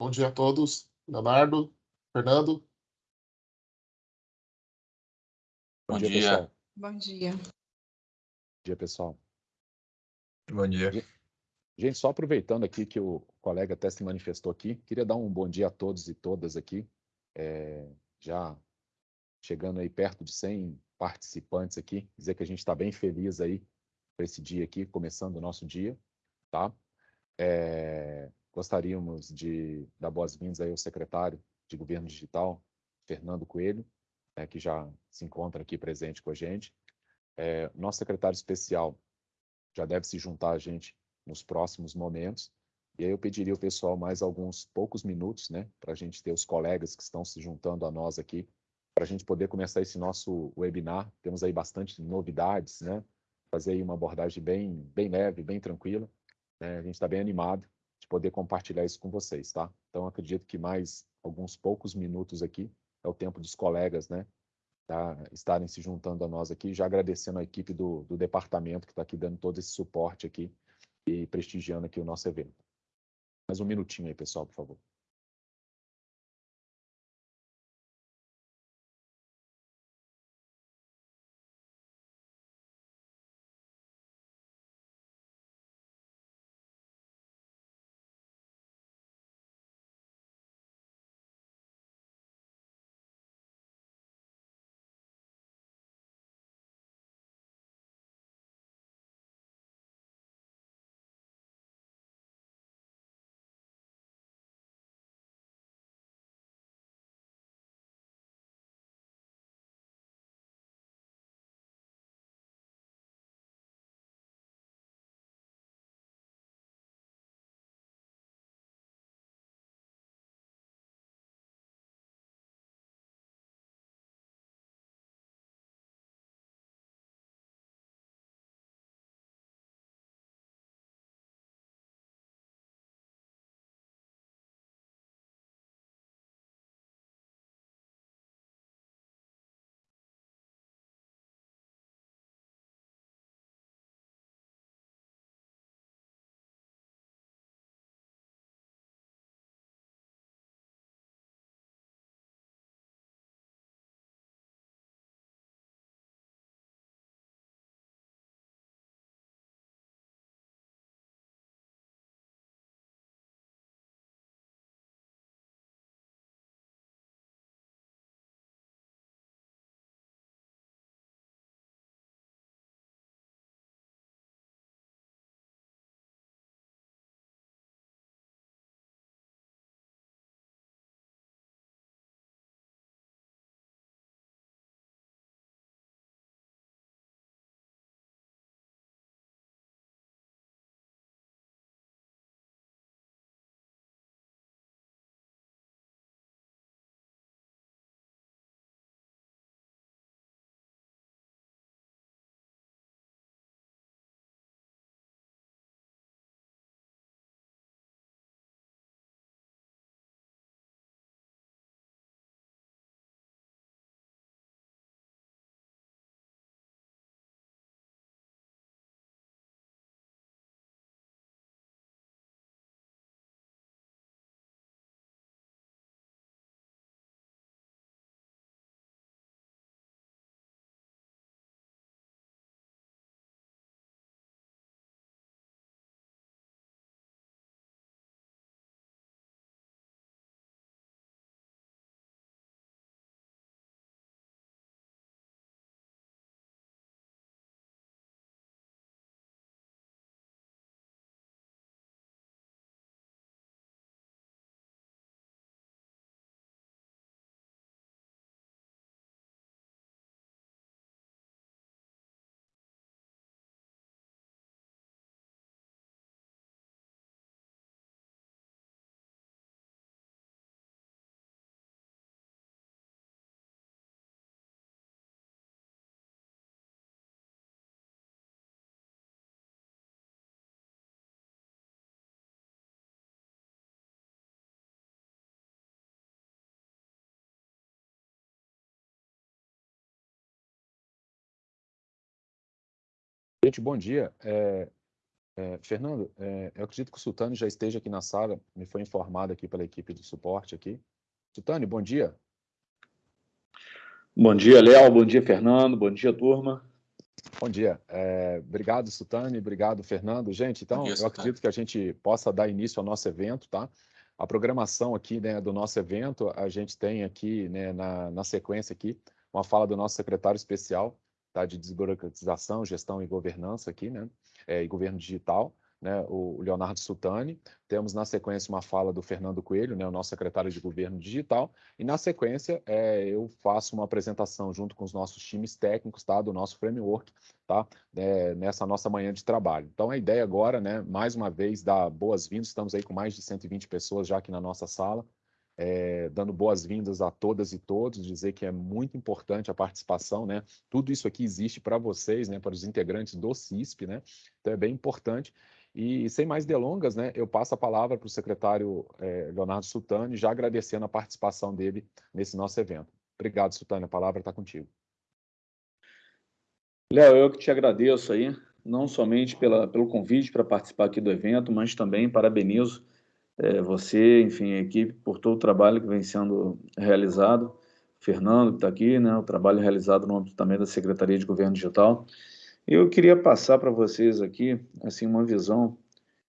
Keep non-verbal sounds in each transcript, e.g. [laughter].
Bom dia a todos. Leonardo, Fernando. Bom, Bom dia, dia, pessoal. Bom dia. Bom dia, pessoal. Bom dia. Gente, só aproveitando aqui que o colega até se manifestou aqui, queria dar um bom dia a todos e todas aqui. É, já chegando aí perto de 100 participantes aqui, dizer que a gente está bem feliz aí para esse dia aqui, começando o nosso dia, tá? É, gostaríamos de dar boas-vindas aí ao secretário de Governo Digital, Fernando Coelho, né, que já se encontra aqui presente com a gente. É, nosso secretário especial já deve se juntar a gente nos próximos momentos. E aí eu pediria ao pessoal mais alguns poucos minutos, né, para a gente ter os colegas que estão se juntando a nós aqui, para a gente poder começar esse nosso webinar. Temos aí bastante novidades, né? Fazer aí uma abordagem bem, bem leve, bem tranquila. Né? A gente está bem animado de poder compartilhar isso com vocês, tá? Então acredito que mais alguns poucos minutos aqui é o tempo dos colegas, né? Tá, estarem se juntando a nós aqui, já agradecendo a equipe do, do departamento que está aqui dando todo esse suporte aqui e prestigiando aqui o nosso evento. Mais um minutinho aí, pessoal, por favor. Gente, bom dia. É, É, Fernando, é, eu acredito que o Sultani já esteja aqui na sala, me foi informado aqui pela equipe de suporte aqui. Sultani, bom dia. Bom dia, Léo, bom dia, Fernando, bom dia, turma. Bom dia. É, obrigado, Sultani, obrigado, Fernando. Gente, então, dia, eu acredito que a gente possa dar início ao nosso evento, tá? A programação aqui né, do nosso evento, a gente tem aqui, né, na, na sequência aqui, uma fala do nosso secretário especial tá, de desburocratização, gestão e governança aqui, né, é, e governo digital, né, o Leonardo Sultani. Temos na sequência uma fala do Fernando Coelho, né, o nosso secretário de governo digital. E na sequência é, eu faço uma apresentação junto com os nossos times técnicos, tá, do nosso framework, tá, é, nessa nossa manhã de trabalho. Então a ideia agora, né, mais uma vez, dar boas-vindas. Estamos aí com mais de 120 pessoas já aqui na nossa sala é, dando boas-vindas a todas e todos, dizer que é muito importante a participação, né? Tudo isso aqui existe para vocês, né? Para os integrantes do CISP, né? Então é bem importante. E sem mais delongas, né? Eu passo a palavra para o secretário é, Leonardo Sultani, já agradecendo a participação dele nesse nosso evento. Obrigado, Sultani. A palavra está contigo. Léo, eu que te agradeço aí, não somente pela, pelo convite para participar aqui do evento, mas também parabenizo é, você, enfim, a equipe, por todo o trabalho que vem sendo realizado. Fernando, que está aqui, né, o trabalho realizado no âmbito também da Secretaria de Governo Digital. Eu queria passar para vocês aqui, assim, uma visão,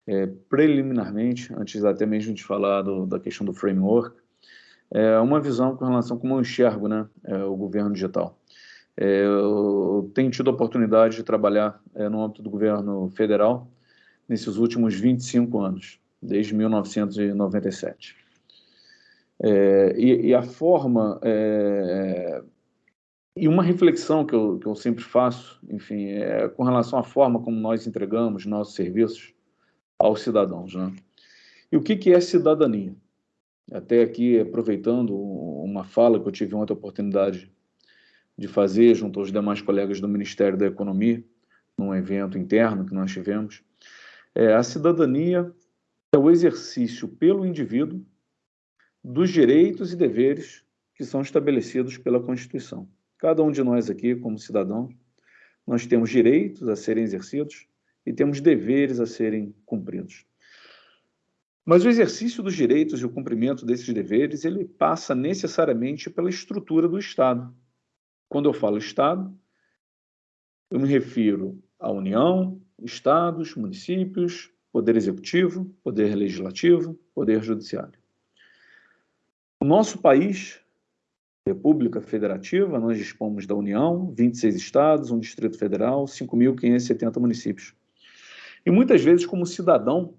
é, preliminarmente, antes até mesmo de falar do, da questão do framework, é, uma visão com relação a como eu enxergo né, é, o governo digital. É, eu tenho tido a oportunidade de trabalhar é, no âmbito do governo federal nesses últimos 25 anos desde 1997. É, e, e, a forma, é, e uma reflexão que eu, que eu sempre faço, enfim, é com relação à forma como nós entregamos nossos serviços aos cidadãos. Né? E o que, que é cidadania? Até aqui, aproveitando uma fala que eu tive ontem a oportunidade de fazer junto aos demais colegas do Ministério da Economia, num evento interno que nós tivemos, é, a cidadania é o exercício pelo indivíduo dos direitos e deveres que são estabelecidos pela Constituição. Cada um de nós aqui, como cidadão, nós temos direitos a serem exercidos e temos deveres a serem cumpridos. Mas o exercício dos direitos e o cumprimento desses deveres, ele passa necessariamente pela estrutura do Estado. Quando eu falo Estado, eu me refiro à União, estados, municípios, Poder Executivo, Poder Legislativo, Poder Judiciário. O nosso país, República Federativa, nós dispomos da União, 26 estados, um Distrito Federal, 5.570 municípios. E muitas vezes, como cidadão,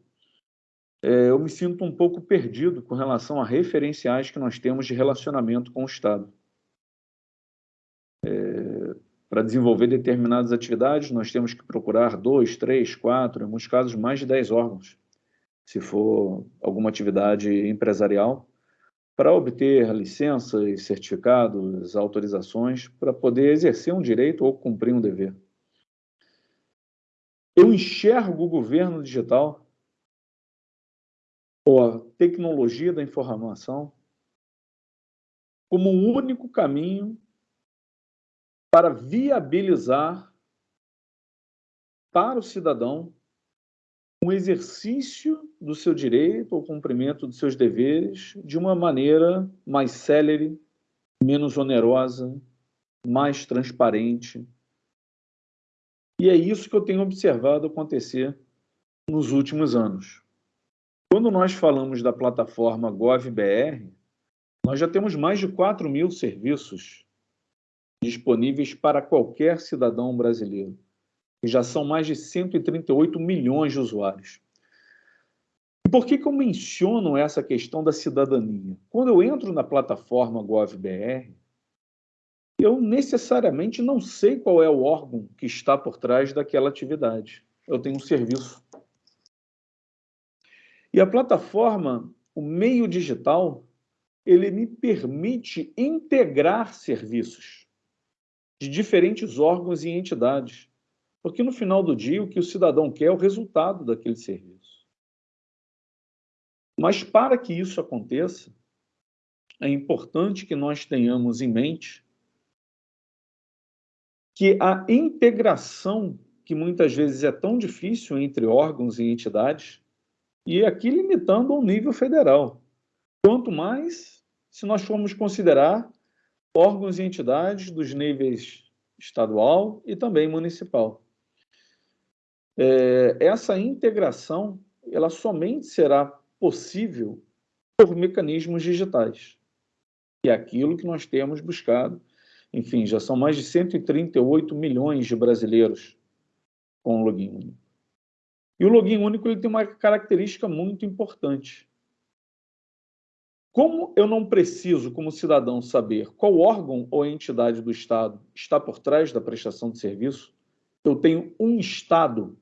é, eu me sinto um pouco perdido com relação a referenciais que nós temos de relacionamento com o Estado. Para desenvolver determinadas atividades, nós temos que procurar dois, três, quatro, em alguns casos mais de dez órgãos, se for alguma atividade empresarial, para obter licenças, certificados, autorizações, para poder exercer um direito ou cumprir um dever. Eu enxergo o governo digital ou a tecnologia da informação como o único caminho para viabilizar para o cidadão um exercício do seu direito ou cumprimento dos seus deveres de uma maneira mais célere, menos onerosa, mais transparente. E é isso que eu tenho observado acontecer nos últimos anos. Quando nós falamos da plataforma GovBR, nós já temos mais de 4 mil serviços disponíveis para qualquer cidadão brasileiro. E já são mais de 138 milhões de usuários. Por que, que eu menciono essa questão da cidadania? Quando eu entro na plataforma GovBR, eu necessariamente não sei qual é o órgão que está por trás daquela atividade. Eu tenho um serviço. E a plataforma, o meio digital, ele me permite integrar serviços de diferentes órgãos e entidades. Porque no final do dia, o que o cidadão quer é o resultado daquele serviço. Mas para que isso aconteça, é importante que nós tenhamos em mente que a integração que muitas vezes é tão difícil entre órgãos e entidades, e aqui limitando ao nível federal. Quanto mais se nós formos considerar órgãos e entidades dos níveis estadual e também municipal. É, essa integração ela somente será possível por mecanismos digitais. E é aquilo que nós temos buscado. Enfim, já são mais de 138 milhões de brasileiros com o login único. E o login único ele tem uma característica muito importante. Como eu não preciso, como cidadão, saber qual órgão ou entidade do Estado está por trás da prestação de serviço, eu tenho um Estado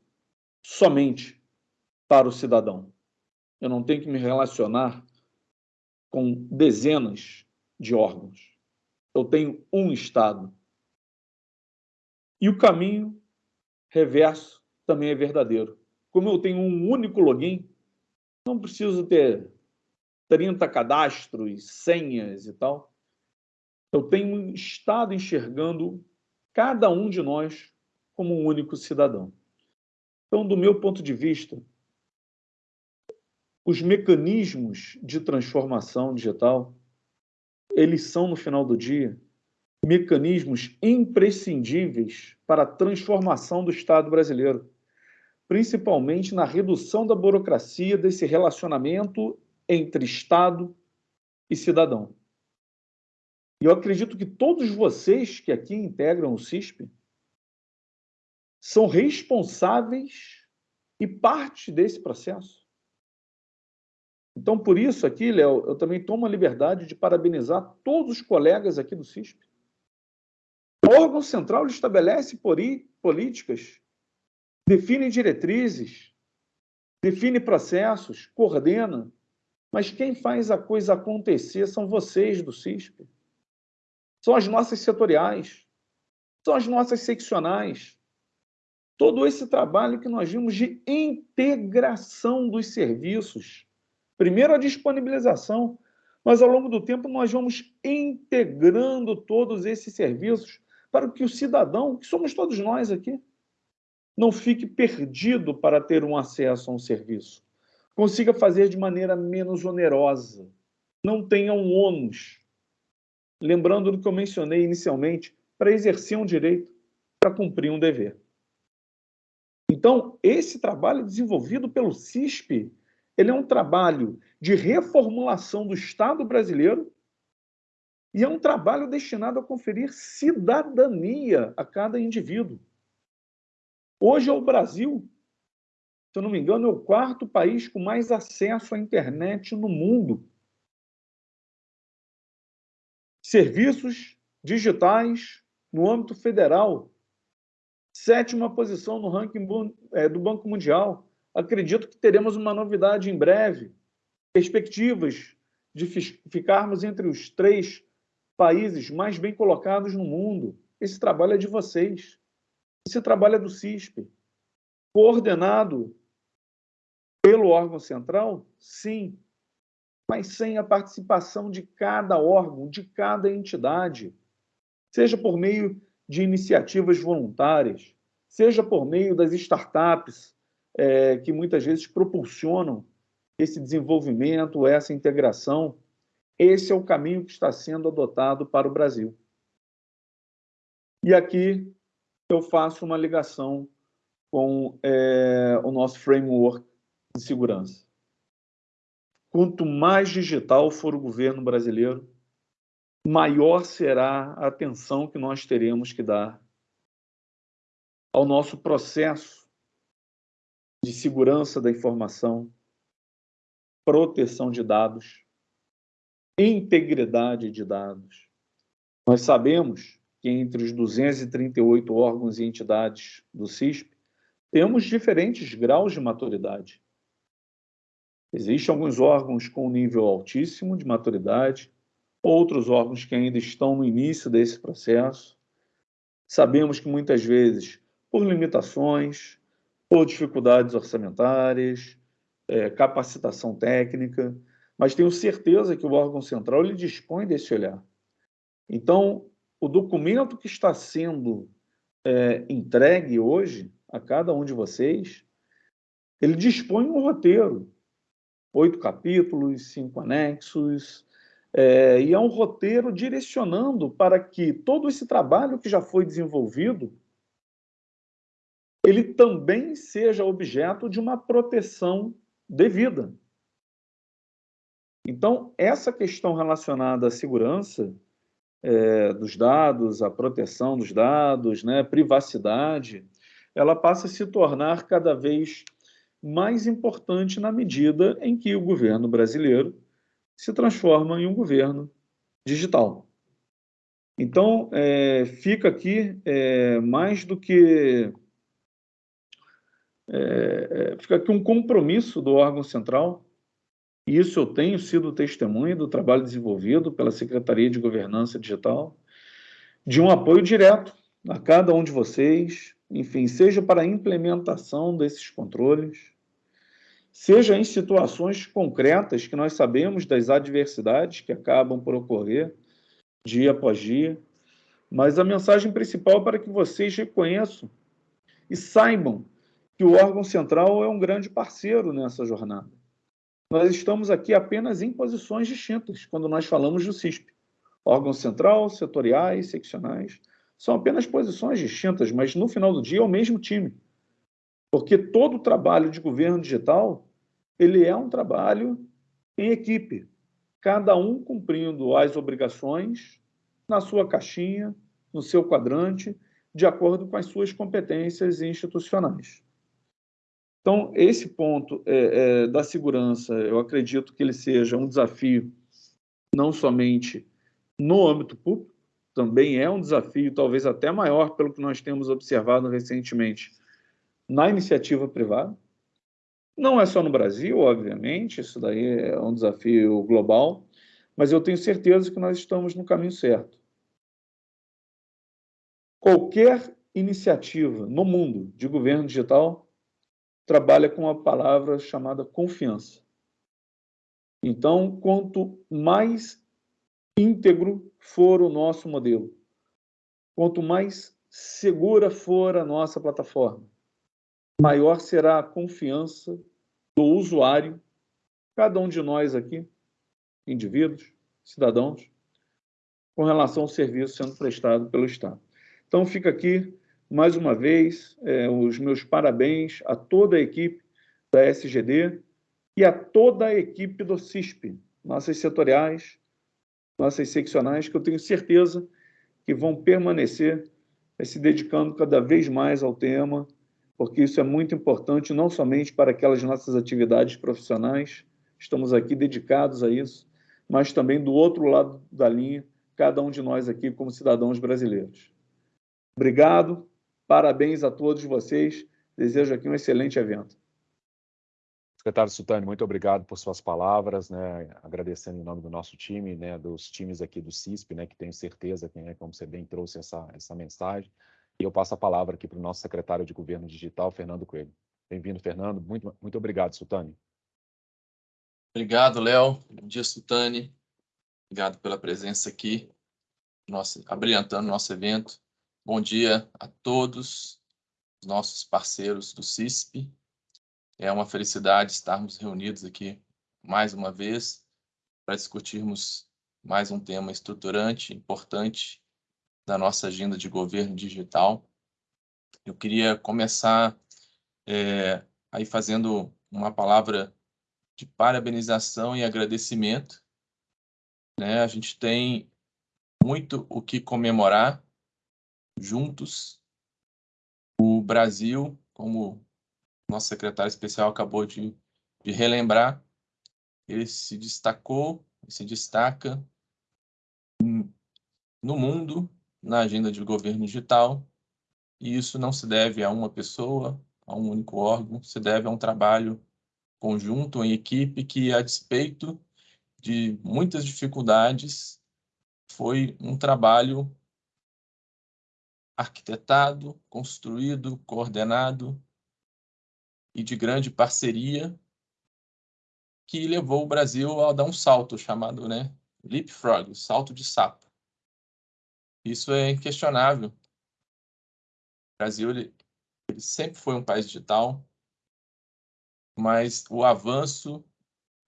somente para o cidadão. Eu não tenho que me relacionar com dezenas de órgãos. Eu tenho um Estado. E o caminho reverso também é verdadeiro. Como eu tenho um único login, não preciso ter 30 cadastros, senhas e tal. Eu tenho Estado enxergando cada um de nós como um único cidadão. Então, do meu ponto de vista, os mecanismos de transformação digital, eles são, no final do dia, mecanismos imprescindíveis para a transformação do Estado brasileiro, principalmente na redução da burocracia desse relacionamento entre Estado e cidadão. E eu acredito que todos vocês que aqui integram o CISP são responsáveis e parte desse processo. Então, por isso aqui, Léo, eu também tomo a liberdade de parabenizar todos os colegas aqui do CISP. O órgão central estabelece políticas, define diretrizes, define processos, coordena, mas quem faz a coisa acontecer são vocês do CISP. São as nossas setoriais, são as nossas seccionais. Todo esse trabalho que nós vimos de integração dos serviços. Primeiro a disponibilização, mas ao longo do tempo nós vamos integrando todos esses serviços para que o cidadão, que somos todos nós aqui, não fique perdido para ter um acesso a um serviço consiga fazer de maneira menos onerosa, não tenha um ônus. Lembrando do que eu mencionei inicialmente, para exercer um direito, para cumprir um dever. Então, esse trabalho desenvolvido pelo CISP, ele é um trabalho de reformulação do Estado brasileiro e é um trabalho destinado a conferir cidadania a cada indivíduo. Hoje, o Brasil se eu não me engano, é o quarto país com mais acesso à internet no mundo. Serviços digitais no âmbito federal. Sétima posição no ranking é, do Banco Mundial. Acredito que teremos uma novidade em breve. Perspectivas de ficarmos entre os três países mais bem colocados no mundo. Esse trabalho é de vocês. Esse trabalho é do CISP. Coordenado pelo órgão central? Sim, mas sem a participação de cada órgão, de cada entidade, seja por meio de iniciativas voluntárias, seja por meio das startups, é, que muitas vezes propulsionam esse desenvolvimento, essa integração. Esse é o caminho que está sendo adotado para o Brasil. E aqui eu faço uma ligação com é, o nosso framework de segurança. Quanto mais digital for o governo brasileiro, maior será a atenção que nós teremos que dar ao nosso processo de segurança da informação, proteção de dados, integridade de dados. Nós sabemos que entre os 238 órgãos e entidades do CISP, temos diferentes graus de maturidade. Existem alguns órgãos com nível altíssimo de maturidade, outros órgãos que ainda estão no início desse processo. Sabemos que muitas vezes, por limitações, por dificuldades orçamentárias, é, capacitação técnica, mas tenho certeza que o órgão central ele dispõe desse olhar. Então, o documento que está sendo é, entregue hoje, a cada um de vocês, ele dispõe um roteiro, oito capítulos, cinco anexos, é, e é um roteiro direcionando para que todo esse trabalho que já foi desenvolvido ele também seja objeto de uma proteção devida. Então, essa questão relacionada à segurança é, dos dados, à proteção dos dados, né, privacidade, ela passa a se tornar cada vez mais importante na medida em que o governo brasileiro se transforma em um governo digital. Então, é, fica aqui é, mais do que é, é, fica aqui um compromisso do órgão central, e isso eu tenho sido testemunha do trabalho desenvolvido pela Secretaria de Governança Digital, de um apoio direto a cada um de vocês, enfim, seja para a implementação desses controles, seja em situações concretas que nós sabemos das adversidades que acabam por ocorrer dia após dia, mas a mensagem principal é para que vocês reconheçam e saibam que o órgão central é um grande parceiro nessa jornada. Nós estamos aqui apenas em posições distintas quando nós falamos do CISP. Órgão central, setoriais, seccionais, são apenas posições distintas, mas no final do dia é o mesmo time. Porque todo o trabalho de governo digital, ele é um trabalho em equipe, cada um cumprindo as obrigações na sua caixinha, no seu quadrante, de acordo com as suas competências institucionais. Então, esse ponto é, é, da segurança, eu acredito que ele seja um desafio não somente no âmbito público, também é um desafio talvez até maior pelo que nós temos observado recentemente na iniciativa privada. Não é só no Brasil, obviamente, isso daí é um desafio global, mas eu tenho certeza que nós estamos no caminho certo. Qualquer iniciativa no mundo de governo digital trabalha com a palavra chamada confiança. Então, quanto mais íntegro for o nosso modelo, quanto mais segura for a nossa plataforma, maior será a confiança do usuário, cada um de nós aqui, indivíduos, cidadãos, com relação ao serviço sendo prestado pelo Estado. Então, fica aqui mais uma vez, é, os meus parabéns a toda a equipe da SGD e a toda a equipe do CISP, nossas setoriais, nossas seccionais, que eu tenho certeza que vão permanecer é, se dedicando cada vez mais ao tema, porque isso é muito importante, não somente para aquelas nossas atividades profissionais, estamos aqui dedicados a isso, mas também do outro lado da linha, cada um de nós aqui como cidadãos brasileiros. Obrigado, Parabéns a todos vocês. Desejo aqui um excelente evento. Secretário Sultani, muito obrigado por suas palavras, né? agradecendo em nome do nosso time, né? dos times aqui do CISP, né? que tenho certeza que, né? como você bem trouxe essa, essa mensagem. E eu passo a palavra aqui para o nosso secretário de Governo Digital, Fernando Coelho. Bem-vindo, Fernando. Muito, muito obrigado, Sultani. Obrigado, Léo. Bom dia, Sultani. Obrigado pela presença aqui, nosso, abrilhantando nosso evento. Bom dia a todos os nossos parceiros do CISP. É uma felicidade estarmos reunidos aqui mais uma vez para discutirmos mais um tema estruturante, importante da nossa agenda de governo digital. Eu queria começar é, aí fazendo uma palavra de parabenização e agradecimento. Né? A gente tem muito o que comemorar juntos. O Brasil, como nosso secretário especial acabou de, de relembrar, ele se destacou, se destaca no mundo na agenda de governo digital, e isso não se deve a uma pessoa, a um único órgão, se deve a um trabalho conjunto, em equipe, que, a despeito de muitas dificuldades, foi um trabalho arquitetado, construído, coordenado e de grande parceria que levou o Brasil a dar um salto chamado né, leapfrog, salto de sapo. Isso é inquestionável. O Brasil ele ele sempre foi um país digital, mas o avanço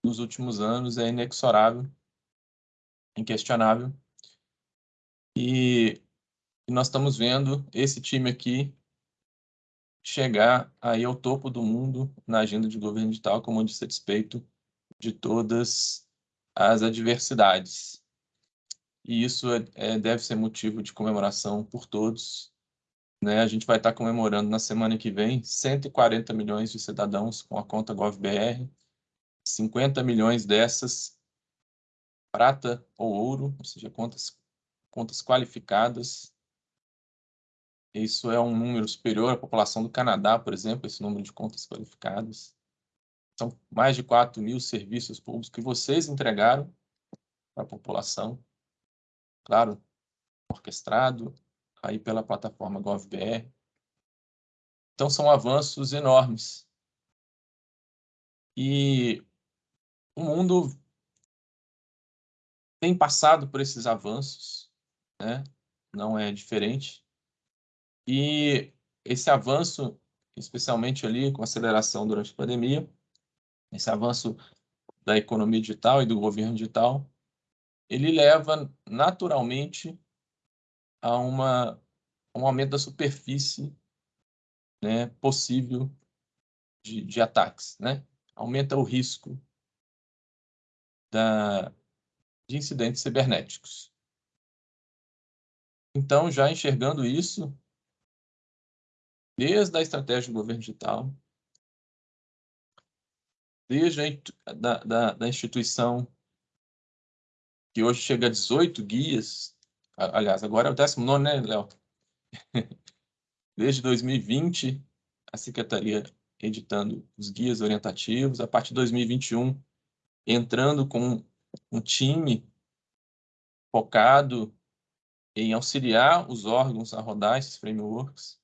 nos últimos anos é inexorável, inquestionável. E nós estamos vendo esse time aqui chegar aí ao topo do mundo na agenda de governo digital, como disse a despeito de todas as adversidades. E isso é, é, deve ser motivo de comemoração por todos. Né? A gente vai estar comemorando na semana que vem 140 milhões de cidadãos com a conta GovBR, 50 milhões dessas prata ou ouro, ou seja, contas, contas qualificadas. Isso é um número superior à população do Canadá, por exemplo, esse número de contas qualificadas. São mais de 4 mil serviços públicos que vocês entregaram para a população. Claro, orquestrado aí pela plataforma GovBR. Então, são avanços enormes. E o mundo tem passado por esses avanços, né? não é diferente. E esse avanço, especialmente ali com aceleração durante a pandemia, esse avanço da economia digital e do governo digital, ele leva naturalmente a uma um aumento da superfície né, possível de, de ataques, né? Aumenta o risco da, de incidentes cibernéticos. Então, já enxergando isso, desde a estratégia do governo digital, desde a da, da, da instituição, que hoje chega a 18 guias, aliás, agora é o 19, né, Léo? [laughs] Desde 2020, a Secretaria editando os guias orientativos, a partir de 2021, entrando com um time focado em auxiliar os órgãos a rodar esses frameworks,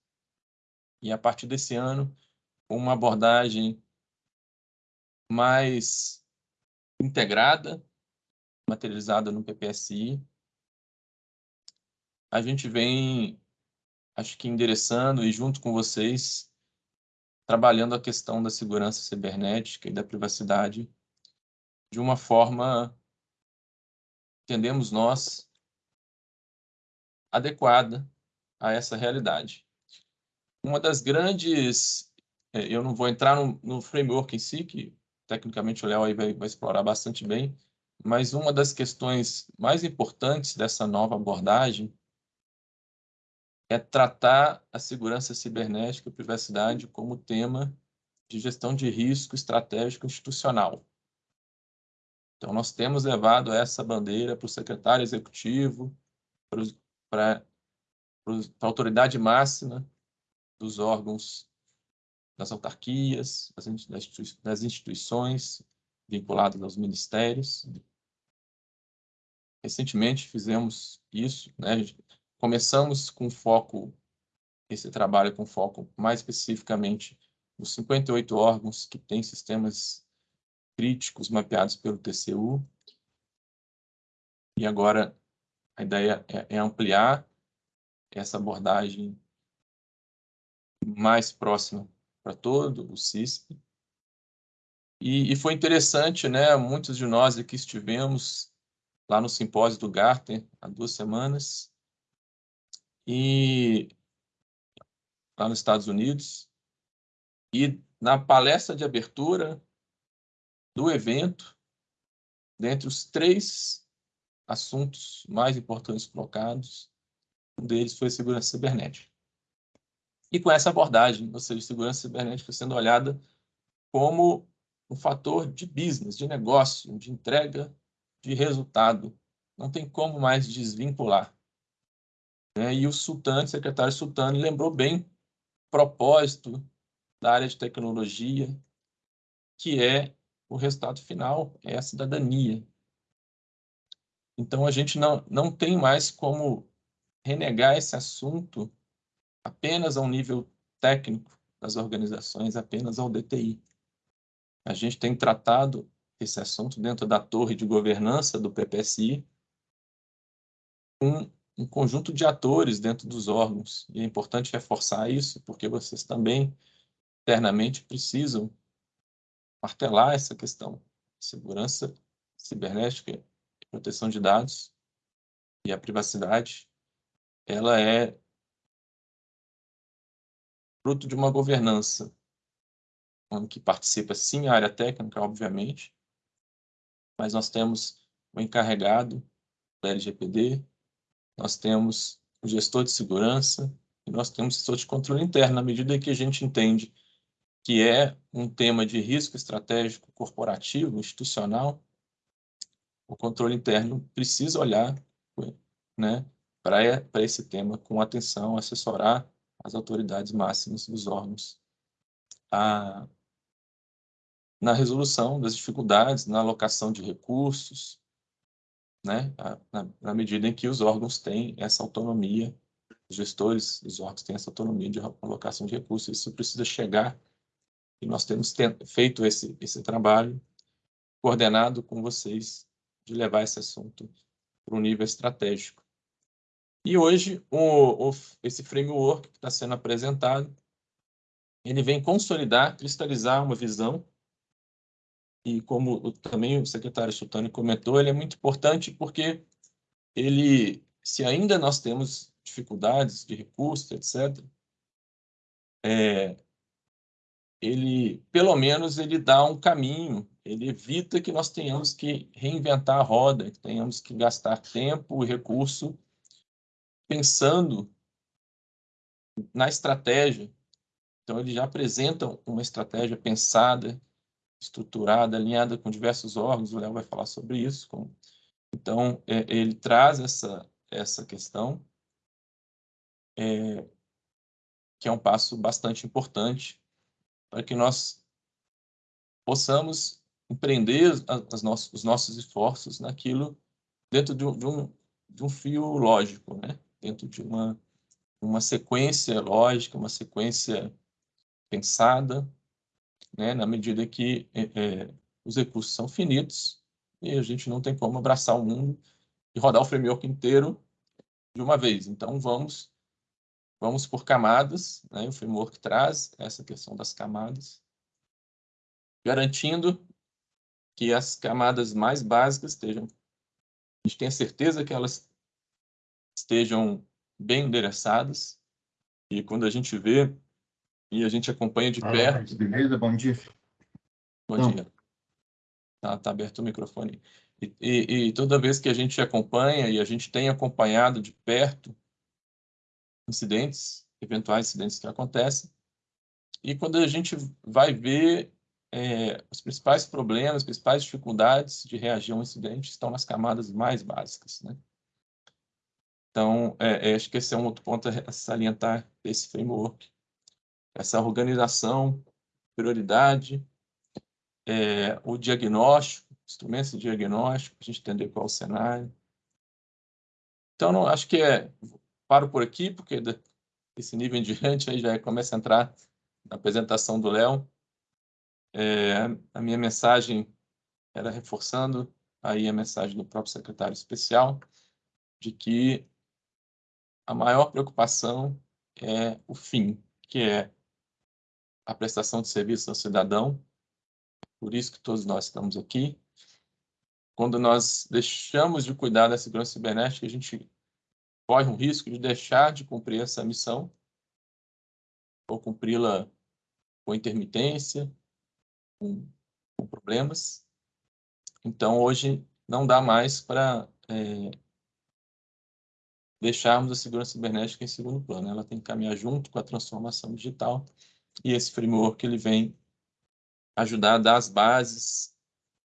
e a partir desse ano, uma abordagem mais integrada, materializada no PPSI. A gente vem, acho que endereçando e junto com vocês, trabalhando a questão da segurança cibernética e da privacidade de uma forma, entendemos nós, adequada a essa realidade. Uma das grandes, é, eu não vou entrar no, no framework em si, que tecnicamente o Léo aí vai, vai explorar bastante bem, mas uma das questões mais importantes dessa nova abordagem é tratar a segurança cibernética e privacidade como tema de gestão de risco estratégico institucional. Então, nós temos levado essa bandeira para o secretário executivo, para, a autoridade máxima dos órgãos das autarquias, das instituições vinculadas aos ministérios. Recentemente fizemos isso, né? começamos com foco, esse trabalho com foco mais especificamente nos 58 órgãos que têm sistemas críticos mapeados pelo TCU. E agora a ideia é, é ampliar essa abordagem mais próxima para todo o CISP. E, e, foi interessante, né? Muitos de nós aqui estivemos lá no simpósio do Gartner há duas semanas e lá nos Estados Unidos e na palestra de abertura do evento, dentre os três assuntos mais importantes colocados, um deles foi segurança cibernética. E com essa abordagem, ou seja, segurança cibernética sendo olhada como um fator de business, de negócio, de entrega de resultado. Não tem como mais desvincular. Né? E o Sultano, secretário Sultano, lembrou bem o propósito da área de tecnologia, que é o resultado final, é a cidadania. Então, a gente não, não tem mais como renegar esse assunto apenas ao nível técnico das organizações, apenas ao DTI. A gente tem tratado esse assunto dentro da torre de governança do PPSI com um conjunto de atores dentro dos órgãos. E é importante reforçar isso, porque vocês também, internamente, precisam martelar essa questão. Segurança cibernética proteção de dados e a privacidade, ela é fruto de uma governança. Que participa sim a área técnica, obviamente, mas nós temos o encarregado da LGPD, nós temos o gestor de segurança e nós temos o gestor de controle interno, na medida que a gente entende que é um tema de risco estratégico corporativo, institucional, o controle interno precisa olhar né, para esse tema com atenção, assessorar as autoridades máximas dos órgãos a, na resolução das dificuldades, na alocação de recursos, né, na, na, medida em que os órgãos têm essa autonomia, os gestores dos órgãos têm essa autonomia de alocação de recursos, isso precisa chegar, e nós temos feito esse, esse trabalho coordenado com vocês de levar esse assunto para um nível estratégico. E hoje, o, o, esse framework que está sendo apresentado, ele vem consolidar, cristalizar uma visão e como também o secretário Sultani comentou, ele é muito importante porque ele, se ainda nós temos dificuldades de recursos, etc., é, ele, pelo menos, ele dá um caminho, ele evita que nós tenhamos que reinventar a roda, que tenhamos que gastar tempo e recurso pensando na estratégia. Então, ele já apresenta uma estratégia pensada, estruturada, alinhada com diversos órgãos, o Léo vai falar sobre isso. Então, é, ele traz essa, essa questão, é, que é um passo bastante importante para que nós possamos empreender as nossos, os nossos esforços naquilo dentro de um, de um, de um fio lógico, né? Dentro de uma, uma sequência lógica, uma sequência pensada, né, na medida que é, é, os recursos são finitos e a gente não tem como abraçar o mundo e rodar o framework inteiro de uma vez. Então, vamos vamos por camadas, né, o framework traz essa questão das camadas, garantindo que as camadas mais básicas estejam, a gente tenha certeza que elas estejam bem endereçadas, e quando a gente vê e a gente acompanha de perto. Beleza, bom dia. Bom Não. dia. Tá, tá, aberto o microfone. E, e, e, toda vez que a gente acompanha e a gente tem acompanhado de perto incidentes, eventuais incidentes que acontecem, e quando a gente vai ver é, os principais problemas, as principais dificuldades de reagir a um incidente estão nas camadas mais básicas, né? Então, é, é, acho que esse é um outro ponto a salientar desse framework essa organização, prioridade, é, o diagnóstico, instrumentos de diagnóstico, a gente entender qual é o cenário. Então, não, acho que é, paro por aqui, porque desse nível em diante aí já começa a entrar na apresentação do Léo. É, a minha mensagem era reforçando aí a mensagem do próprio secretário especial, de que a maior preocupação é o fim, que é a prestação de serviço ao cidadão. Por isso que todos nós estamos aqui. Quando nós deixamos de cuidar da segurança cibernética, a gente corre um risco de deixar de cumprir essa missão ou cumpri-la com intermitência, com, com, problemas. Então, hoje, não dá mais para é, deixarmos a segurança cibernética em segundo plano. Ela tem que caminhar junto com a transformação digital e esse framework ele vem ajudar a dar as bases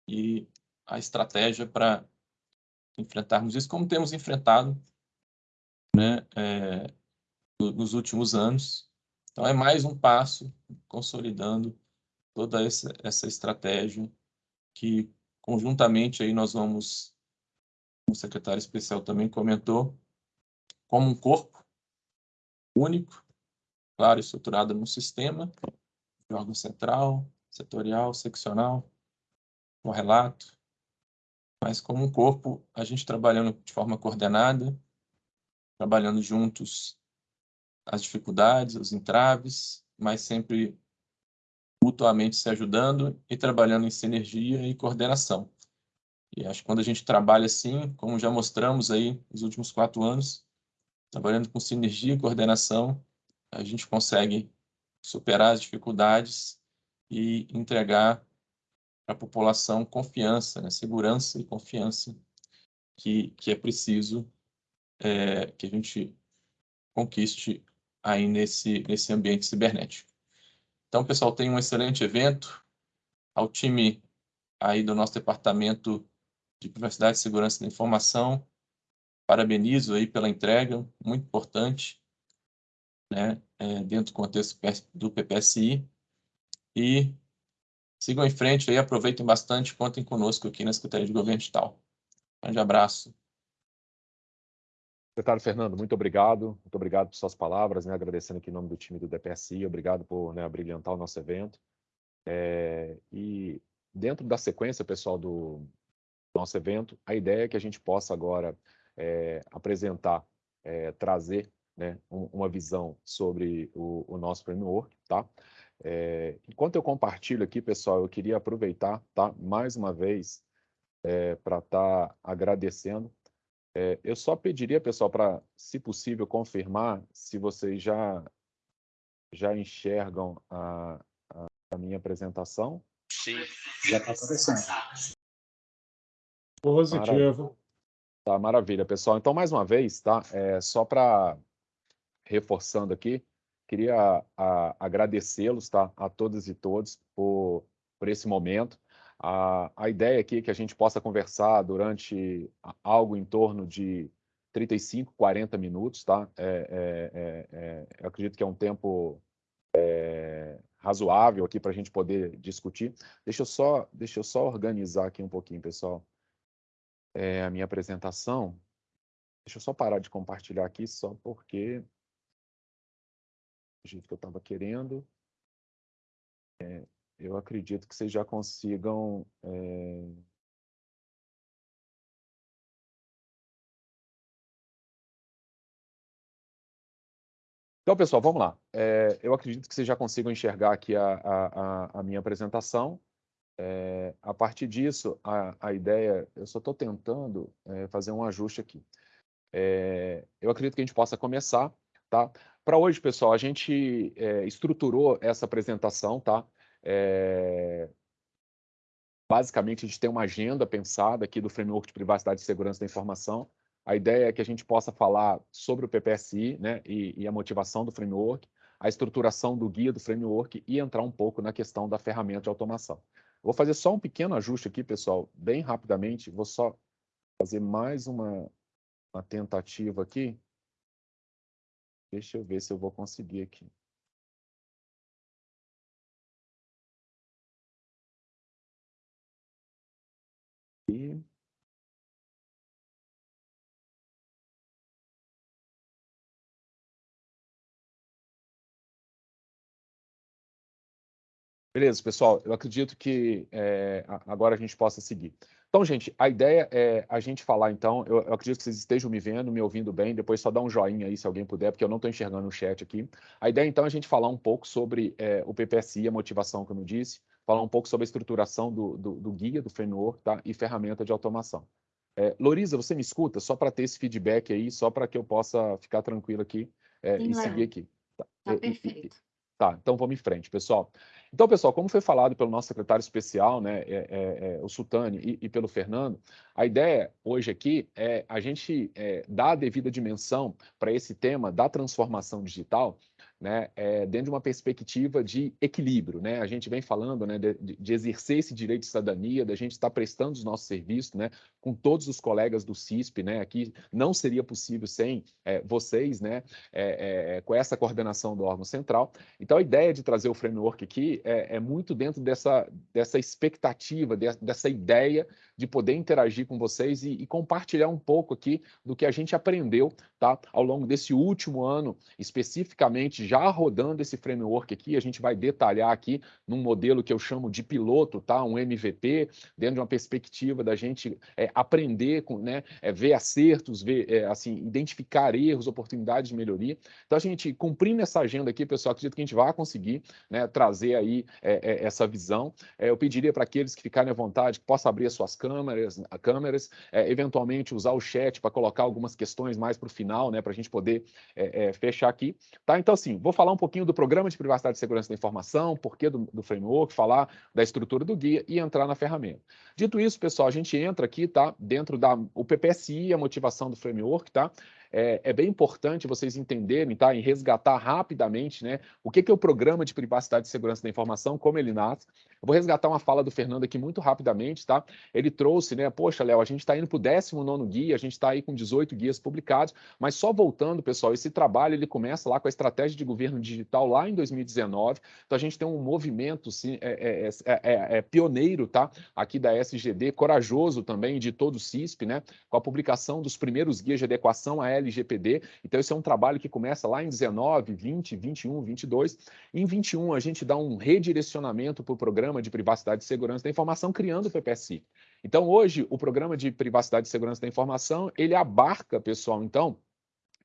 e a estratégia para enfrentarmos isso, como temos enfrentado né, é, nos últimos anos. Então, é mais um passo consolidando toda essa, essa estratégia que, conjuntamente, aí nós vamos, o secretário especial também comentou, como um corpo único, claro, estruturada num sistema de órgão central, setorial, seccional, com relato, mas como um corpo, a gente trabalhando de forma coordenada, trabalhando juntos as dificuldades, os entraves, mas sempre mutuamente se ajudando e trabalhando em sinergia e coordenação. E acho que quando a gente trabalha assim, como já mostramos aí nos últimos quatro anos, trabalhando com sinergia e coordenação, a gente consegue superar as dificuldades e entregar a população confiança, né? segurança e confiança que, que é preciso é, que a gente conquiste aí nesse, nesse ambiente cibernético. Então, pessoal, tem um excelente evento. Ao time aí do nosso departamento de privacidade e segurança da informação, parabenizo aí pela entrega, muito importante, né, é, dentro do contexto do PPSI. E sigam em frente aí, aproveitem bastante, contem conosco aqui na Secretaria de Governo Digital. Grande abraço. Secretário Fernando, muito obrigado. Muito obrigado por suas palavras, né? agradecendo aqui em nome do time do DPSI. Obrigado por né, brilhantar o nosso evento. É, e dentro da sequência, pessoal, do nosso evento, a ideia é que a gente possa agora é, apresentar, é, trazer né, um, uma visão sobre o, o, nosso framework, tá? É, enquanto eu compartilho aqui, pessoal, eu queria aproveitar, tá? Mais uma vez, é, para estar tá agradecendo é, eu só pediria, pessoal, para, se possível, confirmar se vocês já, já enxergam a, a, a minha apresentação. Sim, já está acontecendo. Positivo. Tá, maravilha, pessoal. Então, mais uma vez, tá? É, só para reforçando aqui, queria agradecê-los, tá? A todas e todos por, por esse momento. A, a ideia aqui é que a gente possa conversar durante algo em torno de 35, 40 minutos, tá? É, é, é, eu acredito que é um tempo é, razoável aqui para a gente poder discutir. Deixa eu só, deixa eu só organizar aqui um pouquinho, pessoal, é, a minha apresentação. Deixa eu só parar de compartilhar aqui, só porque do jeito que eu estava querendo. É, eu acredito que vocês já consigam é... Então, pessoal, vamos lá. É, eu acredito que vocês já consigam enxergar aqui a, a, a minha apresentação. É, a partir disso, a, a ideia, eu só estou tentando é, fazer um ajuste aqui. É, eu acredito que a gente possa começar, tá? Para hoje, pessoal, a gente estruturou essa apresentação, tá? Basicamente, a gente tem uma agenda pensada aqui do Framework de Privacidade e Segurança da Informação. A ideia é que a gente possa falar sobre o PPSI né, e, e a motivação do framework, a estruturação do guia do framework e entrar um pouco na questão da ferramenta de automação. Vou fazer só um pequeno ajuste aqui, pessoal, bem rapidamente. Vou só fazer mais uma, uma tentativa aqui. Deixa eu ver se eu vou conseguir aqui. aqui. Beleza, pessoal, eu acredito que é, agora a gente possa seguir. Então, gente, a ideia é a gente falar, então, eu, eu, acredito que vocês estejam me vendo, me ouvindo bem, depois só dá um joinha aí, se alguém puder, porque eu não estou enxergando o chat aqui. A ideia, então, é a gente falar um pouco sobre é, o PPSI, a motivação, como eu disse, falar um pouco sobre a estruturação do, do, do guia, do framework tá? e ferramenta de automação. É, Lorisa, você me escuta? Só para ter esse feedback aí, só para que eu possa ficar tranquilo aqui é, Sim, e seguir aqui. Tá, tá perfeito. Tá, então vamos em frente, pessoal. Então, pessoal, como foi falado pelo nosso secretário especial, né, é, é, é, o Sultani, e, e, pelo Fernando, a ideia hoje aqui é a gente é, dar a devida dimensão para esse tema da transformação digital, né, é, dentro de uma perspectiva de equilíbrio. Né? A gente vem falando né, de, de, exercer esse direito de cidadania, da gente estar prestando os nossos serviços né, com todos os colegas do CISP, né, aqui não seria possível sem é, vocês, né, é, é, com essa coordenação do órgão central. Então, a ideia de trazer o framework aqui é, é muito dentro dessa, dessa expectativa, de, dessa ideia de poder interagir com vocês e, e compartilhar um pouco aqui do que a gente aprendeu tá, ao longo desse último ano, especificamente já rodando esse framework aqui. A gente vai detalhar aqui num modelo que eu chamo de piloto, tá, um MVP, dentro de uma perspectiva da gente é, aprender, com, né, é, ver acertos, ver, é, assim, identificar erros, oportunidades de melhoria. Então, a gente, cumprindo essa agenda aqui, pessoal, acredito que a gente vai conseguir né, trazer aí é, é, essa visão. É, eu pediria para aqueles que ficarem à vontade que possam abrir as suas câmeras, câmeras eventualmente usar o chat para colocar algumas questões mais para o final, né, para a gente poder fechar aqui. Tá? Então, assim, vou falar um pouquinho do Programa de Privacidade e Segurança da Informação, porquê do, do framework, falar da estrutura do guia e entrar na ferramenta. Dito isso, pessoal, a gente entra aqui, tá? Dentro da o PPSI, a motivação do framework, tá? É, é, bem importante vocês entenderem, tá? Em resgatar rapidamente, né? O que, que é o Programa de Privacidade e Segurança da Informação, como ele nasce. Eu vou resgatar uma fala do Fernando aqui muito rapidamente, tá? Ele trouxe, né? Poxa, Léo, a gente está indo para o 19 guia, a gente está aí com 18 guias publicados, mas só voltando, pessoal, esse trabalho ele começa lá com a estratégia de governo digital lá em 2019. Então a gente tem um movimento sim, é, é, é, é pioneiro, tá? Aqui da SGD, corajoso também de todo o CISP, né? Com a publicação dos primeiros guias de adequação à LGPD. Então, esse é um trabalho que começa lá em 19, 20, 21, 22. Em 21, a gente dá um redirecionamento para o Programa de Privacidade e Segurança da Informação, criando o PPSI. Então, hoje, o Programa de Privacidade e Segurança da Informação, ele abarca, pessoal, então,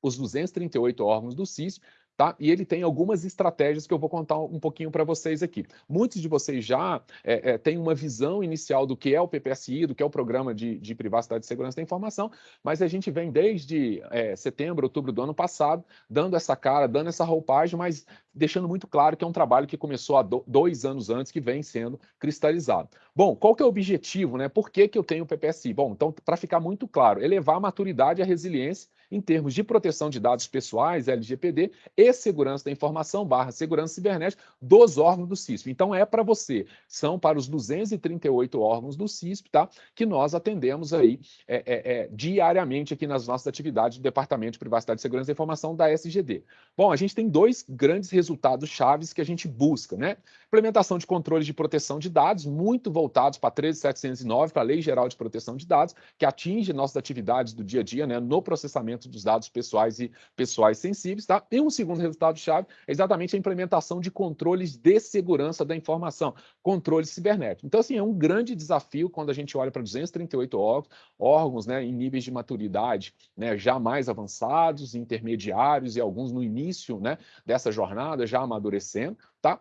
os 238 órgãos do CIS, Tá? E ele tem algumas estratégias que eu vou contar um pouquinho para vocês aqui. Muitos de vocês já é, é, têm uma visão inicial do que é o PPSI, do que é o Programa de, de Privacidade e Segurança da Informação, mas a gente vem desde é, setembro, outubro do ano passado, dando essa cara, dando essa roupagem, mas deixando muito claro que é um trabalho que começou há do, dois anos antes, que vem sendo cristalizado. Bom, qual que é o objetivo? Né? Por que, que eu tenho o PPSI? Bom, então, para ficar muito claro, elevar a maturidade e a resiliência em termos de proteção de dados pessoais, LGPD, e segurança da informação barra segurança cibernética dos órgãos do CISP. Então, é para você, são para os 238 órgãos do CISP, tá? Que nós atendemos aí é, é, é, diariamente aqui nas nossas atividades do Departamento de Privacidade e Segurança da Informação da SGD. Bom, a gente tem dois grandes resultados chaves que a gente busca, né? Implementação de controles de proteção de dados, muito voltados para 13709, para a Lei Geral de Proteção de Dados, que atinge nossas atividades do dia a dia, né? No processamento dos dados pessoais e pessoais sensíveis, tá? E um segundo resultado-chave é exatamente a implementação de controles de segurança da informação, controles cibernéticos. Então, assim, é um grande desafio quando a gente olha para 238 órgãos, órgãos né, em níveis de maturidade né, já mais avançados, intermediários e alguns no início né, dessa jornada, já amadurecendo, tá?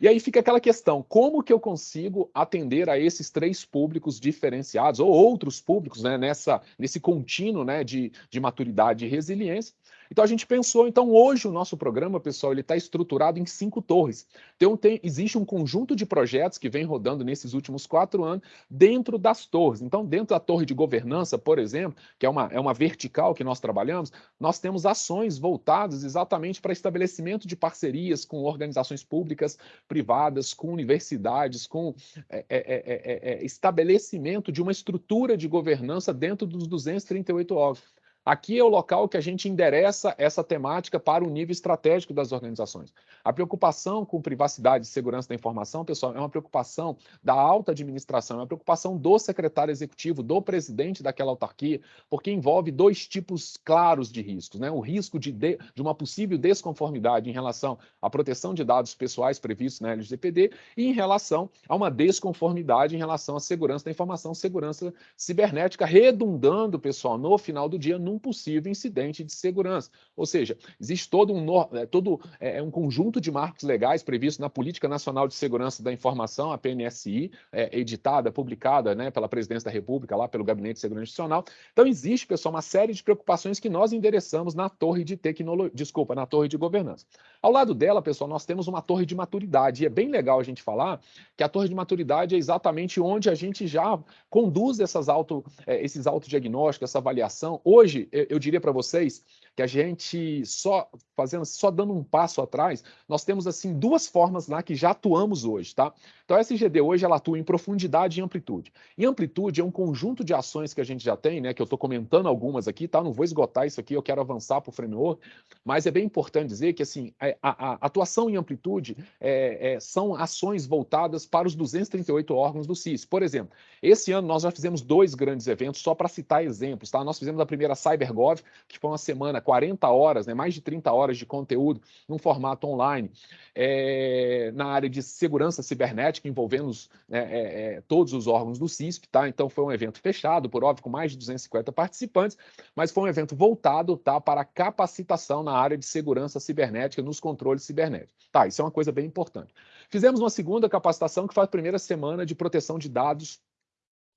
E aí fica aquela questão, como que eu consigo atender a esses três públicos diferenciados, ou outros públicos, né, nessa, nesse contínuo né, de, de maturidade e resiliência, então a gente pensou, então hoje o nosso programa, pessoal, ele está estruturado em cinco torres. Então tem, existe um conjunto de projetos que vem rodando nesses últimos quatro anos dentro das torres. Então dentro da torre de governança, por exemplo, que é uma, é uma vertical que nós trabalhamos, nós temos ações voltadas exatamente para estabelecimento de parcerias com organizações públicas, privadas, com universidades, com é, é, é, estabelecimento de uma estrutura de governança dentro dos 238 órgãos. Aqui é o local que a gente endereça essa temática para o nível estratégico das organizações. A preocupação com privacidade e segurança da informação, pessoal, é uma preocupação da alta administração, é uma preocupação do secretário executivo, do presidente daquela autarquia, porque envolve dois tipos claros de riscos. Né? O risco de, de, de uma possível desconformidade em relação à proteção de dados pessoais previstos na LGPD e em relação a uma desconformidade em relação à segurança da informação, segurança cibernética, redundando, pessoal, no final do dia, num um possível incidente de segurança. Ou seja, existe todo um, é, todo, é, é, um conjunto de marcos legais previstos na Política Nacional de Segurança da Informação, a PNSI, é, editada, publicada né, pela Presidência da República, lá pelo Gabinete de Segurança Institucional. Então, existe, pessoal, uma série de preocupações que nós endereçamos na torre de tecnologia, desculpa, na torre de governança. Ao lado dela, pessoal, nós temos uma torre de maturidade, e é bem legal a gente falar que a torre de maturidade é exatamente onde a gente já conduz essas auto, é, esses autodiagnósticos, essa avaliação. Hoje, eu diria para vocês que a gente só fazendo, só dando um passo atrás, nós temos assim duas formas lá que já atuamos hoje, tá? Então a SGD hoje ela atua em profundidade e amplitude. E amplitude é um conjunto de ações que a gente já tem, né? Que eu estou comentando algumas aqui, tá? Não vou esgotar isso aqui, eu quero avançar para o framework, mas é bem importante dizer que assim a, a, a atuação em amplitude é, é, são ações voltadas para os 238 órgãos do CIS. Por exemplo, esse ano nós já fizemos dois grandes eventos, só para citar exemplos, tá? Nós fizemos a primeira CyberGov, que foi uma semana, 40 horas, né? Mais de 30 horas de conteúdo num formato online, é, na área de segurança cibernética, envolvendo os, é, é, todos os órgãos do CISP, tá? Então foi um evento fechado, por óbvio, com mais de 250 participantes, mas foi um evento voltado, tá, para capacitação na área de segurança cibernética, nos controles cibernéticos. Tá, isso é uma coisa bem importante. Fizemos uma segunda capacitação que foi a primeira semana de proteção de dados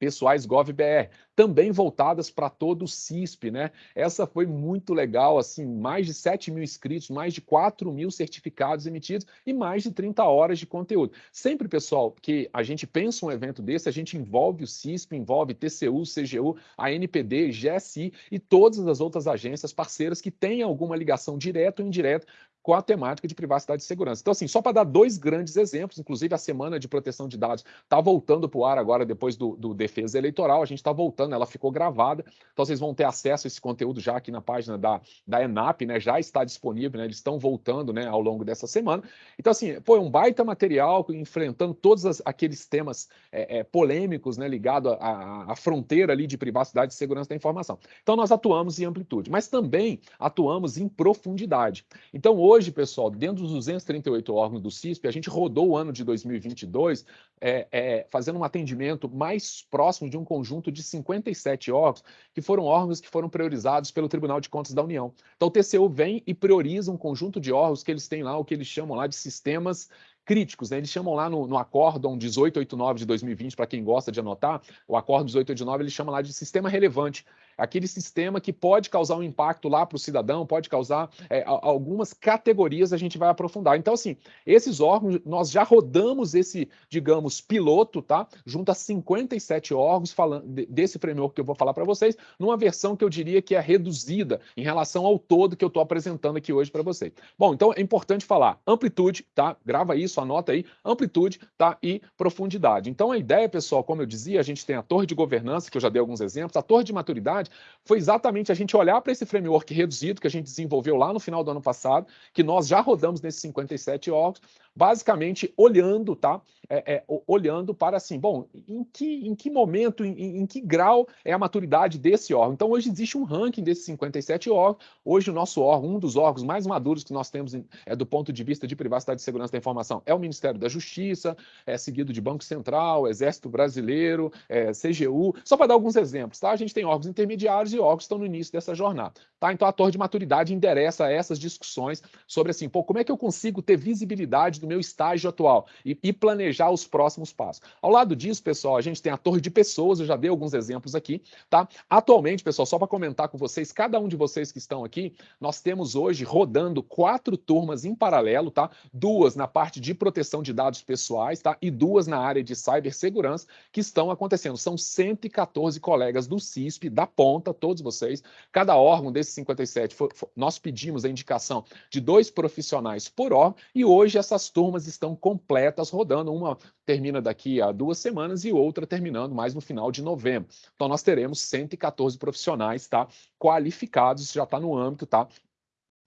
pessoais GovBR, também voltadas para todo o CISP, né? Essa foi muito legal, assim, mais de 7 mil inscritos, mais de 4 mil certificados emitidos e mais de 30 horas de conteúdo. Sempre, pessoal, que a gente pensa um evento desse, a gente envolve o CISP, envolve TCU, CGU, a NPD, GSI e todas as outras agências parceiras que têm alguma ligação direta ou indireta com a temática de privacidade e segurança. Então, assim, só para dar dois grandes exemplos, inclusive a semana de proteção de dados está voltando para o ar agora, depois do, do defesa eleitoral, a gente está voltando, ela ficou gravada, então vocês vão ter acesso a esse conteúdo já aqui na página da, da ENAP, né, já está disponível, né, eles estão voltando, né, ao longo dessa semana. Então, assim, foi um baita material, enfrentando todos as, aqueles temas é, é, polêmicos, né, ligado à fronteira ali de privacidade e segurança da informação. Então, nós atuamos em amplitude, mas também atuamos em profundidade. Então, hoje, hoje, pessoal, dentro dos 238 órgãos do CISP, a gente rodou o ano de 2022 é, é, fazendo um atendimento mais próximo de um conjunto de 57 órgãos, que foram órgãos que foram priorizados pelo Tribunal de Contas da União. Então, o TCU vem e prioriza um conjunto de órgãos que eles têm lá, o que eles chamam lá de sistemas críticos, né? Eles chamam lá no, no acórdão 1889 de 2020, para quem gosta de anotar, o acórdão 1889, ele chama lá de sistema relevante aquele sistema que pode causar um impacto lá para o cidadão, pode causar é, algumas categorias, a gente vai aprofundar. Então, assim, esses órgãos, nós já rodamos esse, digamos, piloto, tá? Junto a 57 órgãos falando desse framework que eu vou falar para vocês, numa versão que eu diria que é reduzida em relação ao todo que eu estou apresentando aqui hoje para vocês. Bom, então é importante falar amplitude, tá? Grava isso, anota aí, amplitude, tá? E profundidade. Então a ideia, pessoal, como eu dizia, a gente tem a torre de governança, que eu já dei alguns exemplos, a torre de maturidade, foi exatamente a gente olhar para esse framework reduzido que a gente desenvolveu lá no final do ano passado, que nós já rodamos nesses 57 órgãos, basicamente olhando, tá? É, é, olhando para assim, bom, em que, em que momento, em, em, que grau é a maturidade desse órgão? Então, hoje existe um ranking desses 57 órgãos. Hoje, o nosso órgão, um dos órgãos mais maduros que nós temos é, do ponto de vista de privacidade e segurança da informação, é o Ministério da Justiça, é seguido de Banco Central, Exército Brasileiro, é, CGU. Só para dar alguns exemplos, tá? A gente tem órgãos intermediários e órgãos que estão no início dessa jornada. Tá? Então, a torre de maturidade endereça essas discussões sobre assim, pô, como é que eu consigo ter visibilidade do meu estágio atual e, e, planejar os próximos passos. Ao lado disso, pessoal, a gente tem a torre de pessoas, eu já dei alguns exemplos aqui, tá? Atualmente, pessoal, só para comentar com vocês, cada um de vocês que estão aqui, nós temos hoje rodando quatro turmas em paralelo, tá? Duas na parte de proteção de dados pessoais, tá? E duas na área de cibersegurança que estão acontecendo. São 114 colegas do CISP, da ponta, todos vocês. Cada órgão desses 57, for, for, nós pedimos a indicação de dois profissionais por órgão e hoje essas turmas estão completas rodando. Uma termina daqui a duas semanas e outra terminando mais no final de novembro. Então, nós teremos 114 profissionais tá, qualificados, já está no âmbito tá,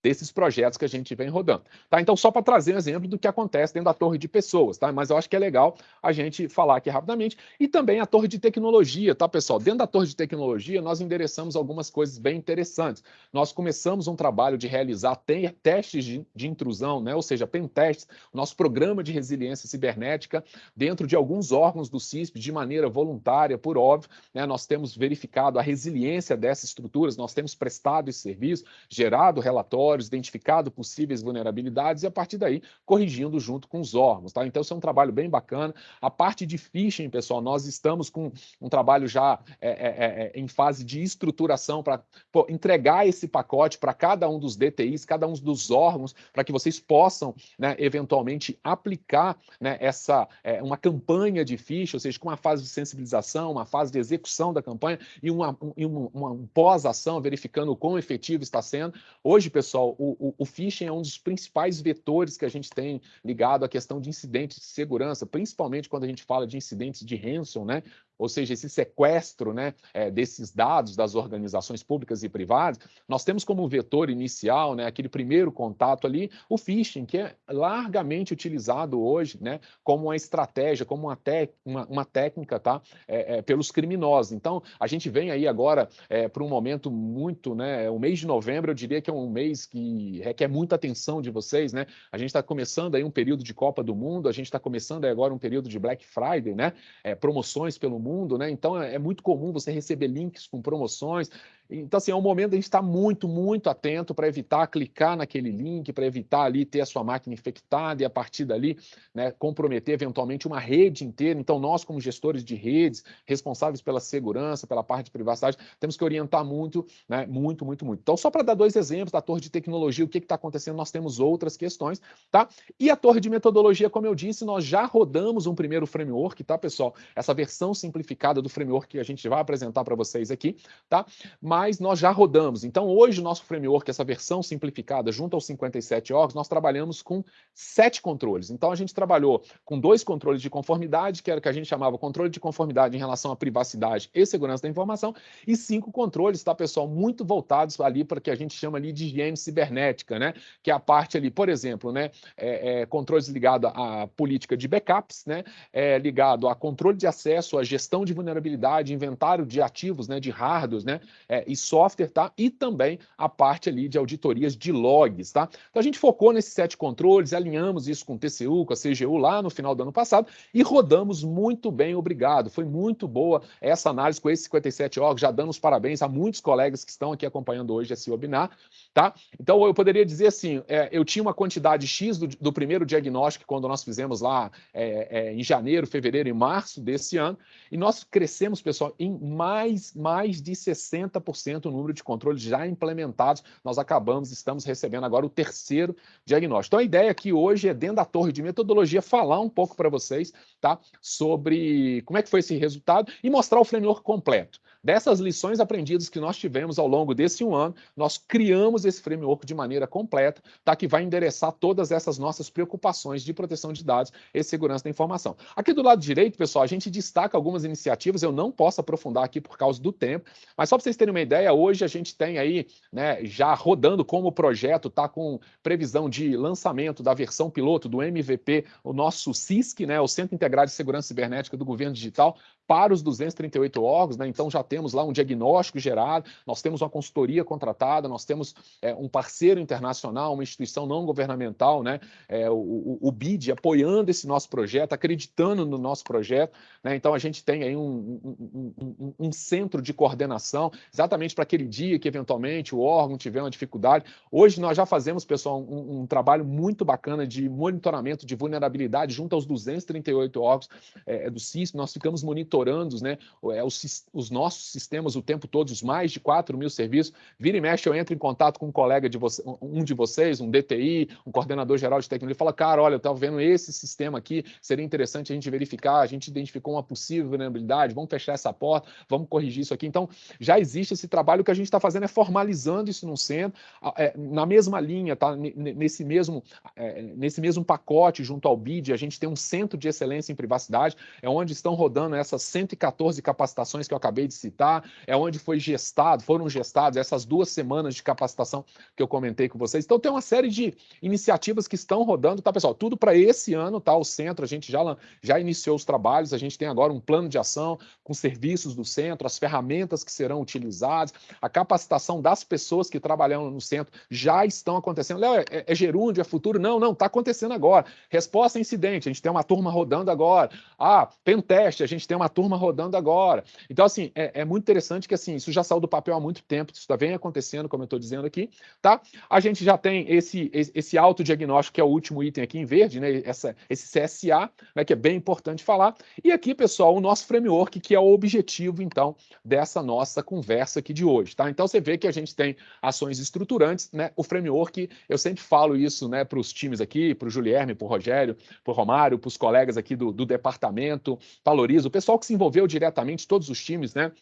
desses projetos que a gente vem rodando. Tá? Então, só para trazer um exemplo do que acontece dentro da torre de pessoas, tá? Mas eu acho que é legal a gente falar aqui rapidamente. E também a torre de tecnologia, tá, pessoal? Dentro da torre de tecnologia, nós endereçamos algumas coisas bem interessantes. Nós começamos um trabalho de realizar testes de, de intrusão, né? ou seja, pen testes, nosso programa de resiliência cibernética, dentro de alguns órgãos do CISP, de maneira voluntária, por óbvio. Né? Nós temos verificado a resiliência dessas estruturas, nós temos prestado esse serviço, gerado relatórios, relatórios, identificado possíveis vulnerabilidades e, a partir daí, corrigindo junto com os órgãos. Tá? Então, isso é um trabalho bem bacana. A parte de phishing, pessoal, nós estamos com um trabalho já é, é, é, é em fase de estruturação para entregar esse pacote para cada um dos DTIs, cada um dos órgãos, para que vocês possam, né, eventualmente, aplicar né, essa, é, uma campanha de phishing, ou seja, com uma fase de sensibilização, uma fase de execução da campanha e uma, um, uma, uma pós-ação, verificando o quão efetivo está sendo. Hoje, pessoal, o, o, o phishing é um dos principais vetores que a gente tem ligado à questão de incidentes de segurança, principalmente quando a gente fala de incidentes de ransom, né? Ou seja, esse sequestro né, é, desses dados das organizações públicas e privadas, nós temos como vetor inicial, né, aquele primeiro contato ali, o phishing, que é largamente utilizado hoje né, como uma estratégia, como uma, uma, uma técnica tá, é, é, pelos criminosos. Então, a gente vem aí agora é, para um momento muito, né, o mês de novembro, eu diria que é um mês que requer muita atenção de vocês. Né? A gente está começando aí um período de Copa do Mundo, a gente está começando agora um período de Black Friday, né, é, promoções pelo mundo, né? Então é, é muito comum você receber links com promoções. Então, assim, é um momento de a gente estar muito, muito atento para evitar clicar naquele link, para evitar ali ter a sua máquina infectada e a partir dali né, comprometer eventualmente uma rede inteira. Então, nós, como gestores de redes, responsáveis pela segurança, pela parte de privacidade, temos que orientar muito, né, muito, muito, muito. Então, só para dar dois exemplos da torre de tecnologia, o que está acontecendo, nós temos outras questões, tá? E a torre de metodologia, como eu disse, nós já rodamos um primeiro framework, tá, pessoal? Essa versão simplificada do framework que a gente vai apresentar para vocês aqui, tá? Mas mas nós já rodamos. Então, hoje, o nosso framework, essa versão simplificada, junto aos 57 órgãos, nós trabalhamos com sete controles. Então, a gente trabalhou com dois controles de conformidade, que era o que a gente chamava controle de conformidade em relação à privacidade e segurança da informação, e cinco controles, tá, pessoal, muito voltados ali para o que a gente chama ali de higiene cibernética, né? Que é a parte ali, por exemplo, né? É, é, controles ligados à política de backups, né? É, ligado a controle de acesso, a gestão de vulnerabilidade, inventário de ativos, né? De hardware, né? E software, tá? E também a parte ali de auditorias de logs, tá? Então a gente focou nesses sete controles, alinhamos isso com o TCU, com a CGU lá no final do ano passado e rodamos muito bem, obrigado. Foi muito boa essa análise com esses 57 órgãos, já dando os parabéns a muitos colegas que estão aqui acompanhando hoje esse webinar, tá? Então eu poderia dizer assim, é, eu tinha uma quantidade X do, do, primeiro diagnóstico quando nós fizemos lá é, é, em janeiro, fevereiro e março desse ano, e nós crescemos, pessoal, em mais, mais de 60% 10% o número de controles já implementados. Nós acabamos, estamos recebendo agora o terceiro diagnóstico. Então, a ideia aqui hoje é, dentro da torre de metodologia, falar um pouco para vocês tá, sobre como é que foi esse resultado e mostrar o framework completo. Dessas lições aprendidas que nós tivemos ao longo desse um ano, nós criamos esse framework de maneira completa, tá? que vai endereçar todas essas nossas preocupações de proteção de dados e segurança da informação. Aqui do lado direito, pessoal, a gente destaca algumas iniciativas, eu não posso aprofundar aqui por causa do tempo, mas só para vocês terem uma ideia, hoje a gente tem aí, né, já rodando como projeto, tá com previsão de lançamento da versão piloto do MVP, o nosso CISC, né, o Centro Integrado de Segurança Cibernética do Governo Digital, para os 238 órgãos, né? então já temos lá um diagnóstico gerado, nós temos uma consultoria contratada, nós temos é, um parceiro internacional, uma instituição não governamental, né? É, o, o, o, BID, apoiando esse nosso projeto, acreditando no nosso projeto. Né? Então a gente tem aí um, um, um, um centro de coordenação, exatamente para aquele dia que eventualmente o órgão tiver uma dificuldade. Hoje nós já fazemos, pessoal, um, trabalho muito bacana de monitoramento de vulnerabilidade junto aos 238 órgãos é, do CIS, nós ficamos monitorando monitorando né, é, os, os, nossos sistemas o tempo todo, os mais de 4 mil serviços. Vira e mexe, eu entro em contato com um colega de você, um de vocês, um DTI, um coordenador geral de tecnologia, fala, cara, olha, eu estava vendo esse sistema aqui, seria interessante a gente verificar, a gente identificou uma possível vulnerabilidade, vamos fechar essa porta, vamos corrigir isso aqui. Então, já existe esse trabalho, o que a gente está fazendo é formalizando isso no centro, é, na mesma linha, tá? nesse, mesmo, é, nesse mesmo pacote, junto ao BID, a gente tem um centro de excelência em privacidade, é onde estão rodando essas 114 capacitações que eu acabei de citar, é onde foi gestado, foram gestadas essas duas semanas de capacitação que eu comentei com vocês. Então tem uma série de iniciativas que estão rodando, tá, pessoal? Tudo para esse ano, tá? O centro, a gente já, já iniciou os trabalhos, a gente tem agora um plano de ação com serviços do centro, as ferramentas que serão utilizadas, a capacitação das pessoas que trabalham no centro já estão acontecendo. Léo, é, é gerúndio, é futuro? Não, não, está acontecendo agora. Resposta a incidente, a gente tem uma turma rodando agora. Ah, tem um teste, a gente tem uma turma rodando agora. Então, assim, é, é, muito interessante que assim, isso já saiu do papel há muito tempo, isso já vem acontecendo, como eu estou dizendo aqui, tá? A gente já tem esse, esse autodiagnóstico, que é o último item aqui em verde, né? Essa, esse CSA, né? que é bem importante falar. E aqui, pessoal, o nosso framework, que é o objetivo, então, dessa nossa conversa aqui de hoje, tá? Então, você vê que a gente tem ações estruturantes, né? O framework, eu sempre falo isso, né, para os times aqui, para o Julierme, para o Rogério, para o Romário, para os colegas aqui do, do departamento, valorizo, o pessoal que se envolveu diretamente, todos os times, né?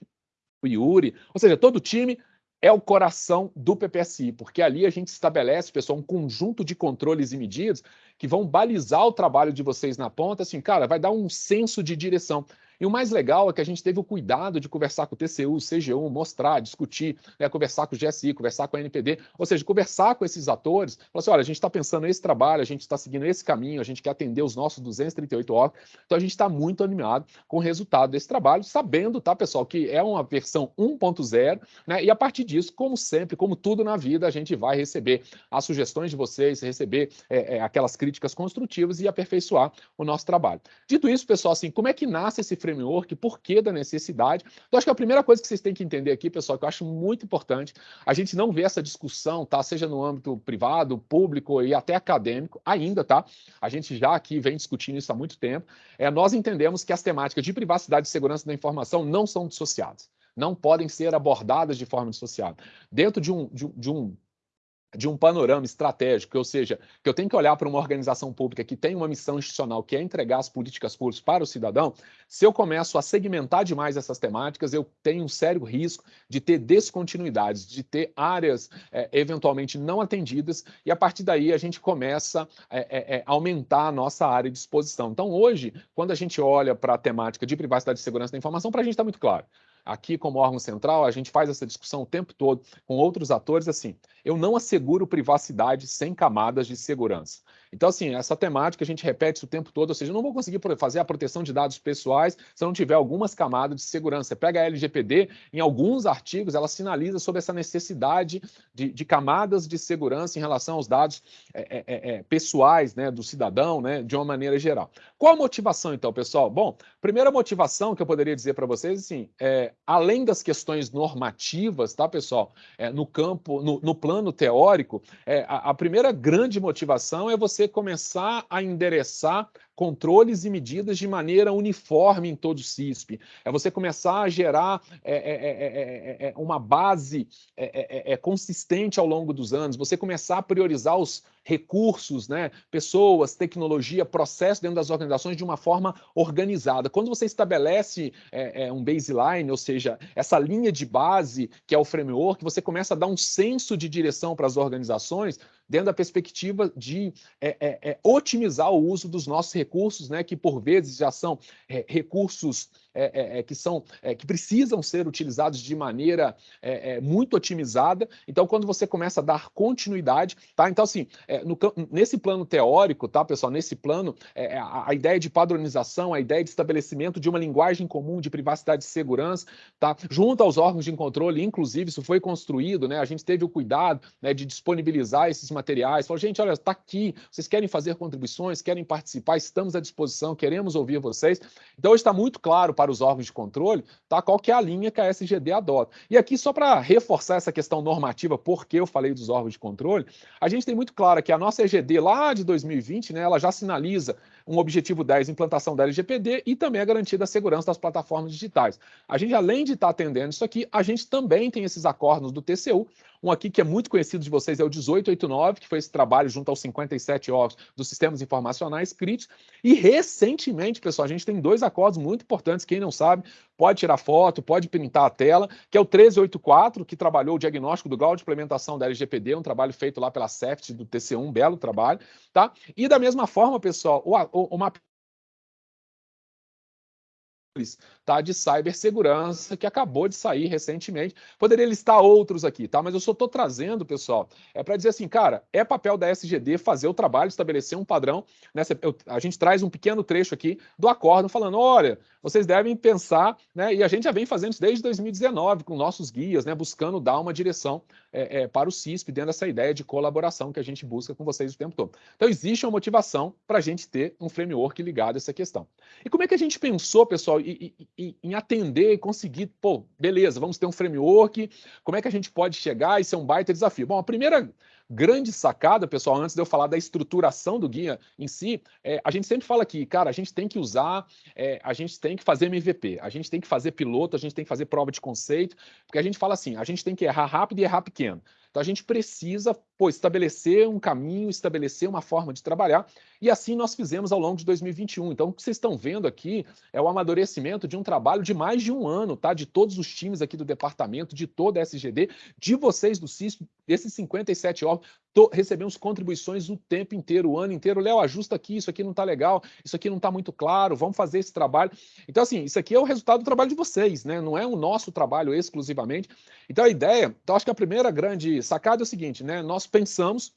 O Yuri, ou seja, todo time é o coração do PPSI, porque ali a gente estabelece, pessoal, um conjunto de controles e medidas que vão balizar o trabalho de vocês na ponta, assim, cara, vai dar um senso de direção. E o mais legal é que a gente teve o cuidado de conversar com o TCU, o CGU, mostrar, discutir, né, conversar com o GSI, conversar com a NPD, ou seja, conversar com esses atores, falar assim, olha, a gente está pensando nesse trabalho, a gente está seguindo esse caminho, a gente quer atender os nossos 238 órgãos, então a gente está muito animado com o resultado desse trabalho, sabendo, tá, pessoal, que é uma versão 1.0, né, e a partir disso, como sempre, como tudo na vida, a gente vai receber as sugestões de vocês, receber é, é, aquelas críticas construtivas e aperfeiçoar o nosso trabalho. Dito isso, pessoal, assim, como é que nasce esse framework framework, por que da necessidade. Então, acho que a primeira coisa que vocês têm que entender aqui, pessoal, que eu acho muito importante, a gente não vê essa discussão, tá? Seja no âmbito privado, público e até acadêmico, ainda, tá? A gente já aqui vem discutindo isso há muito tempo. É, nós entendemos que as temáticas de privacidade e segurança da informação não são dissociadas não podem ser abordadas de forma dissociada. Dentro de um, de, de um de um panorama estratégico, ou seja, que eu tenho que olhar para uma organização pública que tem uma missão institucional, que é entregar as políticas públicas para o cidadão, se eu começo a segmentar demais essas temáticas, eu tenho um sério risco de ter descontinuidades, de ter áreas é, eventualmente não atendidas, e a partir daí a gente começa a é, é, é, aumentar a nossa área de exposição. Então, hoje, quando a gente olha para a temática de privacidade e segurança da informação, para a gente está muito claro. Aqui, como órgão central, a gente faz essa discussão o tempo todo com outros atores, assim, eu não asseguro privacidade sem camadas de segurança. Então, assim, essa temática a gente repete isso o tempo todo, ou seja, eu não vou conseguir fazer a proteção de dados pessoais se eu não tiver algumas camadas de segurança. Você pega a LGPD, em alguns artigos, ela sinaliza sobre essa necessidade de, de camadas de segurança em relação aos dados é, é, é, é, pessoais né, do cidadão, né, de uma maneira geral. Qual a motivação, então, pessoal? Bom, primeira motivação que eu poderia dizer para vocês, assim, é, além das questões normativas, tá, pessoal, é, no campo, no, no plano teórico, é, a, a primeira grande motivação é você você começar a endereçar controles e medidas de maneira uniforme em todo o CISP. É você começar a gerar é, é, é, uma base consistente ao longo dos anos, você começar a priorizar os recursos, né, pessoas, tecnologia, processo dentro das organizações de uma forma organizada. Quando você estabelece um baseline, ou seja, essa linha de base, que é o framework, você começa a dar um senso de direção para as organizações dentro da perspectiva de é, é, é, otimizar o uso dos nossos recursos, né, que por vezes já são é, recursos é, é, é, que são é, que precisam ser utilizados de maneira é, muito otimizada. Então, quando você começa a dar continuidade, tá? Então, assim, no, nesse plano teórico, tá, pessoal? Nesse plano, a, a, ideia de padronização, a ideia de estabelecimento de uma linguagem comum de privacidade e segurança, tá? Junto aos órgãos de controle, inclusive, isso foi construído, né? A gente teve o cuidado né, de disponibilizar esses materiais. Falou, gente, olha, está aqui. Vocês querem fazer contribuições, querem participar? Estamos à disposição, queremos ouvir vocês. Então, está muito claro para os órgãos de controle, tá? qual que é a linha que a SGD adota. E aqui, só para reforçar essa questão normativa, porque eu falei dos órgãos de controle, a gente tem muito claro que a nossa EGD lá de 2020, né, ela já sinaliza um objetivo 10, implantação da LGPD e também a garantia da segurança das plataformas digitais. A gente, além de estar tá atendendo isso aqui, a gente também tem esses acordos do TCU, um aqui que é muito conhecido de vocês é o 1889, que foi esse trabalho junto aos 57 órgãos dos sistemas informacionais críticos. E recentemente, pessoal, a gente tem dois acordos muito importantes. Quem não sabe, pode tirar foto, pode printar a tela, que é o 1384, que trabalhou o diagnóstico do grau de implementação da LGPD, um trabalho feito lá pela CEFT do TCU, um belo trabalho, tá? E da mesma forma, pessoal, o, o, o tá, de cibersegurança que acabou de sair recentemente. Poderia listar outros aqui, tá? Mas eu só estou trazendo, pessoal, é para dizer assim, cara, é papel da SGD fazer o trabalho, estabelecer um padrão. Né? A gente traz um pequeno trecho aqui do acordo falando, olha, vocês devem pensar, né? E a gente já vem fazendo isso desde 2019 com nossos guias, né? Buscando dar uma direção é, é, para o CISP dentro dessa ideia de colaboração que a gente busca com vocês o tempo todo. Então existe uma motivação para a gente ter um framework ligado a essa questão. E como é que a gente pensou, pessoal? E, e, em atender e conseguir, pô, beleza, vamos ter um framework, como é que a gente pode chegar? Isso é um baita desafio. Bom, a primeira grande sacada, pessoal, antes de eu falar da estruturação do guia em si, é, a gente sempre fala aqui, cara, a gente tem que usar, é, a gente tem que fazer MVP, a gente tem que fazer piloto, a gente tem que fazer prova de conceito, porque a gente fala assim, a gente tem que errar rápido e errar pequeno. Então a gente precisa pô, estabelecer um caminho, estabelecer uma forma de trabalhar, e assim nós fizemos ao longo de 2021. Então o que vocês estão vendo aqui é o amadurecimento de um trabalho de mais de um ano, tá? De todos os times aqui do departamento, de toda a SGD, de vocês do CISP, desses 57 órgãos, tô, recebemos contribuições o tempo inteiro, o ano inteiro. Léo, ajusta aqui, isso aqui não está legal, isso aqui não está muito claro, vamos fazer esse trabalho. Então, assim, isso aqui é o resultado do trabalho de vocês, né? Não é o nosso trabalho exclusivamente. Então, a ideia, então, acho que a primeira grande sacada é o seguinte, né? Nós pensamos,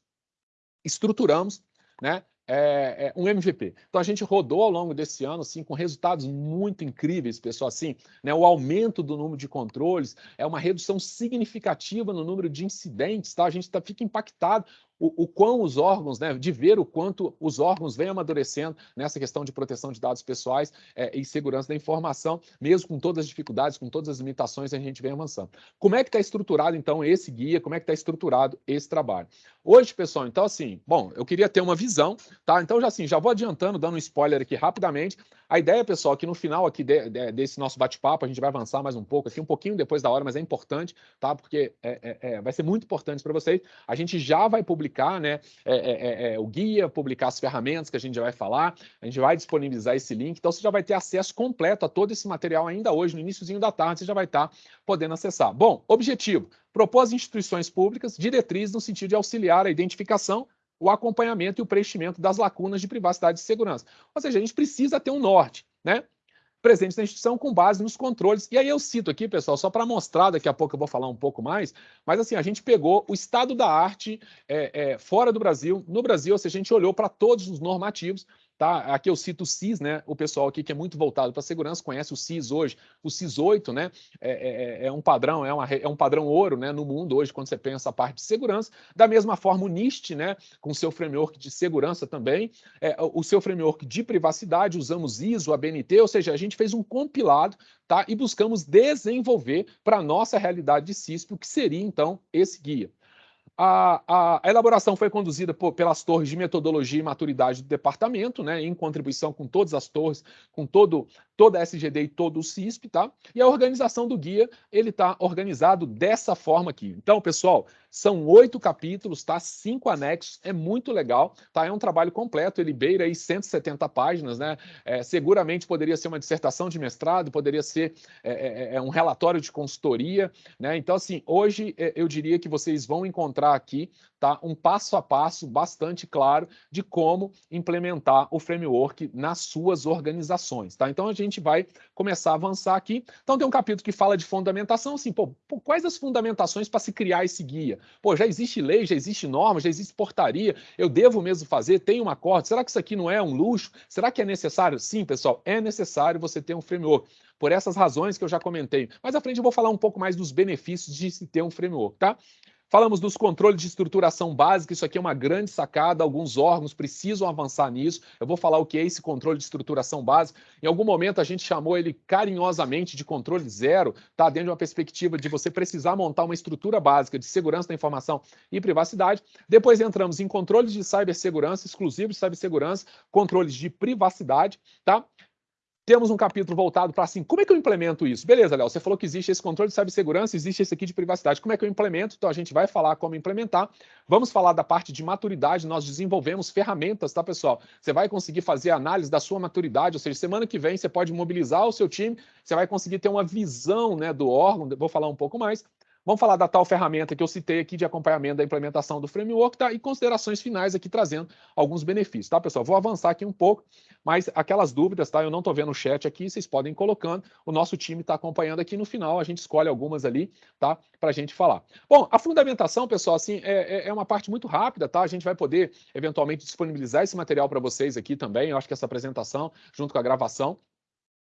estruturamos, né? É, é, um MVP. Então a gente rodou ao longo desse ano, assim, com resultados muito incríveis, pessoal, assim, né? O aumento do número de controles é uma redução significativa no número de incidentes, tá? A gente tá, fica impactado o, o quão os órgãos, né, de ver o quanto os órgãos vêm amadurecendo nessa questão de proteção de dados pessoais é, e segurança da informação, mesmo com todas as dificuldades, com todas as limitações, a gente vem avançando. Como é que está estruturado, então, esse guia? Como é que está estruturado esse trabalho? Hoje, pessoal, então, assim, bom, eu queria ter uma visão, tá? Então, já assim, já vou adiantando, dando um spoiler aqui rapidamente. A ideia, pessoal, é que no final aqui de, de, desse nosso bate-papo, a gente vai avançar mais um pouco aqui, um pouquinho depois da hora, mas é importante, tá? Porque é, é, é vai ser muito importante para vocês. A gente já vai publicar publicar né, é, é, é, é, o guia, publicar as ferramentas que a gente já vai falar, a gente vai disponibilizar esse link, então você já vai ter acesso completo a todo esse material ainda hoje, no iníciozinho da tarde, você já vai estar podendo acessar. Bom, objetivo, propor às instituições públicas diretrizes no sentido de auxiliar a identificação, o acompanhamento e o preenchimento das lacunas de privacidade e segurança. Ou seja, a gente precisa ter um norte, né? Presentes na instituição com base nos controles. E aí eu cito aqui, pessoal, só para mostrar, daqui a pouco eu vou falar um pouco mais, mas assim, a gente pegou o estado da arte é, é, fora do Brasil, no Brasil, ou seja, a gente olhou para todos os normativos, Tá? Aqui eu cito o CIS, né? O pessoal aqui que é muito voltado para segurança conhece o CIS hoje. O CIS 8, né? É, é, é, um padrão, é, uma, é um padrão ouro, né? No mundo hoje, quando você pensa a parte de segurança. Da mesma forma, o NIST, né? Com seu framework de segurança também. É, o seu framework de privacidade, usamos ISO, ABNT, ou seja, a gente fez um compilado, tá? E buscamos desenvolver para a nossa realidade de CISP o que seria, então, esse guia. A, a, elaboração foi conduzida por, pelas torres de metodologia e maturidade do departamento, né, em contribuição com todas as torres, com todo, toda a SGD e todo o CISP, tá? E a organização do guia, ele está organizado dessa forma aqui. Então, pessoal, são oito capítulos, tá? Cinco anexos, é muito legal, tá? É um trabalho completo, ele beira aí 170 páginas, né? É, seguramente poderia ser uma dissertação de mestrado, poderia ser é, é, é, é um relatório de consultoria, né? Então, assim, hoje é, eu diria que vocês vão encontrar aqui, tá? Um passo a passo bastante claro de como implementar o framework nas suas organizações, tá? Então, a gente vai começar a avançar aqui. Então, tem um capítulo que fala de fundamentação, assim, pô, pô quais as fundamentações para se criar esse guia? Pô, já existe lei, já existe norma, já existe portaria, eu devo mesmo fazer, tem um acordo, será que isso aqui não é um luxo? Será que é necessário? Sim, pessoal, é necessário você ter um framework, por essas razões que eu já comentei. Mais à frente eu vou falar um pouco mais dos benefícios de se ter um framework, tá? Falamos dos controles de estruturação básica, isso aqui é uma grande sacada, alguns órgãos precisam avançar nisso. Eu vou falar o que é esse controle de estruturação básica. Em algum momento a gente chamou ele carinhosamente de controle zero, tá? Dentro de uma perspectiva de você precisar montar uma estrutura básica de segurança da informação e privacidade. Depois entramos em controles de cibersegurança, exclusivos de cibersegurança, controles de privacidade, tá? Temos um capítulo voltado para assim, como é que eu implemento isso? Beleza, Léo, você falou que existe esse controle de cibersegurança, existe esse aqui de privacidade. Como é que eu implemento? Então a gente vai falar como implementar. Vamos falar da parte de maturidade, nós desenvolvemos ferramentas, tá, pessoal? Você vai conseguir fazer análise da sua maturidade, ou seja, semana que vem você pode mobilizar o seu time, você vai conseguir ter uma visão, né, do órgão, vou falar um pouco mais. Vamos falar da tal ferramenta que eu citei aqui de acompanhamento da implementação do framework, tá? E considerações finais aqui trazendo alguns benefícios, tá, pessoal? Vou avançar aqui um pouco, mas aquelas dúvidas, tá? Eu não estou vendo o chat aqui, vocês podem ir colocando. O nosso time está acompanhando aqui no final, a gente escolhe algumas ali, tá? Para a gente falar. Bom, a fundamentação, pessoal, assim, é, é, é uma parte muito rápida, tá? A gente vai poder, eventualmente, disponibilizar esse material para vocês aqui também. Eu acho que essa apresentação, junto com a gravação,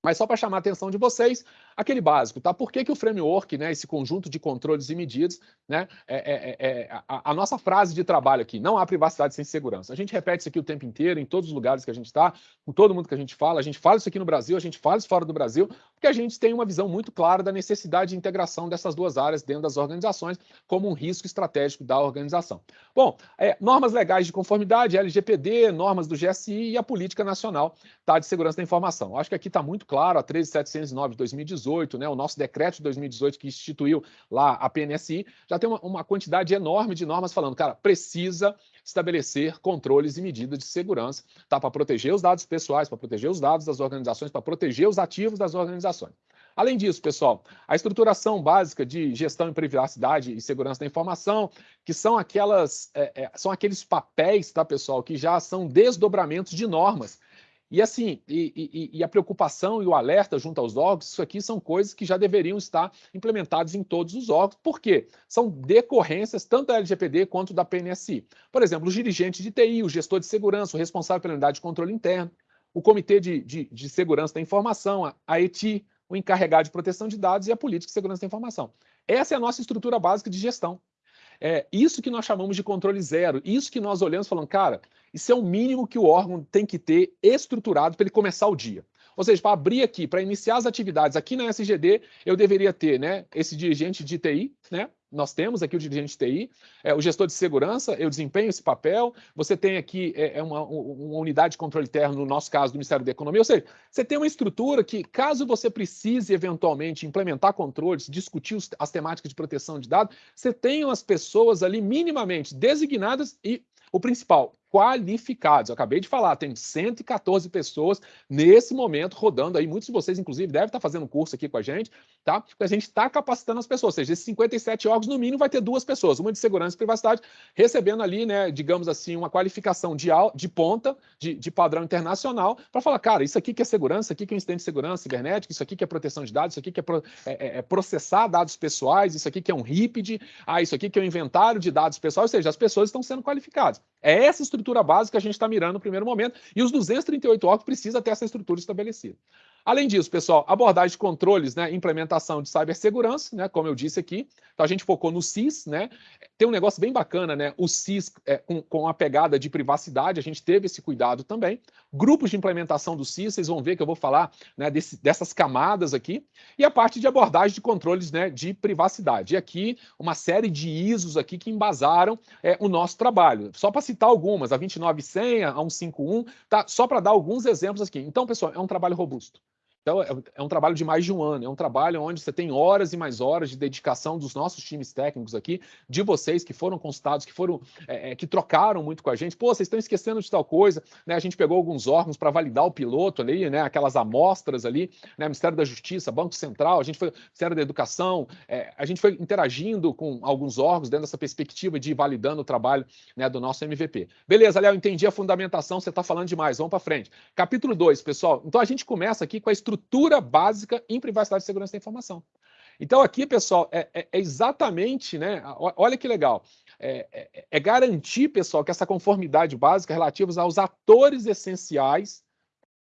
Mas só para chamar a atenção de vocês, aquele básico, tá? Por que, que o framework, né, esse conjunto de controles e medidas, né, é, é, é, é a, a, nossa frase de trabalho aqui, não há privacidade sem segurança. A gente repete isso aqui o tempo inteiro, em todos os lugares que a gente está, com todo mundo que a gente fala, a gente fala isso aqui no Brasil, a gente fala isso fora do Brasil, porque a gente tem uma visão muito clara da necessidade de integração dessas duas áreas dentro das organizações como um risco estratégico da organização. Bom, é, normas legais de conformidade, LGPD, normas do GSI e a política nacional tá, de segurança da informação. Acho que aqui está muito claro, a 13709 de 2018, né, o nosso decreto de 2018 que instituiu lá a PNSI, já tem uma, uma quantidade enorme de normas falando, cara, precisa estabelecer controles e medidas de segurança tá, para proteger os dados pessoais, para proteger os dados das organizações, para proteger os ativos das organizações. Além disso, pessoal, a estruturação básica de gestão em privacidade e segurança da informação, que são aquelas, é, é, são aqueles papéis, tá, pessoal, que já são desdobramentos de normas e assim, e, e, e, a preocupação e o alerta junto aos órgãos, isso aqui são coisas que já deveriam estar implementadas em todos os órgãos, porque são decorrências tanto da LGPD quanto da PNSI. Por exemplo, o dirigente de TI, o gestor de segurança, o responsável pela unidade de controle interno, o Comitê de, de, de Segurança da Informação, a, a ETI, o encarregado de proteção de dados e a política de segurança da informação. Essa é a nossa estrutura básica de gestão. É isso que nós chamamos de controle zero. Isso que nós olhamos falando, cara, isso é o mínimo que o órgão tem que ter estruturado para ele começar o dia. Ou seja, para abrir aqui, para iniciar as atividades aqui na SGD, eu deveria ter né, esse dirigente de TI, né, nós temos aqui o dirigente de TI, é, o gestor de segurança, eu desempenho esse papel, você tem aqui é, é uma, uma, unidade de controle interno, no nosso caso, do Ministério da Economia, ou seja, você tem uma estrutura que, caso você precise eventualmente implementar controles, discutir os, as temáticas de proteção de dados, você tem as pessoas ali minimamente designadas e o principal, qualificados. Eu acabei de falar, tem 114 pessoas nesse momento rodando aí. Muitos de vocês, inclusive, devem estar fazendo curso aqui com a gente, tá? Porque a gente está capacitando as pessoas. Ou seja, esses 57 órgãos, no mínimo, vai ter duas pessoas, uma de segurança e privacidade, recebendo ali, né, digamos assim, uma qualificação de, de ponta, de, de padrão internacional, para falar, cara, isso aqui que é segurança, isso aqui que é incidente de segurança cibernética, isso aqui que é proteção de dados, isso aqui que é, pro, é, é, é processar dados pessoais, isso aqui que é um RIPD, ah, isso aqui que é um inventário de dados pessoais, ou seja, as pessoas estão sendo qualificadas. É essa estrutura básica que a gente está mirando no primeiro momento, e os 238 órgãos precisam ter essa estrutura estabelecida. Além disso, pessoal, abordagem de controles, né, implementação de cibersegurança, né, como eu disse aqui. Então a gente focou no CIS, né? Tem um negócio bem bacana, né? O CIS é, com, com a pegada de privacidade, a gente teve esse cuidado também. Grupos de implementação do CIS, vocês vão ver que eu vou falar né, desse, dessas camadas aqui. E a parte de abordagem de controles né, de privacidade. E aqui, uma série de ISOs aqui que embasaram é, o nosso trabalho. Só para citar algumas, a 29100, a 151, tá? Só para dar alguns exemplos aqui. Então, pessoal, é um trabalho robusto. Então, é, é um trabalho de mais de um ano, é um trabalho onde você tem horas e mais horas de dedicação dos nossos times técnicos aqui, de vocês que foram consultados, que foram, é, é que trocaram muito com a gente. Pô, vocês estão esquecendo de tal coisa, né? A gente pegou alguns órgãos para validar o piloto ali, né? Aquelas amostras ali, né? Ministério da Justiça, Banco Central, a gente foi, Ministério da Educação, é, a gente foi interagindo com alguns órgãos dentro dessa perspectiva de validando o trabalho né, do nosso MVP. Beleza, Léo, entendi a fundamentação, você está falando demais, vamos para frente. Capítulo 2, pessoal. Então a gente começa aqui com a estrutura estrutura básica em privacidade e segurança da informação. Então, aqui, pessoal, é, é, é exatamente, né? Olha que legal. É, é, é, garantir, pessoal, que essa conformidade básica relativa aos atores essenciais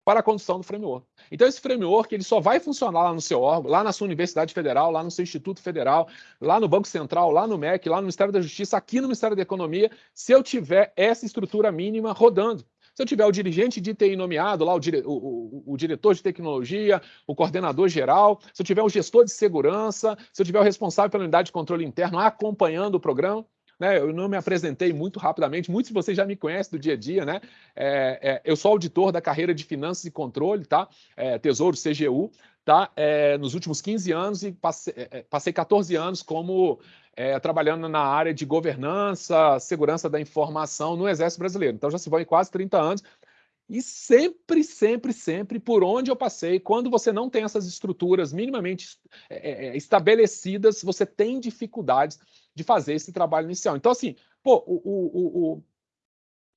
para a condução do framework. Então, esse framework ele só vai funcionar lá no seu órgão, lá na sua Universidade Federal, lá no seu Instituto Federal, lá no Banco Central, lá no MEC, lá no Ministério da Justiça, aqui no Ministério da Economia, se eu tiver essa estrutura mínima rodando. Se eu tiver o dirigente de TI nomeado, lá o, dire, o, o, o, diretor de tecnologia, o coordenador geral, se eu tiver o gestor de segurança, se eu tiver o responsável pela unidade de controle interno acompanhando o programa, né, eu não me apresentei muito rapidamente, muitos de vocês já me conhecem do dia a dia, né? É, é, eu sou auditor da carreira de finanças e controle, tá? É, Tesouro CGU, tá? É, nos últimos 15 anos e passei, é, é, passei 14 anos como é, trabalhando na área de governança, segurança da informação no Exército Brasileiro. Então já se vão quase 30 anos. E sempre, sempre, sempre, por onde eu passei, quando você não tem essas estruturas minimamente é, é, estabelecidas, você tem dificuldades de fazer esse trabalho inicial. Então, assim, pô, o, o, o,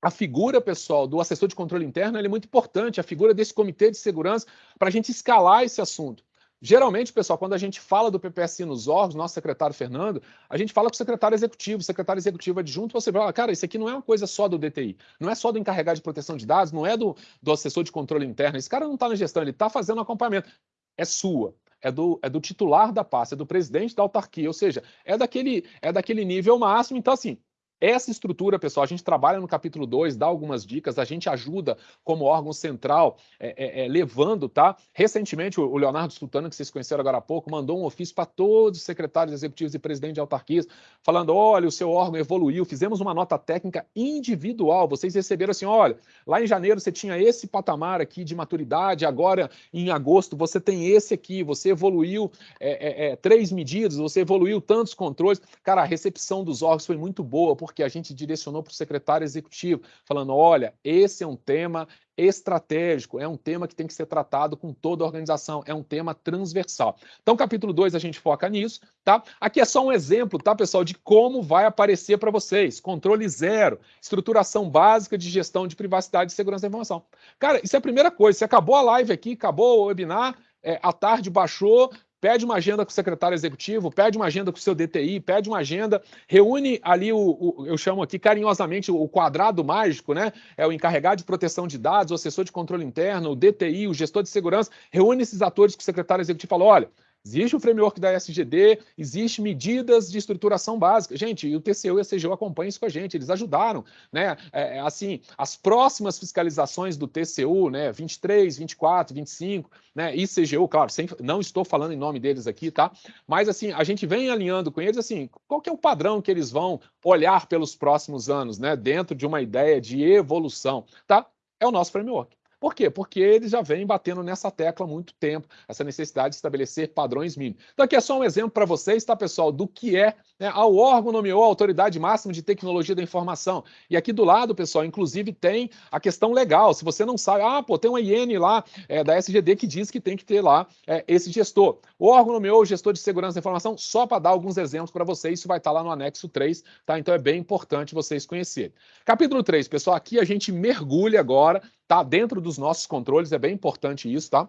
a figura, pessoal, do assessor de controle interno é muito importante, a figura desse comitê de segurança, para a gente escalar esse assunto. Geralmente, pessoal, quando a gente fala do PPSI nos órgãos, nosso secretário Fernando, a gente fala com o secretário executivo, o secretário executivo adjunto, você fala, cara, isso aqui não é uma coisa só do DTI, não é só do encarregado de proteção de dados, não é do, do assessor de controle interno, esse cara não está na gestão, ele está fazendo acompanhamento. É sua, é do, é do titular da pasta, é do presidente da autarquia, ou seja, é daquele, é daquele nível máximo. Então, assim, essa estrutura, pessoal, a gente trabalha no capítulo 2, dá algumas dicas, a gente ajuda como órgão central, é, é, é, levando, tá? Recentemente, o Leonardo Sultano, que vocês conheceram agora há pouco, mandou um ofício para todos os secretários executivos e presidente de autarquias, falando: olha, o seu órgão evoluiu, fizemos uma nota técnica individual. Vocês receberam assim: olha, lá em janeiro você tinha esse patamar aqui de maturidade, agora em agosto você tem esse aqui, você evoluiu é, é, é, três medidas, você evoluiu tantos controles. Cara, a recepção dos órgãos foi muito boa, porque a gente direcionou para o secretário executivo, falando: olha, esse é um tema estratégico, é um tema que tem que ser tratado com toda a organização, é um tema transversal. Então, capítulo 2 a gente foca nisso, tá? Aqui é só um exemplo, tá, pessoal, de como vai aparecer para vocês. Controle zero, estruturação básica de gestão de privacidade e segurança da informação. Cara, isso é a primeira coisa. Você acabou a live aqui, acabou o webinar, é, à tarde baixou, pede uma agenda com o secretário executivo, pede uma agenda com o seu DTI, pede uma agenda, reúne ali o, o, eu chamo aqui carinhosamente o quadrado mágico, né? É o encarregado de proteção de dados, o assessor de controle interno, o DTI, o gestor de segurança, reúne esses atores com o secretário executivo e fala: olha, Existe o framework da SGD, existe medidas de estruturação básica. Gente, e o TCU e a CGU acompanham isso com a gente, eles ajudaram, né? É, é, assim, as próximas fiscalizações do TCU, né? 23, 24, 25, né? E CGU, claro, sem, não estou falando em nome deles aqui, tá? Mas assim, a gente vem alinhando com eles assim, qual que é o padrão que eles vão olhar pelos próximos anos, né? Dentro de uma ideia de evolução, tá? É o nosso framework. Por quê? Porque eles já vêm batendo nessa tecla há muito tempo, essa necessidade de estabelecer padrões mínimos. Então, aqui é só um exemplo para vocês, tá, pessoal, do que é. Né? O órgão nomeou a Autoridade Máxima de Tecnologia da Informação. E aqui do lado, pessoal, inclusive tem a questão legal. Se você não sabe, ah, pô, tem uma IN lá é, da SGD que diz que tem que ter lá é, esse gestor. O órgão nomeou o gestor de segurança da informação, só para dar alguns exemplos para vocês, isso vai estar tá lá no anexo 3, tá? Então é bem importante vocês conhecerem. Capítulo 3, pessoal, aqui a gente mergulha agora tá dentro dos nossos controles, é bem importante isso, tá?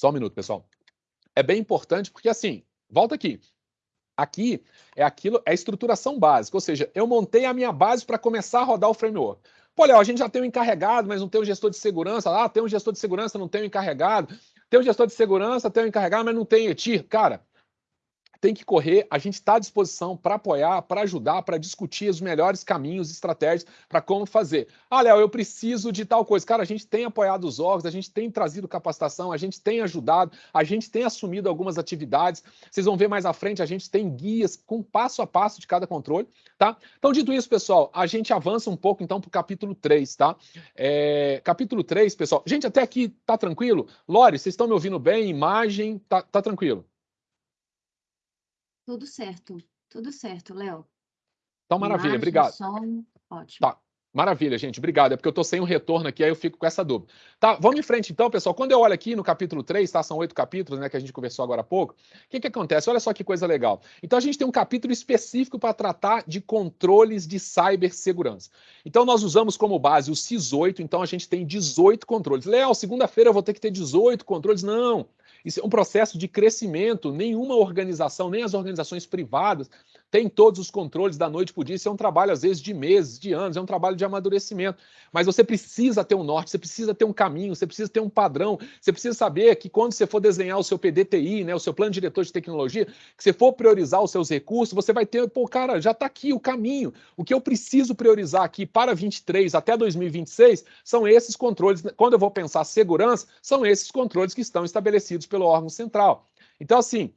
Só um minuto, pessoal. É bem importante porque, assim, volta aqui. Aqui é aquilo, é a estruturação básica, ou seja, eu montei a minha base para começar a rodar o framework. Pô, Léo, a gente já tem um encarregado, mas não tem um gestor de segurança. Ah, tem um gestor de segurança, não tem um encarregado. Tem um gestor de segurança, tem um encarregado, mas não tem ETIR. Cara, tem que correr, a gente está à disposição para apoiar, para ajudar, para discutir os melhores caminhos, estratégias para como fazer. Ah, Léo, eu preciso de tal coisa. Cara, a gente tem apoiado os órgãos, a gente tem trazido capacitação, a gente tem ajudado, a gente tem assumido algumas atividades. Vocês vão ver mais à frente, a gente tem guias com passo a passo de cada controle, tá? Então, dito isso, pessoal, a gente avança um pouco então para o capítulo 3, tá? É, capítulo 3, pessoal. Gente, até aqui tá tranquilo? Lore, vocês estão me ouvindo bem? Imagem, tá, tá tranquilo? Tudo certo, tudo certo, Léo. Então, maravilha, Imagem, obrigado. Som, ótimo. Tá, maravilha, gente, obrigado. É porque eu estou sem um retorno aqui, aí eu fico com essa dúvida. Tá, vamos em frente então, pessoal. Quando eu olho aqui no capítulo 3, tá? São oito capítulos, né, que a gente conversou agora há pouco. O que que acontece? Olha só que coisa legal. Então, a gente tem um capítulo específico para tratar de controles de cibersegurança. Então, nós usamos como base o CIS 8, então a gente tem 18 controles. Léo, segunda-feira eu vou ter que ter 18 controles? Não. Isso é um processo de crescimento. Nenhuma organização, nem as organizações privadas, tem todos os controles da noite para o dia. Isso é um trabalho, às vezes, de meses, de anos, é um trabalho de amadurecimento. Mas você precisa ter um norte, você precisa ter um caminho, você precisa ter um padrão, você precisa saber que quando você for desenhar o seu PDTI, né, o seu plano diretor de tecnologia, que você for priorizar os seus recursos, você vai ter, pô, cara, já está aqui o caminho. O que eu preciso priorizar aqui para 23 até 2026 são esses controles. Quando eu vou pensar segurança, são esses controles que estão estabelecidos pelo órgão central. Então, assim,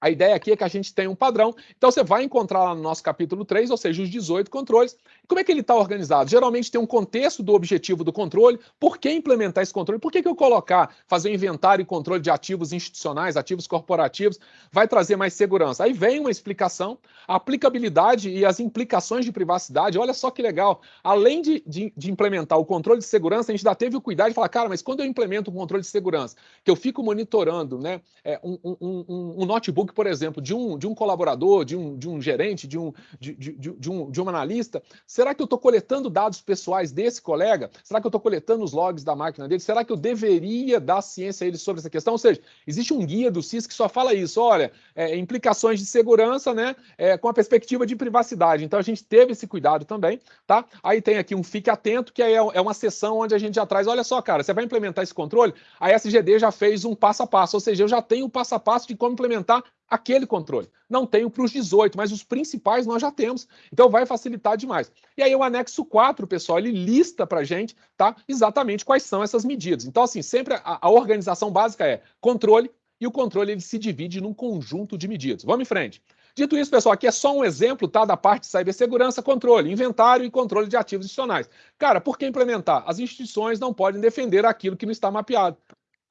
a ideia aqui é que a gente tem um padrão. Então, você vai encontrar lá no nosso capítulo 3, ou seja, os 18 controles. Como é que ele está organizado? Geralmente tem um contexto do objetivo do controle. Por que implementar esse controle? Por que, que eu colocar, fazer um inventário e controle de ativos institucionais, ativos corporativos, vai trazer mais segurança? Aí vem uma explicação, a aplicabilidade e as implicações de privacidade. Olha só que legal. Além de, de, de implementar o controle de segurança, a gente já teve o cuidado de falar, cara, mas quando eu implemento um controle de segurança, que eu fico monitorando né, é, um, um, um, um notebook por exemplo, de um, de um colaborador, de um, de um gerente, de um, de, de, de, um, de um analista, Será que eu estou coletando dados pessoais desse colega? Será que eu estou coletando os logs da máquina dele? Será que eu deveria dar ciência a ele sobre essa questão? Ou seja, existe um guia do CIS que só fala isso. Olha, é, implicações de segurança, né? É, com a perspectiva de privacidade. Então a gente teve esse cuidado também, tá? Aí tem aqui um fique atento, que é, é uma sessão onde a gente já traz, olha só, cara, você vai implementar esse controle, a SGD já fez um passo a passo, ou seja, eu já tenho o um passo a passo de como implementar aquele controle. Não tenho para os 18, mas os principais nós já temos. Então vai facilitar demais. E aí o anexo 4, pessoal, ele lista para a gente tá, exatamente quais são essas medidas. Então, assim, sempre a, a, organização básica é controle, e o controle ele se divide num conjunto de medidas. Vamos em frente. Dito isso, pessoal, aqui é só um exemplo tá, da parte de cibersegurança, controle, inventário e controle de ativos adicionais. Cara, por que implementar? As instituições não podem defender aquilo que não está mapeado.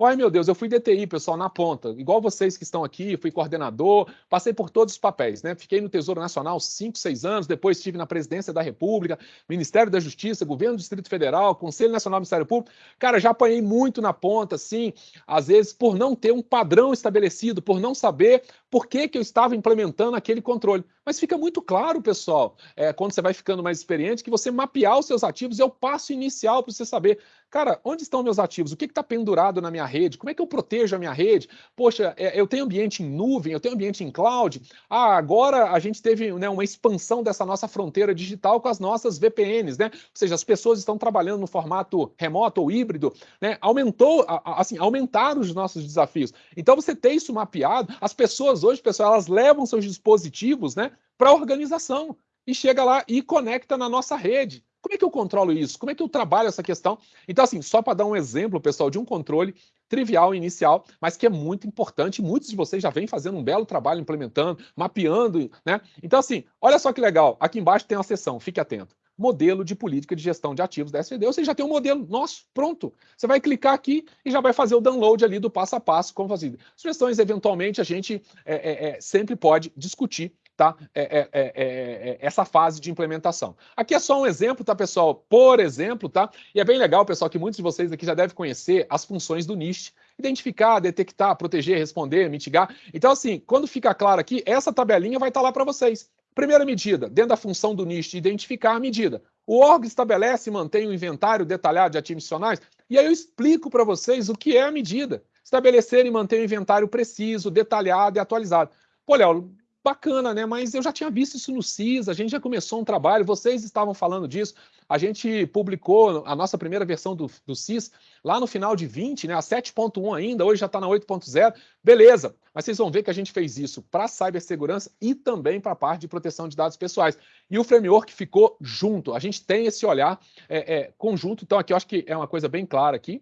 Ai, meu Deus, eu fui DTI, pessoal, na ponta. Igual vocês que estão aqui, fui coordenador, passei por todos os papéis, né? Fiquei no Tesouro Nacional cinco, seis anos, depois estive na Presidência da República, Ministério da Justiça, Governo do Distrito Federal, Conselho Nacional do Ministério Público. Cara, já apanhei muito na ponta, assim, às vezes por não ter um padrão estabelecido, por não saber por que, que eu estava implementando aquele controle. Mas fica muito claro, pessoal, é, quando você vai ficando mais experiente, que você mapear os seus ativos é o passo inicial para você saber, cara, onde estão meus ativos? O que está pendurado na minha rede? Como é que eu protejo a minha rede? Poxa, é, eu tenho ambiente em nuvem, eu tenho ambiente em cloud. Ah, agora a gente teve né, uma expansão dessa nossa fronteira digital com as nossas VPNs, né? Ou seja, as pessoas estão trabalhando no formato remoto ou híbrido, né? Aumentou, assim, aumentaram os nossos desafios. Então, você ter isso mapeado, as pessoas hoje, pessoal, elas levam seus dispositivos, né? Para a organização e chega lá e conecta na nossa rede. Como é que eu controlo isso? Como é que eu trabalho essa questão? Então, assim, só para dar um exemplo, pessoal, de um controle trivial inicial, mas que é muito importante. Muitos de vocês já vêm fazendo um belo trabalho implementando, mapeando, né? Então, assim, olha só que legal. Aqui embaixo tem uma seção, fique atento. Modelo de política de gestão de ativos da SVD. Você já tem um modelo nosso, pronto. Você vai clicar aqui e já vai fazer o download ali do passo a passo, como fazer. Sugestões, eventualmente, a gente é, é, é, sempre pode discutir tá? É, é, é, é, essa fase de implementação. Aqui é só um exemplo, tá, pessoal? Por exemplo, tá? E é bem legal, pessoal, que muitos de vocês aqui já devem conhecer as funções do NIST. Identificar, detectar, proteger, responder, mitigar. Então, assim, quando fica claro aqui, essa tabelinha vai estar lá para vocês. Primeira medida, dentro da função do NIST, identificar a medida. O órgão estabelece e mantém o um inventário detalhado de ativos adicionais, e aí eu explico para vocês o que é a medida. Estabelecer e manter o um inventário preciso, detalhado e atualizado. Pô, Léo, bacana, né? Mas eu já tinha visto isso no CIS, a gente já começou um trabalho, vocês estavam falando disso, a gente publicou a nossa primeira versão do, do CIS lá no final de 20, né? A 7.1 ainda, hoje já está na 8.0, beleza. Mas vocês vão ver que a gente fez isso para cibersegurança e também para a parte de proteção de dados pessoais. E o framework ficou junto, a gente tem esse olhar é, é, conjunto, então aqui eu acho que é uma coisa bem clara aqui.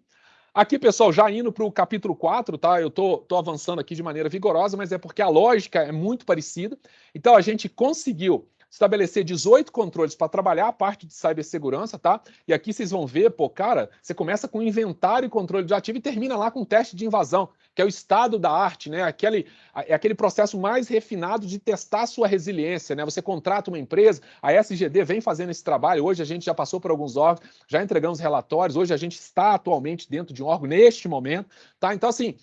Aqui, pessoal, já indo para o capítulo 4, tá? Eu tô, tô avançando aqui de maneira vigorosa, mas é porque a lógica é muito parecida. Então, a gente conseguiu estabelecer 18 controles para trabalhar a parte de cibersegurança, tá? E aqui vocês vão ver, pô, cara, você começa com inventário e controle de ativo e termina lá com teste de invasão, que é o estado da arte, né? Aquele, é aquele processo mais refinado de testar a sua resiliência, né? Você contrata uma empresa, a SGD vem fazendo esse trabalho, hoje a gente já passou por alguns órgãos, já entregamos relatórios, hoje a gente está atualmente dentro de um órgão neste momento, tá? Então, assim,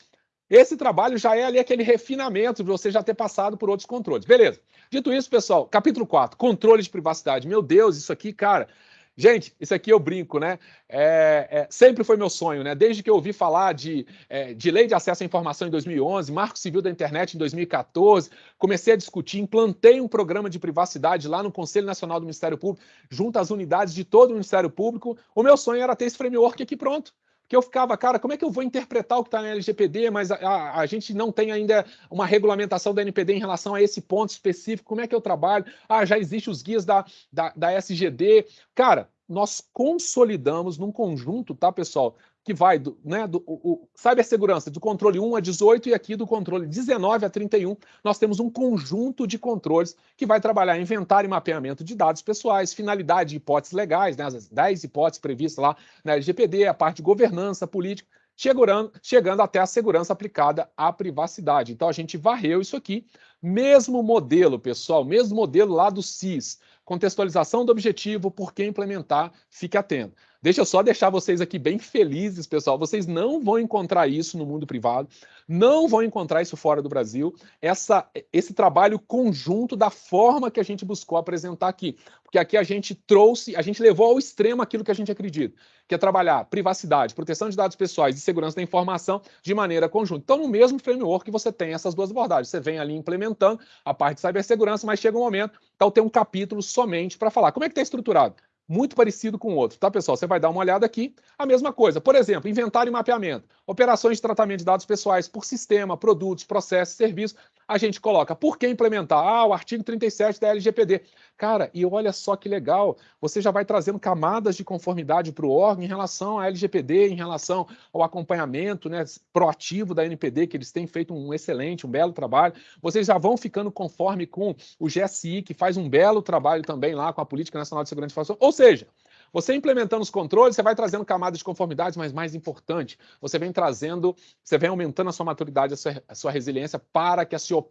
esse trabalho já é ali aquele refinamento de você já ter passado por outros controles. Beleza. Dito isso, pessoal, capítulo 4, controle de privacidade. Meu Deus, isso aqui, cara. Gente, isso aqui eu brinco, né? É, é, sempre foi meu sonho, né? Desde que eu ouvi falar de, é, de lei de acesso à informação em 2011, Marco Civil da Internet em 2014, comecei a discutir, implantei um programa de privacidade lá no Conselho Nacional do Ministério Público, junto às unidades de todo o Ministério Público. O meu sonho era ter esse framework aqui pronto que eu ficava, cara, como é que eu vou interpretar o que está na LGPD, mas a, a, a, gente não tem ainda uma regulamentação da NPD em relação a esse ponto específico, como é que eu trabalho? Ah, já existem os guias da, da, da SGD. Cara, nós consolidamos num conjunto, tá, pessoal? Que vai do, né, do o, o, cibersegurança do controle 1 a 18 e aqui do controle 19 a 31, nós temos um conjunto de controles que vai trabalhar inventário e mapeamento de dados pessoais, finalidade e hipóteses legais, né, as 10 hipóteses previstas lá na LGPD, a parte de governança política, chegando, chegando até a segurança aplicada à privacidade. Então a gente varreu isso aqui, mesmo modelo, pessoal, mesmo modelo lá do CIS, contextualização do objetivo, por que implementar, fique atento. Deixa eu só deixar vocês aqui bem felizes, pessoal. Vocês não vão encontrar isso no mundo privado, não vão encontrar isso fora do Brasil. Essa, esse trabalho conjunto da forma que a gente buscou apresentar aqui. Porque aqui a gente trouxe, a gente levou ao extremo aquilo que a gente acredita, que é trabalhar privacidade, proteção de dados pessoais e segurança da informação de maneira conjunta. Então, no mesmo framework você tem essas duas abordagens. Você vem ali implementando a parte de cibersegurança, mas chega um momento, então tem um capítulo somente para falar como é que está estruturado muito parecido com o outro, tá, pessoal? Você vai dar uma olhada aqui, a mesma coisa. Por exemplo, inventário e mapeamento, operações de tratamento de dados pessoais por sistema, produtos, processos, serviços. A gente coloca por que implementar? Ah, o artigo 37 da LGPD. Cara, e olha só que legal, você já vai trazendo camadas de conformidade para o órgão em relação à LGPD, em relação ao acompanhamento né, proativo da NPD, que eles têm feito um excelente, um belo trabalho. Vocês já vão ficando conforme com o GSI, que faz um belo trabalho também lá com a Política Nacional de Segurança de Informação. Ou seja, você implementando os controles, você vai trazendo camadas de conformidade, mas mais importante, você vem trazendo, você vem aumentando a sua maturidade, a sua, a sua resiliência para que a sua,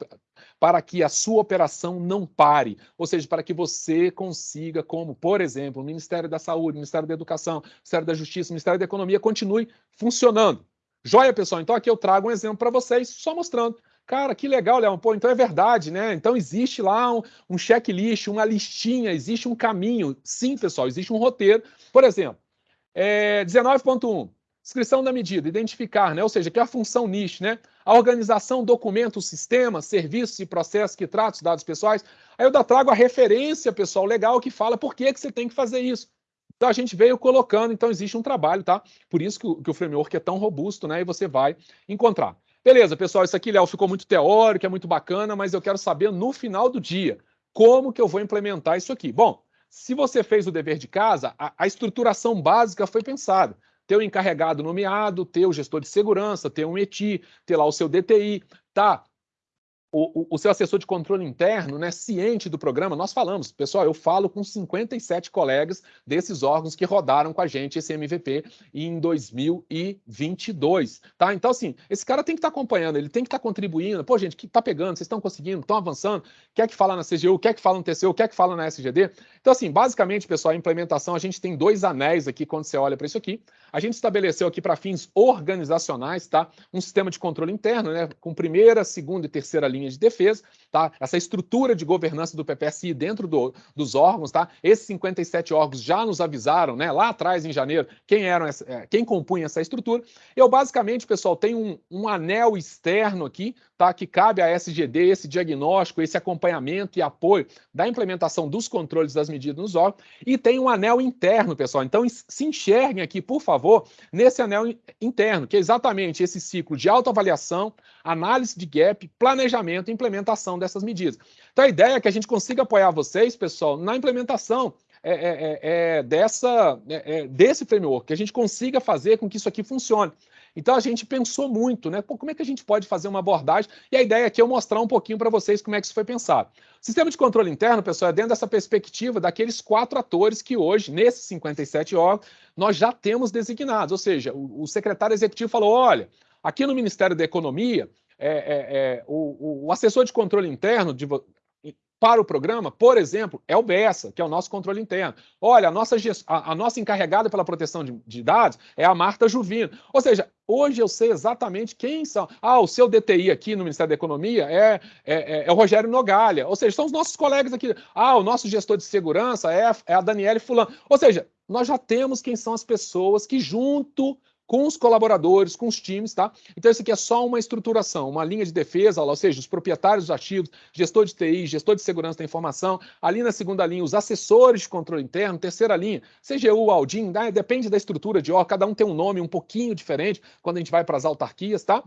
para que a sua operação não pare. Ou seja, para que você consiga, como, por exemplo, o Ministério da Saúde, o Ministério da Educação, o Ministério da Justiça, o Ministério da Economia, continue funcionando. Joia, pessoal? Então aqui eu trago um exemplo para vocês, só mostrando Cara, que legal, Leão. Pô, então é verdade, né? Então existe lá um, um checklist, uma listinha, existe um caminho. Sim, pessoal, existe um roteiro. Por exemplo, é, 19.1, descrição da medida, identificar, né? Ou seja, que é a função NIST, né? A organização, documentos, sistemas, serviços e processos que tratam os dados pessoais. Aí eu da trago a referência, pessoal, legal, que fala por que, que você tem que fazer isso. Então a gente veio colocando, então existe um trabalho, tá? Por isso que o, que o framework é tão robusto, né? E você vai encontrar. Beleza, pessoal, isso aqui, Léo, ficou muito teórico, é muito bacana, mas eu quero saber no final do dia como que eu vou implementar isso aqui. Bom, se você fez o dever de casa, a, a estruturação básica foi pensada. Ter o encarregado nomeado, ter o gestor de segurança, ter um ETI, ter lá o seu DTI, tá? O, o, seu assessor de controle interno, né, ciente do programa, nós falamos, pessoal, eu falo com 57 colegas desses órgãos que rodaram com a gente esse MVP em 2022, tá? Então, assim, esse cara tem que estar tá acompanhando, ele tem que estar tá contribuindo. Pô, gente, que tá pegando, vocês estão conseguindo, estão avançando, quer que fala na CGU, quer que fala no TCU, quer que fala na SGD. Então, assim, basicamente, pessoal, a implementação, a gente tem dois anéis aqui quando você olha para isso aqui. A gente estabeleceu aqui para fins organizacionais, tá? Um sistema de controle interno, né? Com primeira, segunda e terceira linha de defesa, tá? Essa estrutura de governança do PPSI dentro do, dos órgãos, tá? Esses 57 órgãos já nos avisaram, né? Lá atrás, em janeiro, quem eram essa, é, quem compunha essa estrutura. Eu, basicamente, pessoal, tenho um, um anel externo aqui, tá? Que cabe à SGD esse diagnóstico, esse acompanhamento e apoio da implementação dos controles das medidas nos órgãos. E tem um anel interno, pessoal. Então, se enxerguem aqui, por favor, nesse anel interno, que é exatamente esse ciclo de autoavaliação, análise de gap, planejamento e implementação dessas medidas. Então, a ideia é que a gente consiga apoiar vocês, pessoal, na implementação é, é, é, é dessa, é, é, desse framework, que a gente consiga fazer com que isso aqui funcione. Então a gente pensou muito, né? Pô, como é que a gente pode fazer uma abordagem? E a ideia aqui é eu mostrar um pouquinho para vocês como é que isso foi pensado. Sistema de controle interno, pessoal, é dentro dessa perspectiva daqueles quatro atores que hoje, nesses 57 órgãos, nós já temos designados. Ou seja, o, o secretário executivo falou: olha, aqui no Ministério da Economia, é, é, é, o, o, assessor de controle interno de, para o programa, por exemplo, é o BESA, que é o nosso controle interno. Olha, a nossa, a, a nossa encarregada pela proteção de, de, dados é a Marta Juvino. Ou seja, hoje eu sei exatamente quem são. Ah, o seu DTI aqui no Ministério da Economia é, é, é, é o Rogério Nogalha. Ou seja, são os nossos colegas aqui. Ah, o nosso gestor de segurança é, é a Daniele Fulano. Ou seja, nós já temos quem são as pessoas que, junto com os colaboradores, com os times, tá? Então, isso aqui é só uma estruturação, uma linha de defesa, ou seja, os proprietários dos ativos, gestor de TI, gestor de segurança da informação, ali na segunda linha, os assessores de controle interno, terceira linha, CGU, Aldin, né? depende da estrutura de ó, cada um tem um nome um pouquinho diferente quando a gente vai para as autarquias, tá?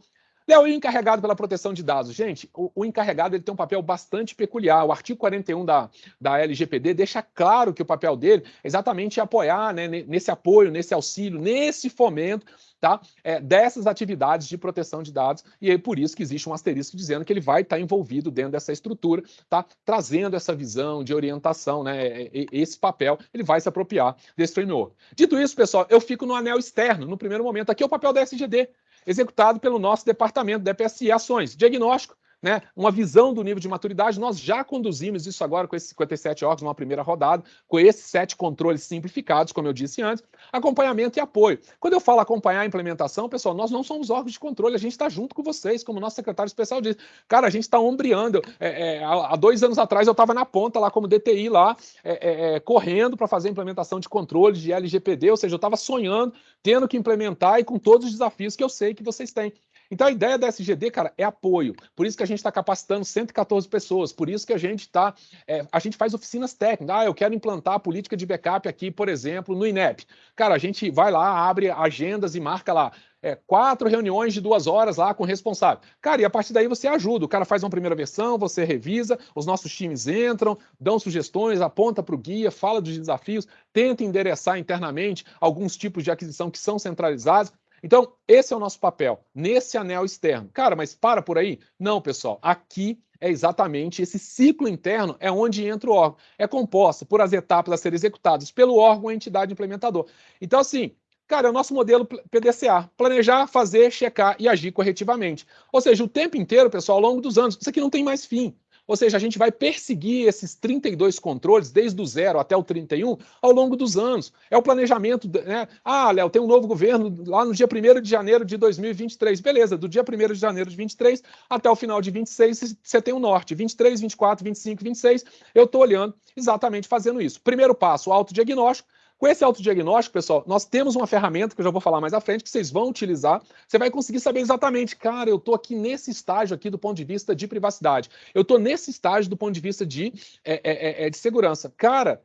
Léo, e o encarregado pela proteção de dados? Gente, o, o, encarregado ele tem um papel bastante peculiar. O artigo 41 da, da LGPD deixa claro que o papel dele é exatamente apoiar, né, nesse apoio, nesse auxílio, nesse fomento tá, é, dessas atividades de proteção de dados. E é por isso que existe um asterisco dizendo que ele vai estar envolvido dentro dessa estrutura, tá, trazendo essa visão de orientação, né, esse papel, ele vai se apropriar desse framework. Dito isso, pessoal, eu fico no anel externo, no primeiro momento. Aqui é o papel da SGD executado pelo nosso departamento da EPSI Ações, diagnóstico, né, uma visão do nível de maturidade. Nós já conduzimos isso agora com esses 57 órgãos numa primeira rodada, com esses sete controles simplificados, como eu disse antes, acompanhamento e apoio. Quando eu falo acompanhar a implementação, pessoal, nós não somos órgãos de controle, a gente está junto com vocês, como nosso secretário especial disse. Cara, a gente está ombreando. É, é, há dois anos atrás eu estava na ponta lá como DTI lá, é, é, é, correndo para fazer a implementação de controles de LGPD, ou seja, eu estava sonhando, tendo que implementar e com todos os desafios que eu sei que vocês têm. Então a ideia da SGD, cara, é apoio. Por isso que a gente está capacitando 114 pessoas, por isso que a gente está. É, a gente faz oficinas técnicas. Ah, eu quero implantar a política de backup aqui, por exemplo, no INEP. Cara, a gente vai lá, abre agendas e marca lá. É, quatro reuniões de duas horas lá com o responsável. Cara, e a partir daí você ajuda. O cara faz uma primeira versão, você revisa, os nossos times entram, dão sugestões, aponta para o guia, fala dos desafios, tenta endereçar internamente alguns tipos de aquisição que são centralizados. Então, esse é o nosso papel, nesse anel externo. Cara, mas para por aí? Não, pessoal. Aqui é exatamente esse ciclo interno é onde entra o órgão. É composto por as etapas a serem executadas pelo órgão ou entidade implementador. Então, assim, cara, é o nosso modelo PDCA. Planejar, fazer, checar e agir corretivamente. Ou seja, o tempo inteiro, pessoal, ao longo dos anos. Isso aqui não tem mais fim. Ou seja, a gente vai perseguir esses 32 controles, desde o zero até o 31, ao longo dos anos. É o planejamento. Né? Ah, Léo, tem um novo governo lá no dia 1 de janeiro de 2023. Beleza, do dia 1 de janeiro de 23 até o final de 26, você tem o norte. 23, 24, 25, 26. Eu estou olhando exatamente fazendo isso. Primeiro passo, autodiagnóstico. Com esse autodiagnóstico, pessoal, nós temos uma ferramenta que eu já vou falar mais à frente, que vocês vão utilizar. Você vai conseguir saber exatamente, cara, eu estou aqui nesse estágio aqui do ponto de vista de privacidade. Eu estou nesse estágio do ponto de vista de, é, é, é, é, de segurança. Cara,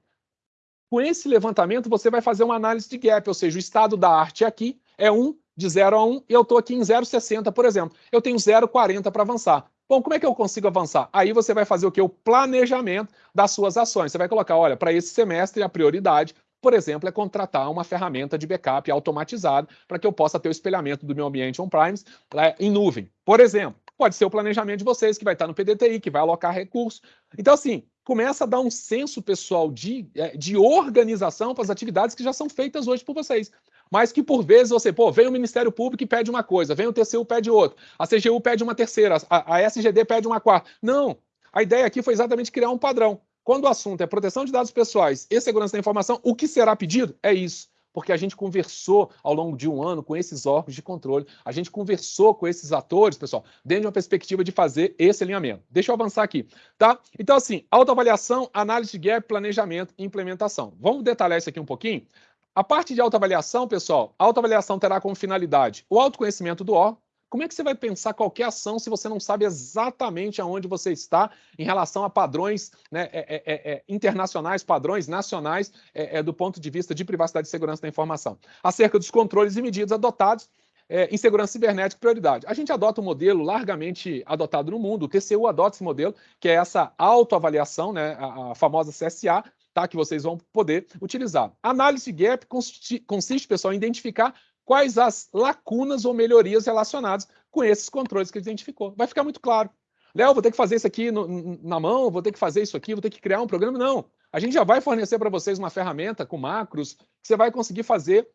com esse levantamento, você vai fazer uma análise de gap, ou seja, o estado da arte aqui é 1, de 0 a 1, e eu estou aqui em 0,60, por exemplo. Eu tenho 0,40 para avançar. Bom, como é que eu consigo avançar? Aí você vai fazer o que? O planejamento das suas ações. Você vai colocar, olha, para esse semestre a prioridade por exemplo, é contratar uma ferramenta de backup automatizada para que eu possa ter o espelhamento do meu ambiente on-premise em nuvem. Por exemplo, pode ser o planejamento de vocês, que vai estar no PDTI, que vai alocar recursos. Então, assim, começa a dar um senso pessoal de, é, de organização para as atividades que já são feitas hoje por vocês. Mas que por vezes você, pô, vem o Ministério Público e pede uma coisa, vem o TCU pede outra, a CGU pede uma terceira, a, a SGD pede uma quarta. Não, a ideia aqui foi exatamente criar um padrão. Quando o assunto é proteção de dados pessoais e segurança da informação, o que será pedido é isso. Porque a gente conversou ao longo de um ano com esses órgãos de controle, a gente conversou com esses atores, pessoal, dentro de uma perspectiva de fazer esse alinhamento. Deixa eu avançar aqui, tá? Então, assim, autoavaliação, análise de gap, planejamento e implementação. Vamos detalhar isso aqui um pouquinho? A parte de autoavaliação, pessoal, a autoavaliação terá como finalidade o autoconhecimento do órgão, como é que você vai pensar qualquer ação se você não sabe exatamente aonde você está em relação a padrões né, é, é, é, é internacionais, padrões nacionais, é, é, do ponto de vista de privacidade e segurança da informação? Acerca dos controles e medidas adotados em segurança cibernética prioridade. A gente adota um modelo largamente adotado no mundo, o TCU adota esse modelo, que é essa autoavaliação, né, a, a famosa CSA, tá, que vocês vão poder utilizar. Análise gap consiste, consiste, pessoal, em identificar quais as lacunas ou melhorias relacionadas com esses controles que ele identificou. Vai ficar muito claro. Léo, vou ter que fazer isso aqui no, na mão, vou ter que fazer isso aqui, vou ter que criar um programa. Não. A gente já vai fornecer para vocês uma ferramenta com macros que você vai conseguir fazer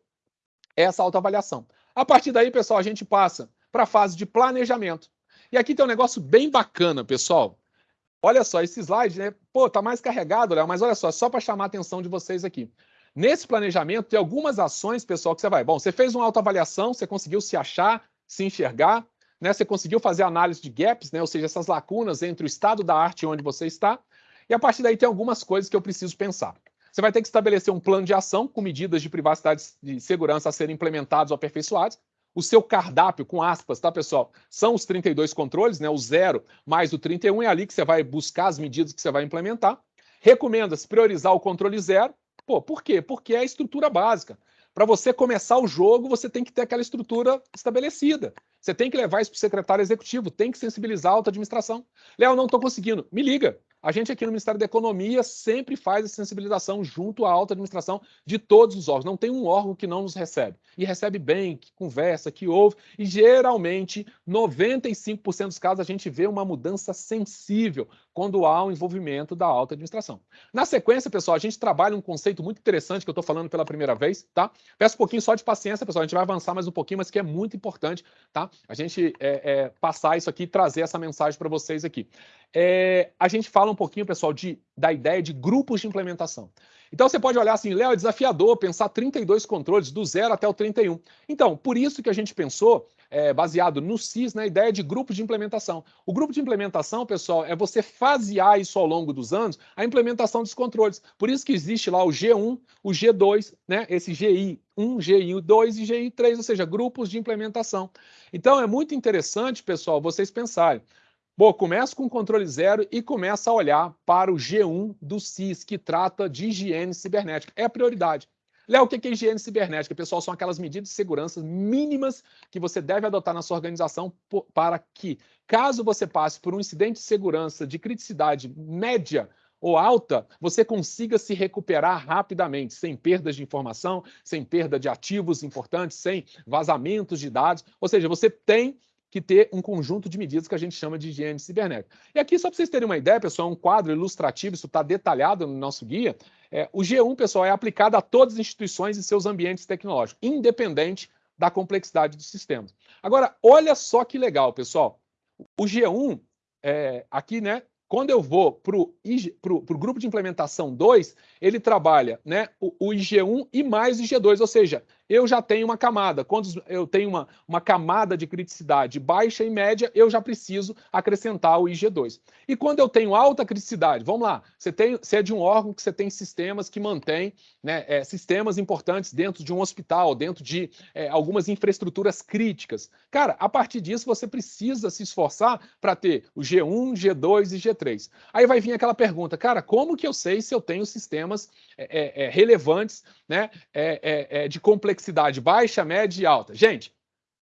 essa autoavaliação. A partir daí, pessoal, a gente passa para a fase de planejamento. E aqui tem um negócio bem bacana, pessoal. Olha só, esse slide, né? Pô, tá mais carregado, Léo, mas olha só, só para chamar a atenção de vocês aqui. Nesse planejamento, tem algumas ações, pessoal, que você vai. Bom, você fez uma autoavaliação, você conseguiu se achar, se enxergar, né? Você conseguiu fazer análise de gaps, né? Ou seja, essas lacunas entre o estado da arte e onde você está. E a partir daí tem algumas coisas que eu preciso pensar. Você vai ter que estabelecer um plano de ação com medidas de privacidade e segurança a serem implementados ou aperfeiçoados. O seu cardápio, com aspas, tá, pessoal? São os 32 controles, né? O zero mais o 31 é ali que você vai buscar as medidas que você vai implementar. Recomenda-se priorizar o controle zero, Pô, por quê? Porque é a estrutura básica. Para você começar o jogo, você tem que ter aquela estrutura estabelecida. Você tem que levar isso para o secretário executivo, tem que sensibilizar a alta administração. Léo, não estou conseguindo. Me liga. A gente aqui no Ministério da Economia sempre faz a sensibilização junto à alta administração de todos os órgãos. Não tem um órgão que não nos recebe. E recebe bem, que conversa, que ouve. E geralmente, 95% dos casos, a gente vê uma mudança sensível quando há o um envolvimento da alta administração. Na sequência, pessoal, a gente trabalha um conceito muito interessante que eu estou falando pela primeira vez, tá? Peço um pouquinho só de paciência, pessoal. A gente vai avançar mais um pouquinho, mas que é muito importante, tá? A gente é, é, passar isso aqui e trazer essa mensagem para vocês aqui. É, a gente fala um pouquinho, pessoal, de, da ideia de grupos de implementação. Então você pode olhar assim, Léo, é desafiador pensar 32 controles do zero até o 31. Então, por isso que a gente pensou, é, baseado no CIS, na ideia de grupo de implementação. O grupo de implementação, pessoal, é você fasear isso ao longo dos anos, a implementação dos controles. Por isso que existe lá o G1, o G2, né, esse GI 1, GI 2 e GI 3, ou seja, grupos de implementação. Então é muito interessante, pessoal, vocês pensarem. Bom, começa com o controle zero e começa a olhar para o G1 do CIS, que trata de higiene cibernética. É a prioridade. Léo, o que é higiene cibernética? Pessoal, são aquelas medidas de segurança mínimas que você deve adotar na sua organização para que, caso você passe por um incidente de segurança de criticidade média ou alta, você consiga se recuperar rapidamente, sem perdas de informação, sem perda de ativos importantes, sem vazamentos de dados. Ou seja, você tem que ter um conjunto de medidas que a gente chama de higiene cibernética. E aqui, só para vocês terem uma ideia, pessoal, um quadro ilustrativo, isso está detalhado no nosso guia. É, o G1, pessoal, é aplicado a todas as instituições e seus ambientes tecnológicos, independente da complexidade dos sistemas. Agora, olha só que legal, pessoal. O G1, é, aqui, né, quando eu vou para o grupo de implementação 2, ele trabalha né, o, o IG1 e mais o IG2, ou seja, eu já tenho uma camada. Quando eu tenho uma, uma camada de criticidade baixa e média, eu já preciso acrescentar o IG2. E quando eu tenho alta criticidade, vamos lá, você, tem, você é de um órgão que você tem sistemas que mantêm né, é, sistemas importantes dentro de um hospital, dentro de é, algumas infraestruturas críticas. Cara, a partir disso você precisa se esforçar para ter o G1, G2 e G3. Aí vai vir aquela pergunta, cara, como que eu sei se eu tenho sistemas é, é, é relevantes né, é, de complexidade complexidade baixa, média e alta. Gente,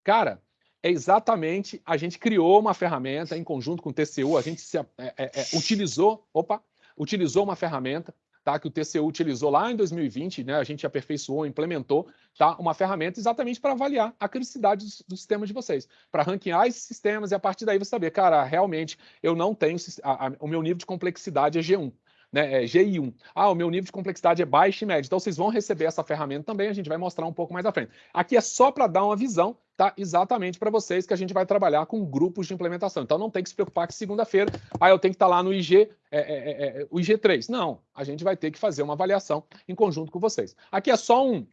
cara, é exatamente a gente criou uma ferramenta em conjunto com o TCU, a gente se, é, é, é, utilizou, opa, utilizou uma ferramenta tá, que o TCU utilizou lá em 2020, né, a gente aperfeiçoou, implementou tá, uma ferramenta exatamente para avaliar a criticidade do, do, sistema de vocês, para ranquear esses sistemas e a partir daí você saber, cara, realmente eu não tenho, a, a, o meu nível de complexidade é G1 né, é GI1. Ah, o meu nível de complexidade é baixo e médio. Então, vocês vão receber essa ferramenta também, a gente vai mostrar um pouco mais à frente. Aqui é só para dar uma visão, tá? Exatamente para vocês que a gente vai trabalhar com grupos de implementação. Então, não tem que se preocupar que segunda-feira, ah, eu tenho que estar tá lá no IG, é, é, é, é o IG3. Não, a gente vai ter que fazer uma avaliação em conjunto com vocês. Aqui é só um,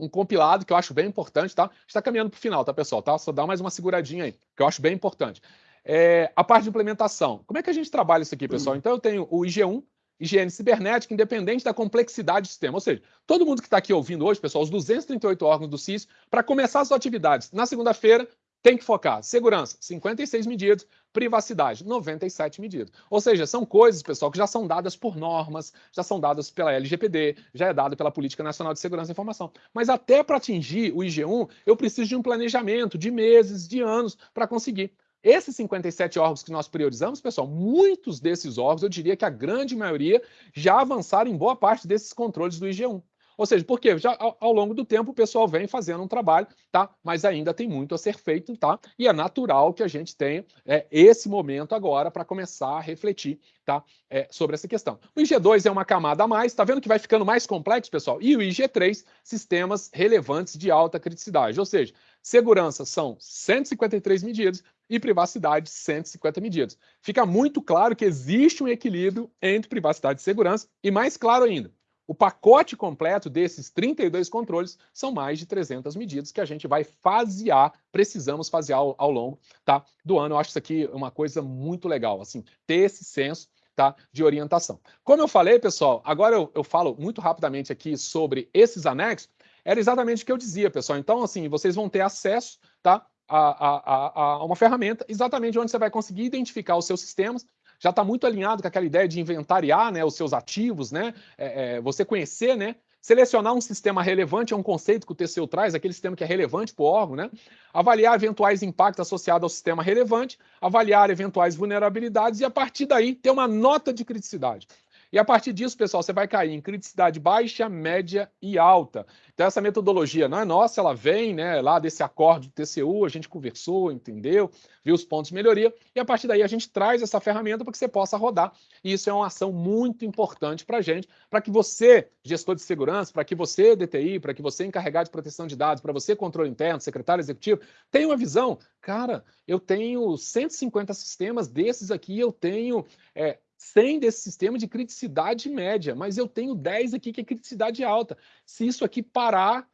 um compilado que eu acho bem importante, tá? Está caminhando para o final, tá, pessoal? Tá? Só dá mais uma seguradinha aí, que eu acho bem importante. É, a parte de implementação. Como é que a gente trabalha isso aqui, pessoal? Então, eu tenho o IG1, higiene cibernética, independente da complexidade do sistema. Ou seja, todo mundo que está aqui ouvindo hoje, pessoal, os 238 órgãos do CIS, para começar as atividades na segunda-feira, tem que focar segurança, 56 medidas, privacidade, 97 medidas. Ou seja, são coisas, pessoal, que já são dadas por normas, já são dadas pela LGPD, já é dado pela Política Nacional de Segurança da Informação. Mas até para atingir o IG1, eu preciso de um planejamento de meses, de anos, para conseguir. Esses 57 órgãos que nós priorizamos, pessoal, muitos desses órgãos, eu diria que a grande maioria já avançaram em boa parte desses controles do IG1. Ou seja, porque já ao, longo do tempo o pessoal vem fazendo um trabalho, tá? Mas ainda tem muito a ser feito, tá? E é natural que a gente tenha é, esse momento agora para começar a refletir, tá? É, sobre essa questão. O IG2 é uma camada a mais, tá vendo que vai ficando mais complexo, pessoal? E o IG3, sistemas relevantes de alta criticidade. Ou seja, segurança são 153 medidas, e privacidade 150 medidas. Fica muito claro que existe um equilíbrio entre privacidade e segurança, e mais claro ainda, o pacote completo desses 32 controles são mais de 300 medidas que a gente vai fasear, precisamos fasear ao, ao longo tá, do ano. Eu acho isso aqui uma coisa muito legal, assim, ter esse senso tá, de orientação. Como eu falei, pessoal, agora eu, eu falo muito rapidamente aqui sobre esses anexos, era exatamente o que eu dizia, pessoal. Então, assim, vocês vão ter acesso tá, a, a, a, uma ferramenta exatamente onde você vai conseguir identificar os seus sistemas. Já está muito alinhado com aquela ideia de inventariar né, os seus ativos, né? É, é, você conhecer né, Selecionar um sistema relevante é um conceito que o TCU traz, aquele sistema que é relevante para o órgão, né? Avaliar eventuais impactos associados ao sistema relevante, avaliar eventuais vulnerabilidades e, a partir daí, ter uma nota de criticidade. E a partir disso, pessoal, você vai cair em criticidade baixa, média e alta. Então, essa metodologia não é nossa, ela vem né, lá desse acorde do TCU, a gente conversou, entendeu, viu os pontos de melhoria, e a partir daí a gente traz essa ferramenta para que você possa rodar. E isso é uma ação muito importante para a gente, para que você, gestor de segurança, para que você, DTI, para que você, encarregado de proteção de dados, para você, controle interno, secretário executivo, tenha uma visão. Cara, eu tenho 150 sistemas desses aqui, eu tenho é, 100 desse sistema de criticidade média, mas eu tenho 10 aqui que é criticidade alta. Se isso aqui parar,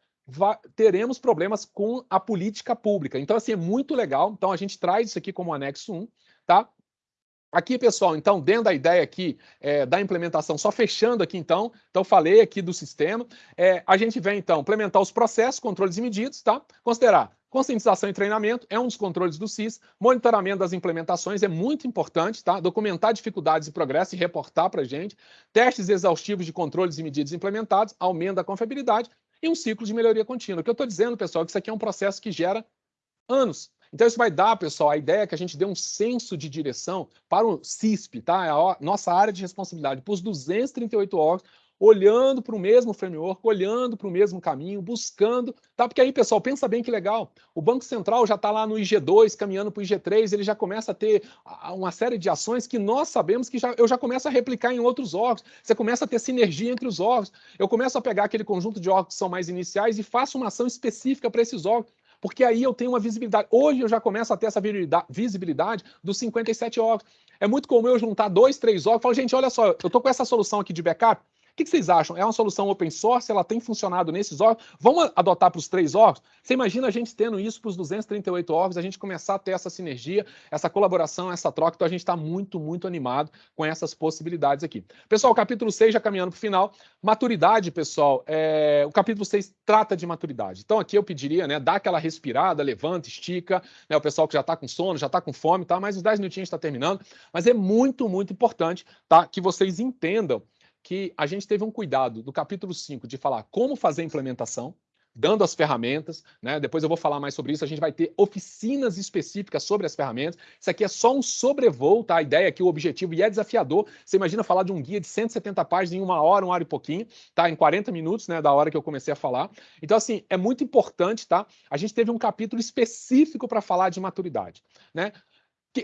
teremos problemas com a política pública. Então, assim, é muito legal. Então, a gente traz isso aqui como anexo 1, tá? Aqui, pessoal, então, dentro da ideia aqui é, da implementação, só fechando aqui, então, então falei aqui do sistema, é, a gente vem, então, implementar os processos, controles e medidas, tá? Considerar Conscientização e treinamento é um dos controles do CIS. Monitoramento das implementações é muito importante, tá? Documentar dificuldades e progresso e reportar para a gente. Testes exaustivos de controles e medidas implementados, aumento da confiabilidade e um ciclo de melhoria contínua. O que eu estou dizendo, pessoal, é que isso aqui é um processo que gera anos. Então, isso vai dar, pessoal, a ideia é que a gente dê um senso de direção para o CISP, tá? É a nossa área de responsabilidade, para os 238 órgãos, olhando para o mesmo framework, olhando para o mesmo caminho, buscando, tá? Porque aí, pessoal, pensa bem que legal. O Banco Central já está lá no IG2, caminhando para o IG3, ele já começa a ter uma série de ações que nós sabemos que já, eu já começo a replicar em outros órgãos. Você começa a ter sinergia entre os órgãos. Eu começo a pegar aquele conjunto de órgãos que são mais iniciais e faço uma ação específica para esses órgãos porque aí eu tenho uma visibilidade. Hoje eu já começo a ter essa visibilidade dos 57 órgãos. É muito comum eu juntar dois, três órgãos e falar, gente, olha só, eu estou com essa solução aqui de backup, o que vocês acham? É uma solução open source? Ela tem funcionado nesses órgãos? Vamos adotar para os três órgãos? Você imagina a gente tendo isso para os 238 órgãos, a gente começar a ter essa sinergia, essa colaboração, essa troca. Então a gente está muito, muito animado com essas possibilidades aqui. Pessoal, capítulo 6 já caminhando para o final. Maturidade, pessoal. É... O capítulo 6 trata de maturidade. Então aqui eu pediria, né, dá aquela respirada, levanta, estica. Né, o pessoal que já está com sono, já está com fome, tá? Mas os 10 minutinhos está terminando. Mas é muito, muito importante tá, que vocês entendam que a gente teve um cuidado do capítulo 5 de falar como fazer a implementação, dando as ferramentas, né? Depois eu vou falar mais sobre isso. A gente vai ter oficinas específicas sobre as ferramentas. Isso aqui é só um sobrevoo, tá? A ideia aqui, o objetivo, e é desafiador. Você imagina falar de um guia de 170 páginas em uma hora, uma hora e pouquinho, tá? Em 40 minutos, né? Da hora que eu comecei a falar. Então, assim, é muito importante, tá? A gente teve um capítulo específico para falar de maturidade, né?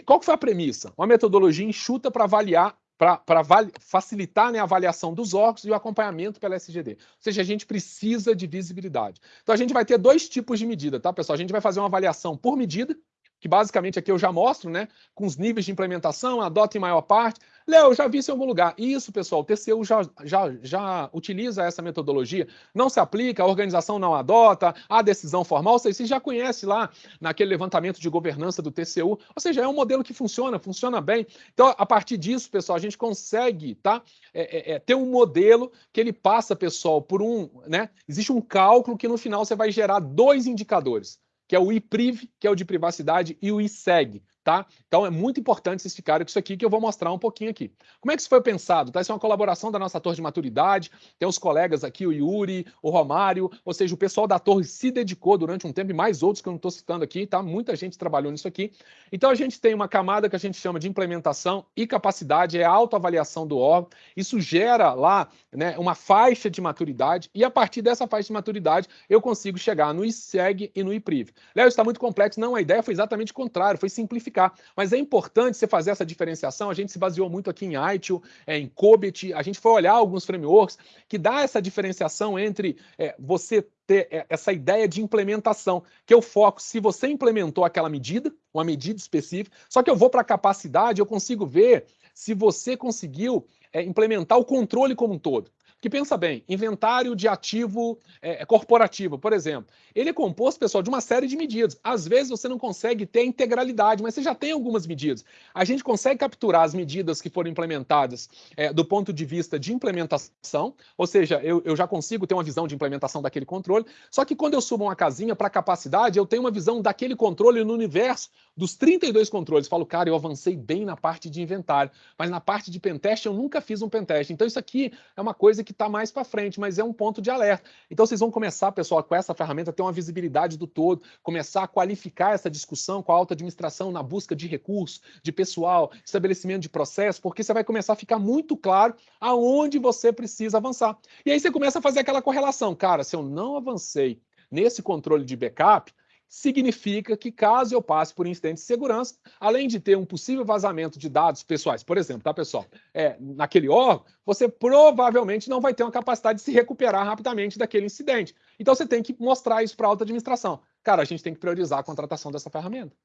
Qual que foi a premissa? Uma metodologia enxuta para avaliar para facilitar né, a avaliação dos órgãos e o acompanhamento pela SGD. Ou seja, a gente precisa de visibilidade. Então, a gente vai ter dois tipos de medida, tá, pessoal? A gente vai fazer uma avaliação por medida, que basicamente aqui eu já mostro, né, com os níveis de implementação, adota em maior parte. Léo, já vi isso em algum lugar. Isso, pessoal, o TCU já, já, já utiliza essa metodologia. Não se aplica, a organização não adota, a decisão formal, vocês já conhecem lá naquele levantamento de governança do TCU. Ou seja, é um modelo que funciona, funciona bem. Então, a partir disso, pessoal, a gente consegue tá, é, é, é ter um modelo que ele passa, pessoal, por um. Né, existe um cálculo que no final você vai gerar dois indicadores que é o IPRIV, que é o de privacidade, e o ISEG, tá? Então é muito importante vocês ficarem com isso aqui que eu vou mostrar um pouquinho aqui. Como é que isso foi pensado? Tá? Isso é uma colaboração da nossa torre de maturidade, tem os colegas aqui, o Yuri, o Romário, ou seja, o pessoal da torre se dedicou durante um tempo, e mais outros que eu não estou citando aqui, tá? Muita gente trabalhou nisso aqui. Então a gente tem uma camada que a gente chama de implementação e capacidade, é a autoavaliação do órgão. Isso gera lá né, uma faixa de maturidade, e a partir dessa faixa de maturidade eu consigo chegar no ISEG e no IPRIV. Léo, está muito complexo. Não, a ideia foi exatamente o contrário, foi simplificar mas é importante você fazer essa diferenciação. A gente se baseou muito aqui em ITIL, é, em COBIT, a gente foi olhar alguns frameworks que dá essa diferenciação entre é, você ter é, essa ideia de implementação, que eu foco se você implementou aquela medida, uma medida específica, só que eu vou para a capacidade, eu consigo ver se você conseguiu é, implementar o controle como um todo. Que pensa bem, inventário de ativo é, corporativo, por exemplo, ele é composto, pessoal, de uma série de medidas. Às vezes você não consegue ter a integralidade, mas você já tem algumas medidas. A gente consegue capturar as medidas que foram implementadas é, do ponto de vista de implementação, ou seja, eu, eu já consigo ter uma visão de implementação daquele controle, só que quando eu subo uma casinha para capacidade, eu tenho uma visão daquele controle no universo dos 32 controles, falo, cara, eu avancei bem na parte de inventário, mas na parte de pentest eu nunca fiz um pentest. Então isso aqui é uma coisa que está mais para frente, mas é um ponto de alerta. Então vocês vão começar, pessoal, com essa ferramenta, ter uma visibilidade do todo, começar a qualificar essa discussão com a alta administração na busca de recursos, de pessoal, estabelecimento de processo, porque você vai começar a ficar muito claro aonde você precisa avançar. E aí você começa a fazer aquela correlação. Cara, se eu não avancei nesse controle de backup, significa que caso eu passe por incidente de segurança, além de ter um possível vazamento de dados pessoais, por exemplo, tá, pessoal? É, naquele órgão, você provavelmente não vai ter uma capacidade de se recuperar rapidamente daquele incidente. Então você tem que mostrar isso para a alta administração. Cara, a gente tem que priorizar a contratação dessa ferramenta.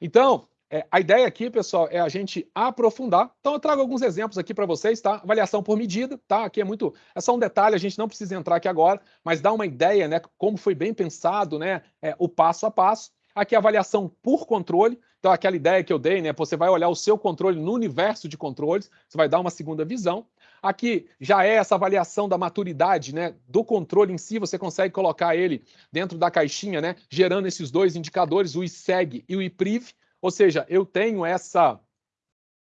Então, é, a ideia aqui, pessoal, é a gente aprofundar. Então, eu trago alguns exemplos aqui para vocês, tá? Avaliação por medida, tá? Aqui é muito. É só um detalhe, a gente não precisa entrar aqui agora, mas dá uma ideia, né? Como foi bem pensado, né? É, o passo a passo. Aqui a avaliação por controle. Então, aquela ideia que eu dei, né? Você vai olhar o seu controle no universo de controles, você vai dar uma segunda visão. Aqui já é essa avaliação da maturidade né, do controle em si, você consegue colocar ele dentro da caixinha, né, gerando esses dois indicadores, o ISEG e o IPRIV. Ou seja, eu tenho essa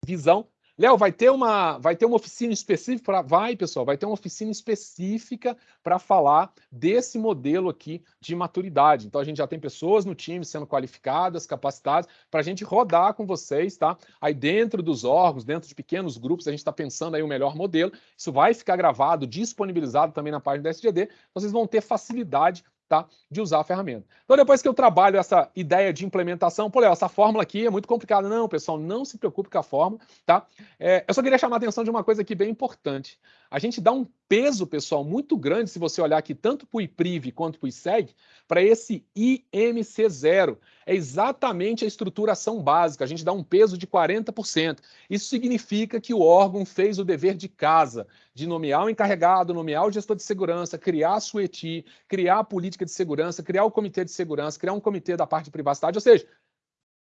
visão. Léo, vai ter uma vai ter uma oficina específica para vai, pessoal, vai ter uma oficina específica para falar desse modelo aqui de maturidade. Então a gente já tem pessoas no time sendo qualificadas, capacitadas para a gente rodar com vocês, tá? Aí dentro dos órgãos, dentro de pequenos grupos, a gente está pensando aí o melhor modelo. Isso vai ficar gravado, disponibilizado também na página da SGD. Vocês vão ter facilidade tá? de usar a ferramenta. Então, depois que eu trabalho essa ideia de implementação, pô, Léo, essa fórmula aqui é muito complicada. Não, pessoal, não se preocupe com a fórmula, tá? É, eu só queria chamar a atenção de uma coisa aqui bem importante. A gente dá um peso, pessoal, muito grande, se você olhar aqui tanto para o IPRIV quanto para o ISEG, para esse IMC0. É exatamente a estruturação básica, a gente dá um peso de 40%. Isso significa que o órgão fez o dever de casa, de nomear o encarregado, nomear o gestor de segurança, criar a SUETI, criar a política de segurança, criar o comitê de segurança, criar um comitê da parte de privacidade, ou seja,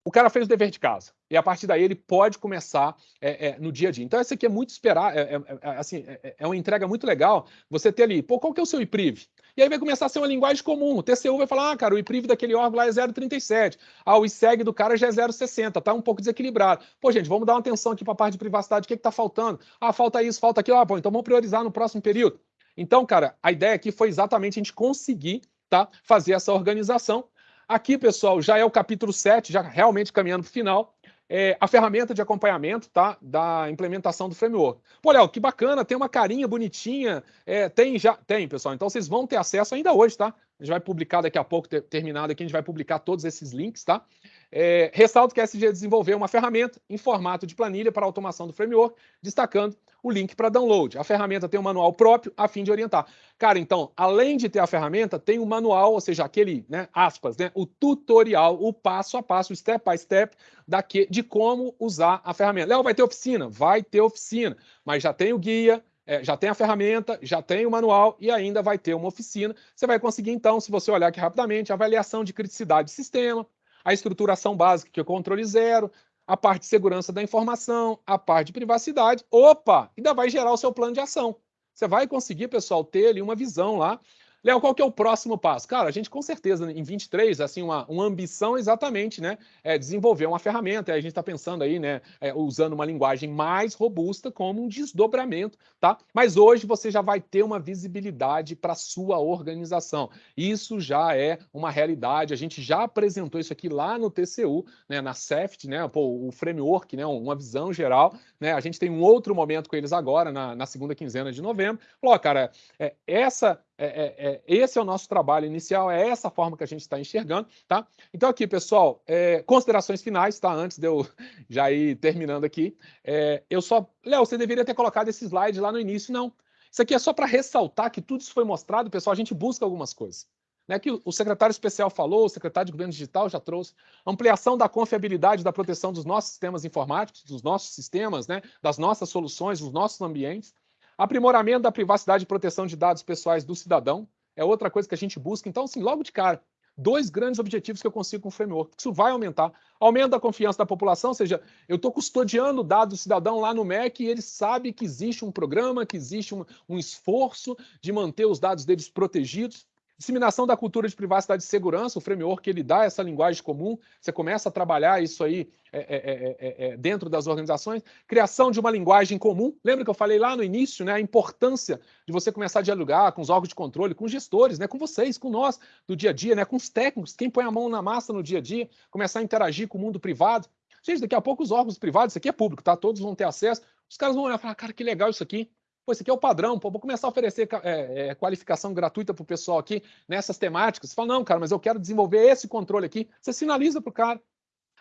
o cara fez o dever de casa e a partir daí ele pode começar é, é, no dia a dia. Então, esse aqui é muito esperar, é, é, é assim, é, é, uma entrega muito legal. Você ter ali, pô, qual que é o seu IPRIV? E aí vai começar a ser uma linguagem comum. O TCU vai falar, ah, cara, o IPRIV daquele órgão lá é 0,37. Ah, o ISEG do cara já é 0,60, tá um pouco desequilibrado. Pô, gente, vamos dar uma atenção aqui para a parte de privacidade, o que está faltando? Ah, falta isso, falta aquilo. Ah, bom, então vamos priorizar no próximo período. Então, cara, a ideia aqui foi exatamente a gente conseguir tá, fazer essa organização Aqui, pessoal, já é o capítulo 7, já realmente caminhando para o final. É, a ferramenta de acompanhamento tá, da implementação do framework. Pô, Léo, que bacana, tem uma carinha bonitinha. É, tem já, tem, pessoal. Então vocês vão ter acesso ainda hoje, tá? A gente vai publicar daqui a pouco, ter, terminado aqui, a gente vai publicar todos esses links, tá? É, ressalto que a SG desenvolveu uma ferramenta em formato de planilha para automação do framework, destacando o link para download. A ferramenta tem um manual próprio a fim de orientar. Cara, então, além de ter a ferramenta, tem o um manual, ou seja, aquele, né, aspas, né, o tutorial, o passo a passo, step by step daqui, de como usar a ferramenta. Léo, vai ter oficina? Vai ter oficina, mas já tem o guia, é, já tem a ferramenta, já tem o manual e ainda vai ter uma oficina. Você vai conseguir, então, se você olhar aqui rapidamente, avaliação de criticidade do sistema, a estruturação básica, que é o controle zero, a parte de segurança da informação, a parte de privacidade. Opa, ainda vai gerar o seu plano de ação. Você vai conseguir, pessoal, ter ali uma visão lá Léo, qual que é o próximo passo? Cara, a gente com certeza em 23, assim, uma, uma ambição exatamente, né, é desenvolver uma ferramenta, a gente está pensando aí, né, é, usando uma linguagem mais robusta como um desdobramento, tá? Mas hoje você já vai ter uma visibilidade para sua organização. Isso já é uma realidade, a gente já apresentou isso aqui lá no TCU, né, na CEFT, né, pô, o framework, né, uma visão geral, né, a gente tem um outro momento com eles agora, na, na segunda quinzena de novembro. Falou, cara, é, essa é, é, é, esse é o nosso trabalho inicial, é essa forma que a gente está enxergando, tá? Então aqui, pessoal, é, considerações finais, tá? Antes de eu [laughs] já ir terminando aqui, é, eu só... Léo, você deveria ter colocado esse slide lá no início, não. Isso aqui é só para ressaltar que tudo isso foi mostrado, pessoal, a gente busca algumas coisas. Né, que o secretário especial falou, o secretário de governo digital já trouxe, ampliação da confiabilidade da proteção dos nossos sistemas informáticos, dos nossos sistemas, né, das nossas soluções, dos nossos ambientes, Aprimoramento da privacidade e proteção de dados pessoais do cidadão é outra coisa que a gente busca. Então, assim, logo de cara, dois grandes objetivos que eu consigo com o framework. Isso vai aumentar. Aumento da confiança da população, ou seja, eu estou custodiando dados do cidadão lá no MEC e ele sabe que existe um programa, que existe um, um esforço de manter os dados deles protegidos. Disseminação da cultura de privacidade e segurança, o framework ele dá essa linguagem comum, você começa a trabalhar isso aí é, é, é, dentro das organizações. Criação de uma linguagem comum, lembra que eu falei lá no início, né, a importância de você começar a dialogar com os órgãos de controle, com os gestores, né, com vocês, com nós, do dia a dia, né, com os técnicos, quem põe a mão na massa no dia a dia, começar a interagir com o mundo privado. Gente, daqui a pouco os órgãos privados, isso aqui é público, tá? Todos vão ter acesso. Os caras vão olhar e falar, cara, que legal isso aqui. Pô, esse aqui é o padrão, pô, vou começar a oferecer é, é, qualificação gratuita para o pessoal aqui nessas temáticas. Você fala, não, cara, mas eu quero desenvolver esse controle aqui. Você sinaliza para o cara.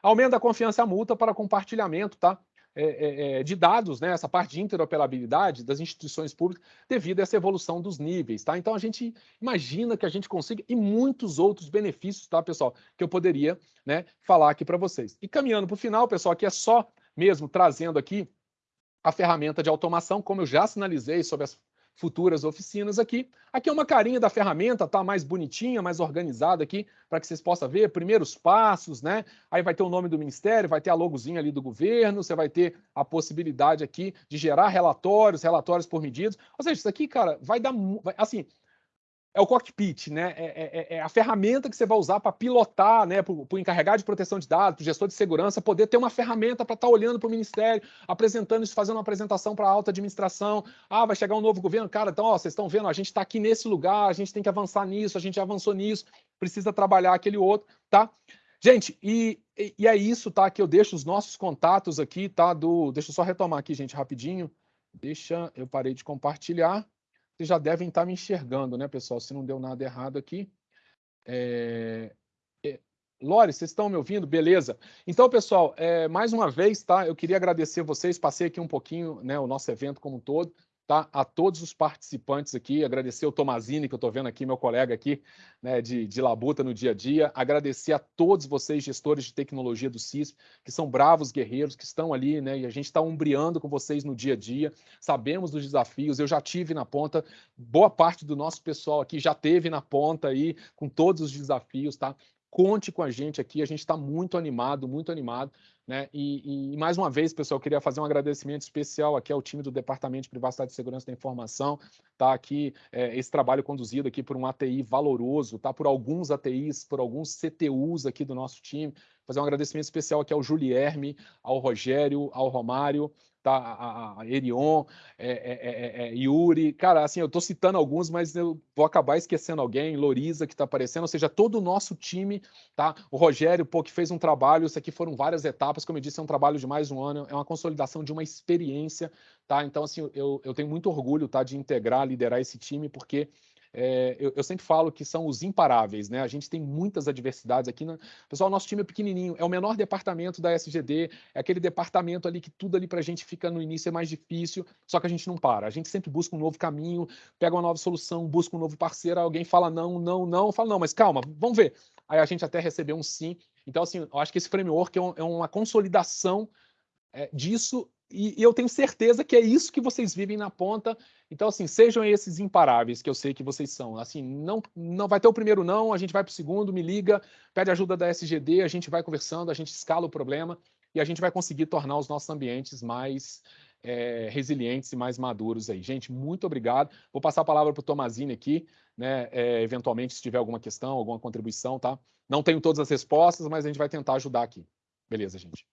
Aumenta a confiança multa para compartilhamento, tá? É, é, é, de dados, né, essa parte de interoperabilidade das instituições públicas, devido a essa evolução dos níveis. Tá? Então, a gente imagina que a gente consiga, e muitos outros benefícios, tá, pessoal, que eu poderia né, falar aqui para vocês. E caminhando para o final, pessoal, aqui é só mesmo trazendo aqui a ferramenta de automação, como eu já sinalizei sobre as futuras oficinas aqui. Aqui é uma carinha da ferramenta, tá mais bonitinha, mais organizada aqui, para que vocês possam ver primeiros passos, né? Aí vai ter o nome do ministério, vai ter a logozinha ali do governo, você vai ter a possibilidade aqui de gerar relatórios, relatórios por medidas. Ou seja, isso aqui, cara, vai dar, assim, é o cockpit, né? É, é, é, é, a ferramenta que você vai usar para pilotar, né? Para o encarregado de proteção de dados, para o gestor de segurança, poder ter uma ferramenta para estar tá olhando para o ministério, apresentando isso, fazendo uma apresentação para a alta administração. Ah, vai chegar um novo governo, cara. Então, ó, vocês estão vendo, a gente está aqui nesse lugar, a gente tem que avançar nisso, a gente avançou nisso, precisa trabalhar aquele outro, tá? Gente, e, e é isso, tá? Que eu deixo os nossos contatos aqui, tá? Do, deixa eu só retomar aqui, gente, rapidinho. Deixa, eu parei de compartilhar. Vocês já devem estar me enxergando, né, pessoal? Se não deu nada errado aqui. É... É... Lore, vocês estão me ouvindo? Beleza. Então, pessoal, é, mais uma vez, tá? Eu queria agradecer vocês. Passei aqui um pouquinho, né, o nosso evento como um todo tá? a todos os participantes aqui, agradecer o Tomazini, que eu estou vendo aqui, meu colega aqui né, de, de Labuta no dia a dia, agradecer a todos vocês, gestores de tecnologia do CISP, que são bravos guerreiros, que estão ali, né, e a gente está umbriando com vocês no dia a dia, sabemos dos desafios, eu já tive na ponta, boa parte do nosso pessoal aqui já teve na ponta aí, com todos os desafios, tá? Conte com a gente aqui, a gente está muito animado, muito animado. Né? E, e, mais uma vez, pessoal, eu queria fazer um agradecimento especial aqui ao time do Departamento de Privacidade e Segurança da Informação, tá aqui é, esse trabalho conduzido aqui por um ATI valoroso, tá? Por alguns ATIs, por alguns CTUs aqui do nosso time. Fazer um agradecimento especial aqui ao Julierme, ao Rogério, ao Romário, tá? A, a Erion, é, é, é, Yuri, cara, assim, eu estou citando alguns, mas eu vou acabar esquecendo alguém, Loriza que está aparecendo, ou seja, todo o nosso time, tá? O Rogério, pô, que fez um trabalho, isso aqui foram várias etapas, como eu disse, é um trabalho de mais um ano, é uma consolidação de uma experiência, tá? Então, assim, eu, eu tenho muito orgulho, tá, de integrar, liderar esse time, porque é, eu, eu, sempre falo que são os imparáveis, né? A gente tem muitas adversidades aqui. Na... Pessoal, nosso time é pequenininho, é o menor departamento da SGD, é aquele departamento ali que tudo ali para a gente fica no início é mais difícil, só que a gente não para. A gente sempre busca um novo caminho, pega uma nova solução, busca um novo parceiro, alguém fala não, não, não, fala não, mas calma, vamos ver. Aí a gente até recebeu um sim. Então, assim, eu acho que esse framework é, um, é uma consolidação é, disso e, eu tenho certeza que é isso que vocês vivem na ponta. Então, assim, sejam esses imparáveis que eu sei que vocês são. Assim, não, não vai ter o primeiro não, a gente vai para o segundo, me liga, pede ajuda da SGD, a gente vai conversando, a gente escala o problema e a gente vai conseguir tornar os nossos ambientes mais é, resilientes e mais maduros aí. Gente, muito obrigado. Vou passar a palavra para o Tomazini aqui, né? É, eventualmente, se tiver alguma questão, alguma contribuição, tá? Não tenho todas as respostas, mas a gente vai tentar ajudar aqui. Beleza, gente.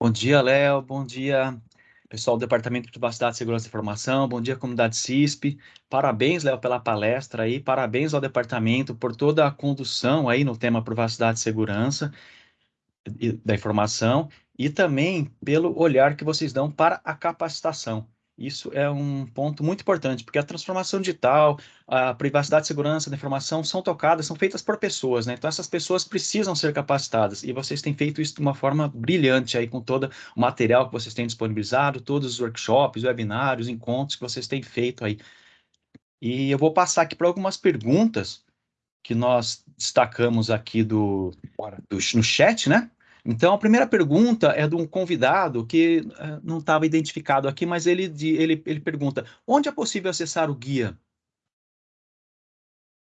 Bom dia, Léo. Bom dia, pessoal do Departamento de Privacidade, Segurança e Informação, bom dia, comunidade CISP. Parabéns, Léo, pela palestra aí, parabéns ao departamento por toda a condução aí no tema privacidade e segurança da informação e também pelo olhar que vocês dão para a capacitação. Isso é um ponto muito importante, porque a transformação digital, a privacidade e segurança da informação são tocadas, são feitas por pessoas, né? Então essas pessoas precisam ser capacitadas e vocês têm feito isso de uma forma brilhante aí com todo o material que vocês têm disponibilizado, todos os workshops, webinários, encontros que vocês têm feito aí. E eu vou passar aqui para algumas perguntas que nós destacamos aqui do, do no chat, né? Então, a primeira pergunta é de um convidado que uh, não estava identificado aqui, mas ele, ele, ele pergunta: onde é possível acessar o guia?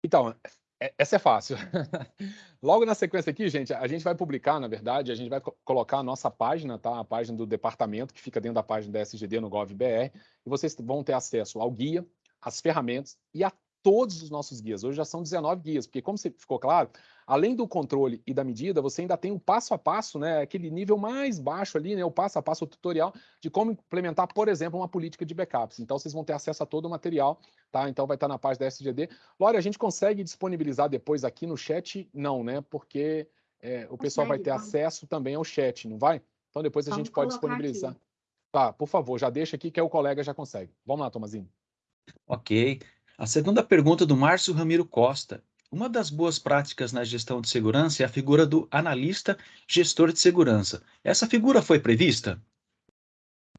Então, é, essa é fácil. [laughs] Logo na sequência aqui, gente, a gente vai publicar, na verdade, a gente vai colocar a nossa página, tá? A página do departamento, que fica dentro da página da SGD no GovBR, e vocês vão ter acesso ao guia, às ferramentas e a todos os nossos guias. Hoje já são 19 guias, porque como ficou claro, além do controle e da medida, você ainda tem o passo a passo, né, aquele nível mais baixo ali, né, o passo a passo, o tutorial de como implementar, por exemplo, uma política de backups. Então vocês vão ter acesso a todo o material, tá? Então vai estar na página da SGD. Lore, a gente consegue disponibilizar depois aqui no chat? Não, né? Porque é, o pessoal vai ter acesso também ao chat, não vai? Então depois a Vamos gente pode disponibilizar. aqui. Tá, por favor, já deixa aqui que é o colega já consegue. Vamos lá, Tomazinho. Ok. A segunda pergunta do Márcio Ramiro Costa. Uma das boas práticas na gestão de segurança é a figura do analista gestor de segurança. Essa figura foi prevista?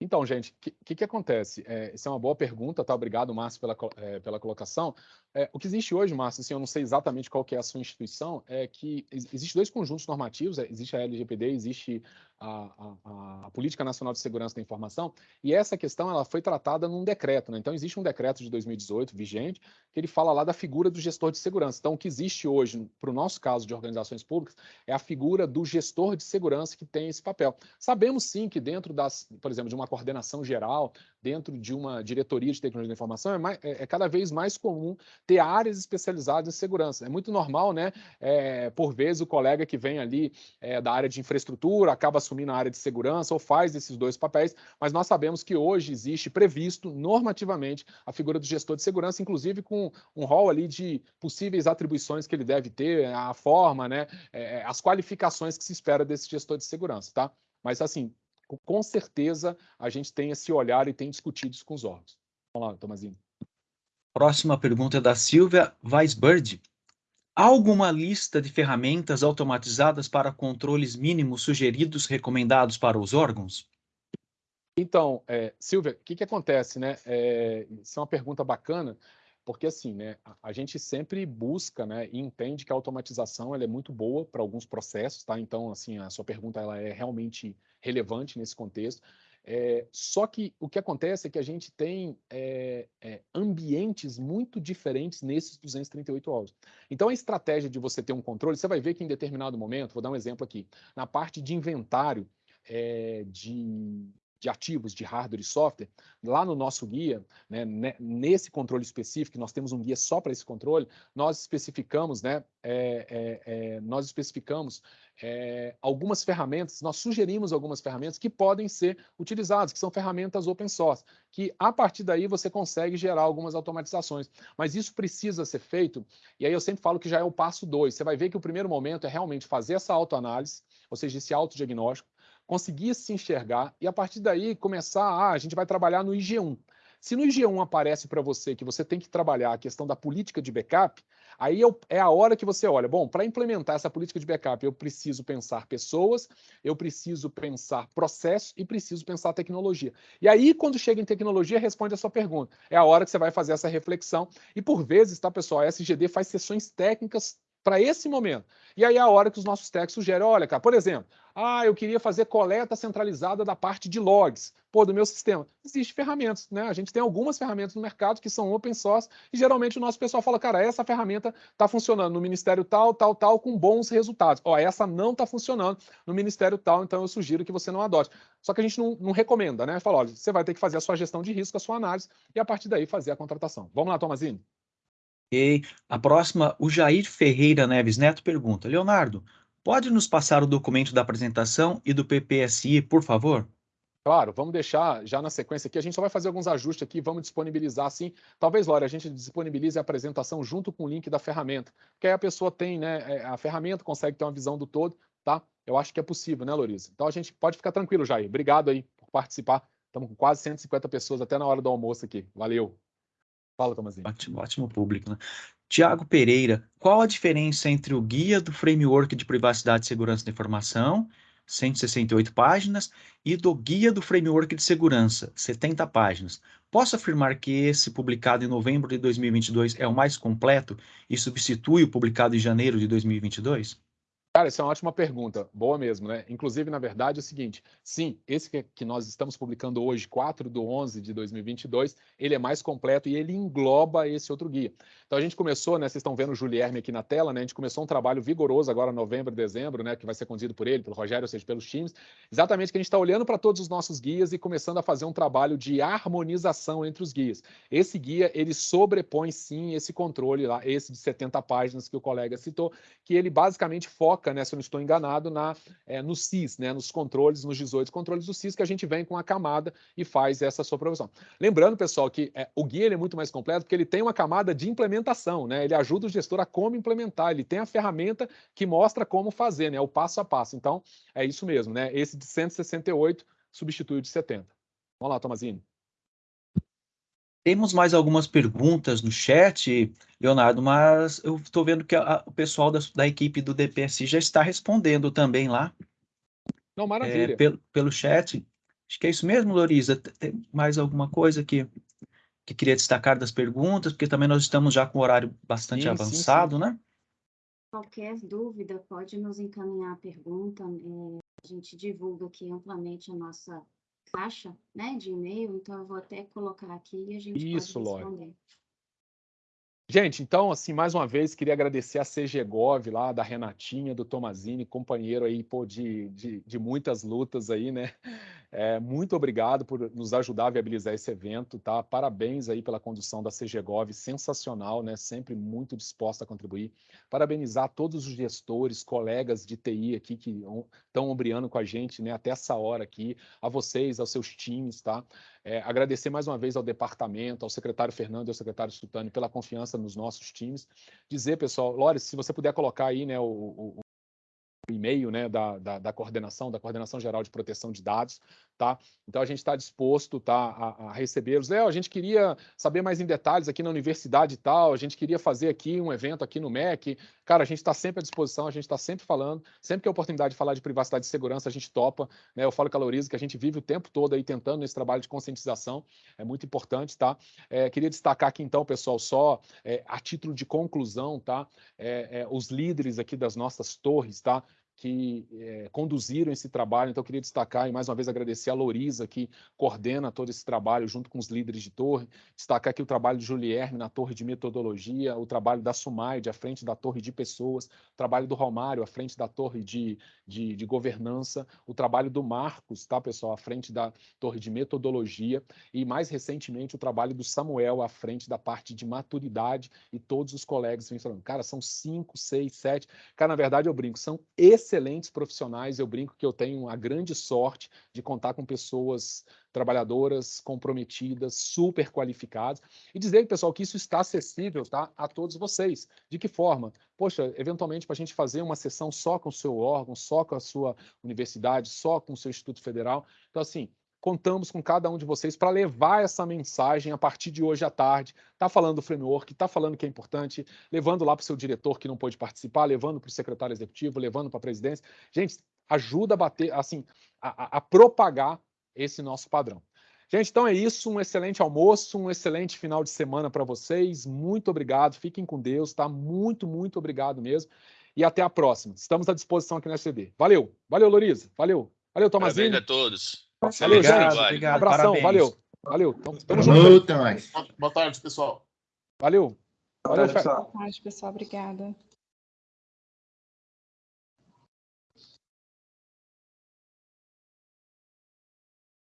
Então, gente, o que, que, que acontece? É, essa é uma boa pergunta, tá? Obrigado, Márcio, pela, é, pela colocação. É, o que existe hoje, Márcio, assim, eu não sei exatamente qual que é a sua instituição, é que ex- existe dois conjuntos normativos, é, existe a LGPD, existe a, a- a Política Nacional de Segurança da Informação, e essa questão ela foi tratada num decreto, né? Então, existe um decreto de 2018 vigente, que ele fala lá da figura do gestor de segurança. Então, o que existe hoje, para o nosso caso de organizações públicas, é a figura do gestor de segurança que tem esse papel. Sabemos sim que dentro das, por exemplo, de uma coordenação geral, dentro de uma diretoria de tecnologia da informação, é, mais- é- é cada vez mais comum ter áreas especializadas em segurança. É muito normal, né? é, por vezes o colega que vem ali é, da área de infraestrutura acaba assumindo a área de segurança ou faz esses dois papéis, mas nós sabemos que hoje existe previsto normativamente a figura do gestor de segurança, inclusive com um rol ali de possíveis atribuições que ele deve ter, a forma, né? é, as qualificações que se espera desse gestor de segurança, tá? Mas assim, com- certeza a gente tem esse olhar e tem discutido isso com os órgãos. Vamos lá, Tomazinho. Próxima pergunta é da Silvia Weisbird. Há alguma lista de ferramentas automatizadas para controles mínimos sugeridos, recomendados para os órgãos? Então, é, Silvia, o que, que acontece, né? É, isso é uma pergunta bacana, porque assim, né? A, a gente sempre busca, né? E entende que a automatização ela é muito boa para alguns processos, tá? Então, assim, a sua pergunta ela é realmente relevante nesse contexto. É, só que o que acontece é que a gente tem é, é, ambientes muito diferentes nesses 238 órgãos. Então, a estratégia de você ter um controle, você vai ver que em determinado momento, vou dar um exemplo aqui, na parte de inventário é, de, de ativos, de hardware e software, lá no nosso guia, né, ne- nesse controle específico, nós temos um guia só para esse controle, nós especificamos, né, é, é, é, nós especificamos é, algumas ferramentas, nós sugerimos algumas ferramentas que podem ser utilizadas, que são ferramentas open source, que a partir daí você consegue gerar algumas automatizações. Mas isso precisa ser feito, e aí eu sempre falo que já é o passo dois. Você vai ver que o primeiro momento é realmente fazer essa autoanálise, ou seja, esse autodiagnóstico, conseguir se enxergar e a partir daí começar, ah, a gente vai trabalhar no IG1. Se no IG1 aparece para você que você tem que trabalhar a questão da política de backup, aí é a hora que você olha, bom, para implementar essa política de backup, eu preciso pensar pessoas, eu preciso pensar processos e preciso pensar tecnologia. E aí, quando chega em tecnologia, responde a sua pergunta. É a hora que você vai fazer essa reflexão. E por vezes, tá, pessoal, a SGD faz sessões técnicas para esse momento. E aí é a hora que os nossos técnicos sugerem, olha, cara, por exemplo, ah, eu queria fazer coleta centralizada da parte de logs, pô, do meu sistema. Existem ferramentas, né? A gente tem algumas ferramentas no mercado que são open source e geralmente o nosso pessoal fala, cara, essa ferramenta está funcionando no ministério tal, tal, tal, com bons resultados. Ó, essa não está funcionando no ministério tal, então eu sugiro que você não adote. Só que a gente não, não recomenda, né? Fala, olha, você vai ter que fazer a sua gestão de risco, a sua análise e a partir daí fazer a contratação. Vamos lá, Tomazini? Ok. A próxima, o Jair Ferreira Neves Neto pergunta: Leonardo, pode nos passar o documento da apresentação e do PPSI, por favor? Claro, vamos deixar já na sequência aqui. A gente só vai fazer alguns ajustes aqui, vamos disponibilizar assim. Talvez, Laura, a gente disponibilize a apresentação junto com o link da ferramenta. Porque aí a pessoa tem, né? é, A ferramenta consegue ter uma visão do todo, tá? Eu acho que é possível, né, Loriza? Então a gente pode ficar tranquilo, Jair. Obrigado aí por participar. Estamos com quase 150 pessoas até na hora do almoço aqui. Valeu. Fala, Tomazinho. Ótimo, ótimo público, né? Tiago Pereira, qual a diferença entre o Guia do Framework de Privacidade e Segurança da Informação, 168 páginas, e do Guia do Framework de Segurança, 70 páginas? Posso afirmar que esse, publicado em novembro de 2022, é o mais completo e substitui o publicado em janeiro de 2022? Cara, essa é uma ótima pergunta. Boa mesmo, né? Inclusive, na verdade, é o seguinte: sim, esse que, nós estamos publicando hoje, 4 de 11 de 2022, ele é mais completo e ele engloba esse outro guia. Então, a gente começou, né? Vocês estão vendo o Julierme aqui na tela, né? A gente começou um trabalho vigoroso agora, novembro, dezembro, né? Que vai ser conduzido por ele, pelo Rogério, ou seja, pelos times. Exatamente que a gente está olhando para todos os nossos guias e começando a fazer um trabalho de harmonização entre os guias. Esse guia, ele sobrepõe, sim, esse controle lá, esse de 70 páginas que o colega citou, que ele basicamente foca foca, né, se eu não estou enganado, na, é, no CIS, né, nos controles, nos 18 controles do CIS, que a gente vem com a camada e faz essa supervisão. Lembrando, pessoal, que é, o guia é muito mais completo porque ele tem uma camada de implementação, né, ele ajuda o gestor a como implementar, ele tem a ferramenta que mostra como fazer, né, o passo a passo. Então, é isso mesmo, né, esse de 168 substitui o de 70. Vamos lá, Tomazini. Temos mais algumas perguntas no chat, Leonardo, mas eu estou vendo que a, o pessoal da, da, equipe do DPSI já está respondendo também lá. Não, maravilha. É, pelo, pelo chat. Acho que é isso mesmo, Loriza. Tem mais alguma coisa que, que queria destacar das perguntas? Porque também nós estamos já com o horário bastante sim, avançado, sim, sim. né? Qualquer dúvida, pode nos encaminhar a pergunta. É, a gente divulga aqui amplamente a nossa caixa né, de e-mail, então eu vou até colocar aqui e a gente Isso, pode responder. Lore. Gente, então, assim, mais uma vez, queria agradecer a CGGov lá, da Renatinha, do Tomazini, companheiro aí, pô, de, de, de muitas lutas aí, né? [laughs] É, muito obrigado por nos ajudar a viabilizar esse evento, tá? Parabéns aí pela condução da CGGov, sensacional, né? Sempre muito disposta a contribuir. Parabenizar todos os gestores, colegas de TI aqui que estão ombreando com a gente, né? Até essa hora aqui, a vocês, aos seus times, tá? É, agradecer mais uma vez ao departamento, ao secretário Fernando e ao secretário Sultani pela confiança nos nossos times. Dizer, pessoal, Lores, se você puder colocar aí, né, o, o e-mail né, da, da, da, coordenação, da Coordenação Geral de Proteção de Dados, tá? Então a gente está disposto tá, a, a recebê-los. Léo, a gente queria saber mais em detalhes aqui na universidade e tal, a gente queria fazer aqui um evento aqui no MEC. Cara, a gente está sempre à disposição, a gente está sempre falando, sempre que a oportunidade de falar de privacidade e segurança, a gente topa. Né? Eu falo com a que a gente vive o tempo todo aí tentando esse trabalho de conscientização, é muito importante, tá? É, queria destacar aqui então, pessoal, só é, a título de conclusão, tá? É, é os líderes aqui das nossas torres, tá? Que é, conduziram esse trabalho. Então, eu queria destacar e mais uma vez agradecer a Lorisa, que coordena todo esse trabalho junto com os líderes de torre. Destacar aqui o trabalho de Julierme na torre de metodologia, o trabalho da Sumaide à frente da torre de pessoas, o trabalho do Romário à frente da torre de, de, de governança, o trabalho do Marcos, tá, pessoal, à frente da torre de metodologia e, mais recentemente, o trabalho do Samuel à frente da parte de maturidade e todos os colegas vêm falando, cara, são cinco, seis, sete. Cara, na verdade, eu brinco, são excelentes profissionais. Eu brinco que eu tenho a grande sorte de contar com pessoas trabalhadoras, comprometidas, super qualificadas, e dizer, pessoal, que isso está acessível tá, a todos vocês. De que forma? Poxa, eventualmente, para a gente fazer uma sessão só com o seu órgão, só com a sua universidade, só com o seu Instituto Federal. Então, assim, contamos com cada um de vocês para levar essa mensagem a partir de hoje à tarde. Está falando do framework, está falando que é importante, levando lá para o seu diretor que não pôde participar, levando para o secretário executivo, levando para a presidência. Gente, ajuda a bater, assim, a, a, propagar esse nosso padrão. Gente, então é isso. Um excelente almoço, um excelente final de semana para vocês. Muito obrigado. Fiquem com Deus, tá? Muito, muito obrigado mesmo. E até a próxima. Estamos à disposição aqui na CD. Valeu. Valeu, Loriza. Valeu. Valeu, Tomazinho. Parabéns a todos. Valeu, obrigado, gente. Obrigado, Abração, parabéns. valeu. Valeu. Tamo, tamo Boa junto. Boa tarde, pessoal. Valeu. Valeu, Fer. Boa tarde, pessoal. Obrigada.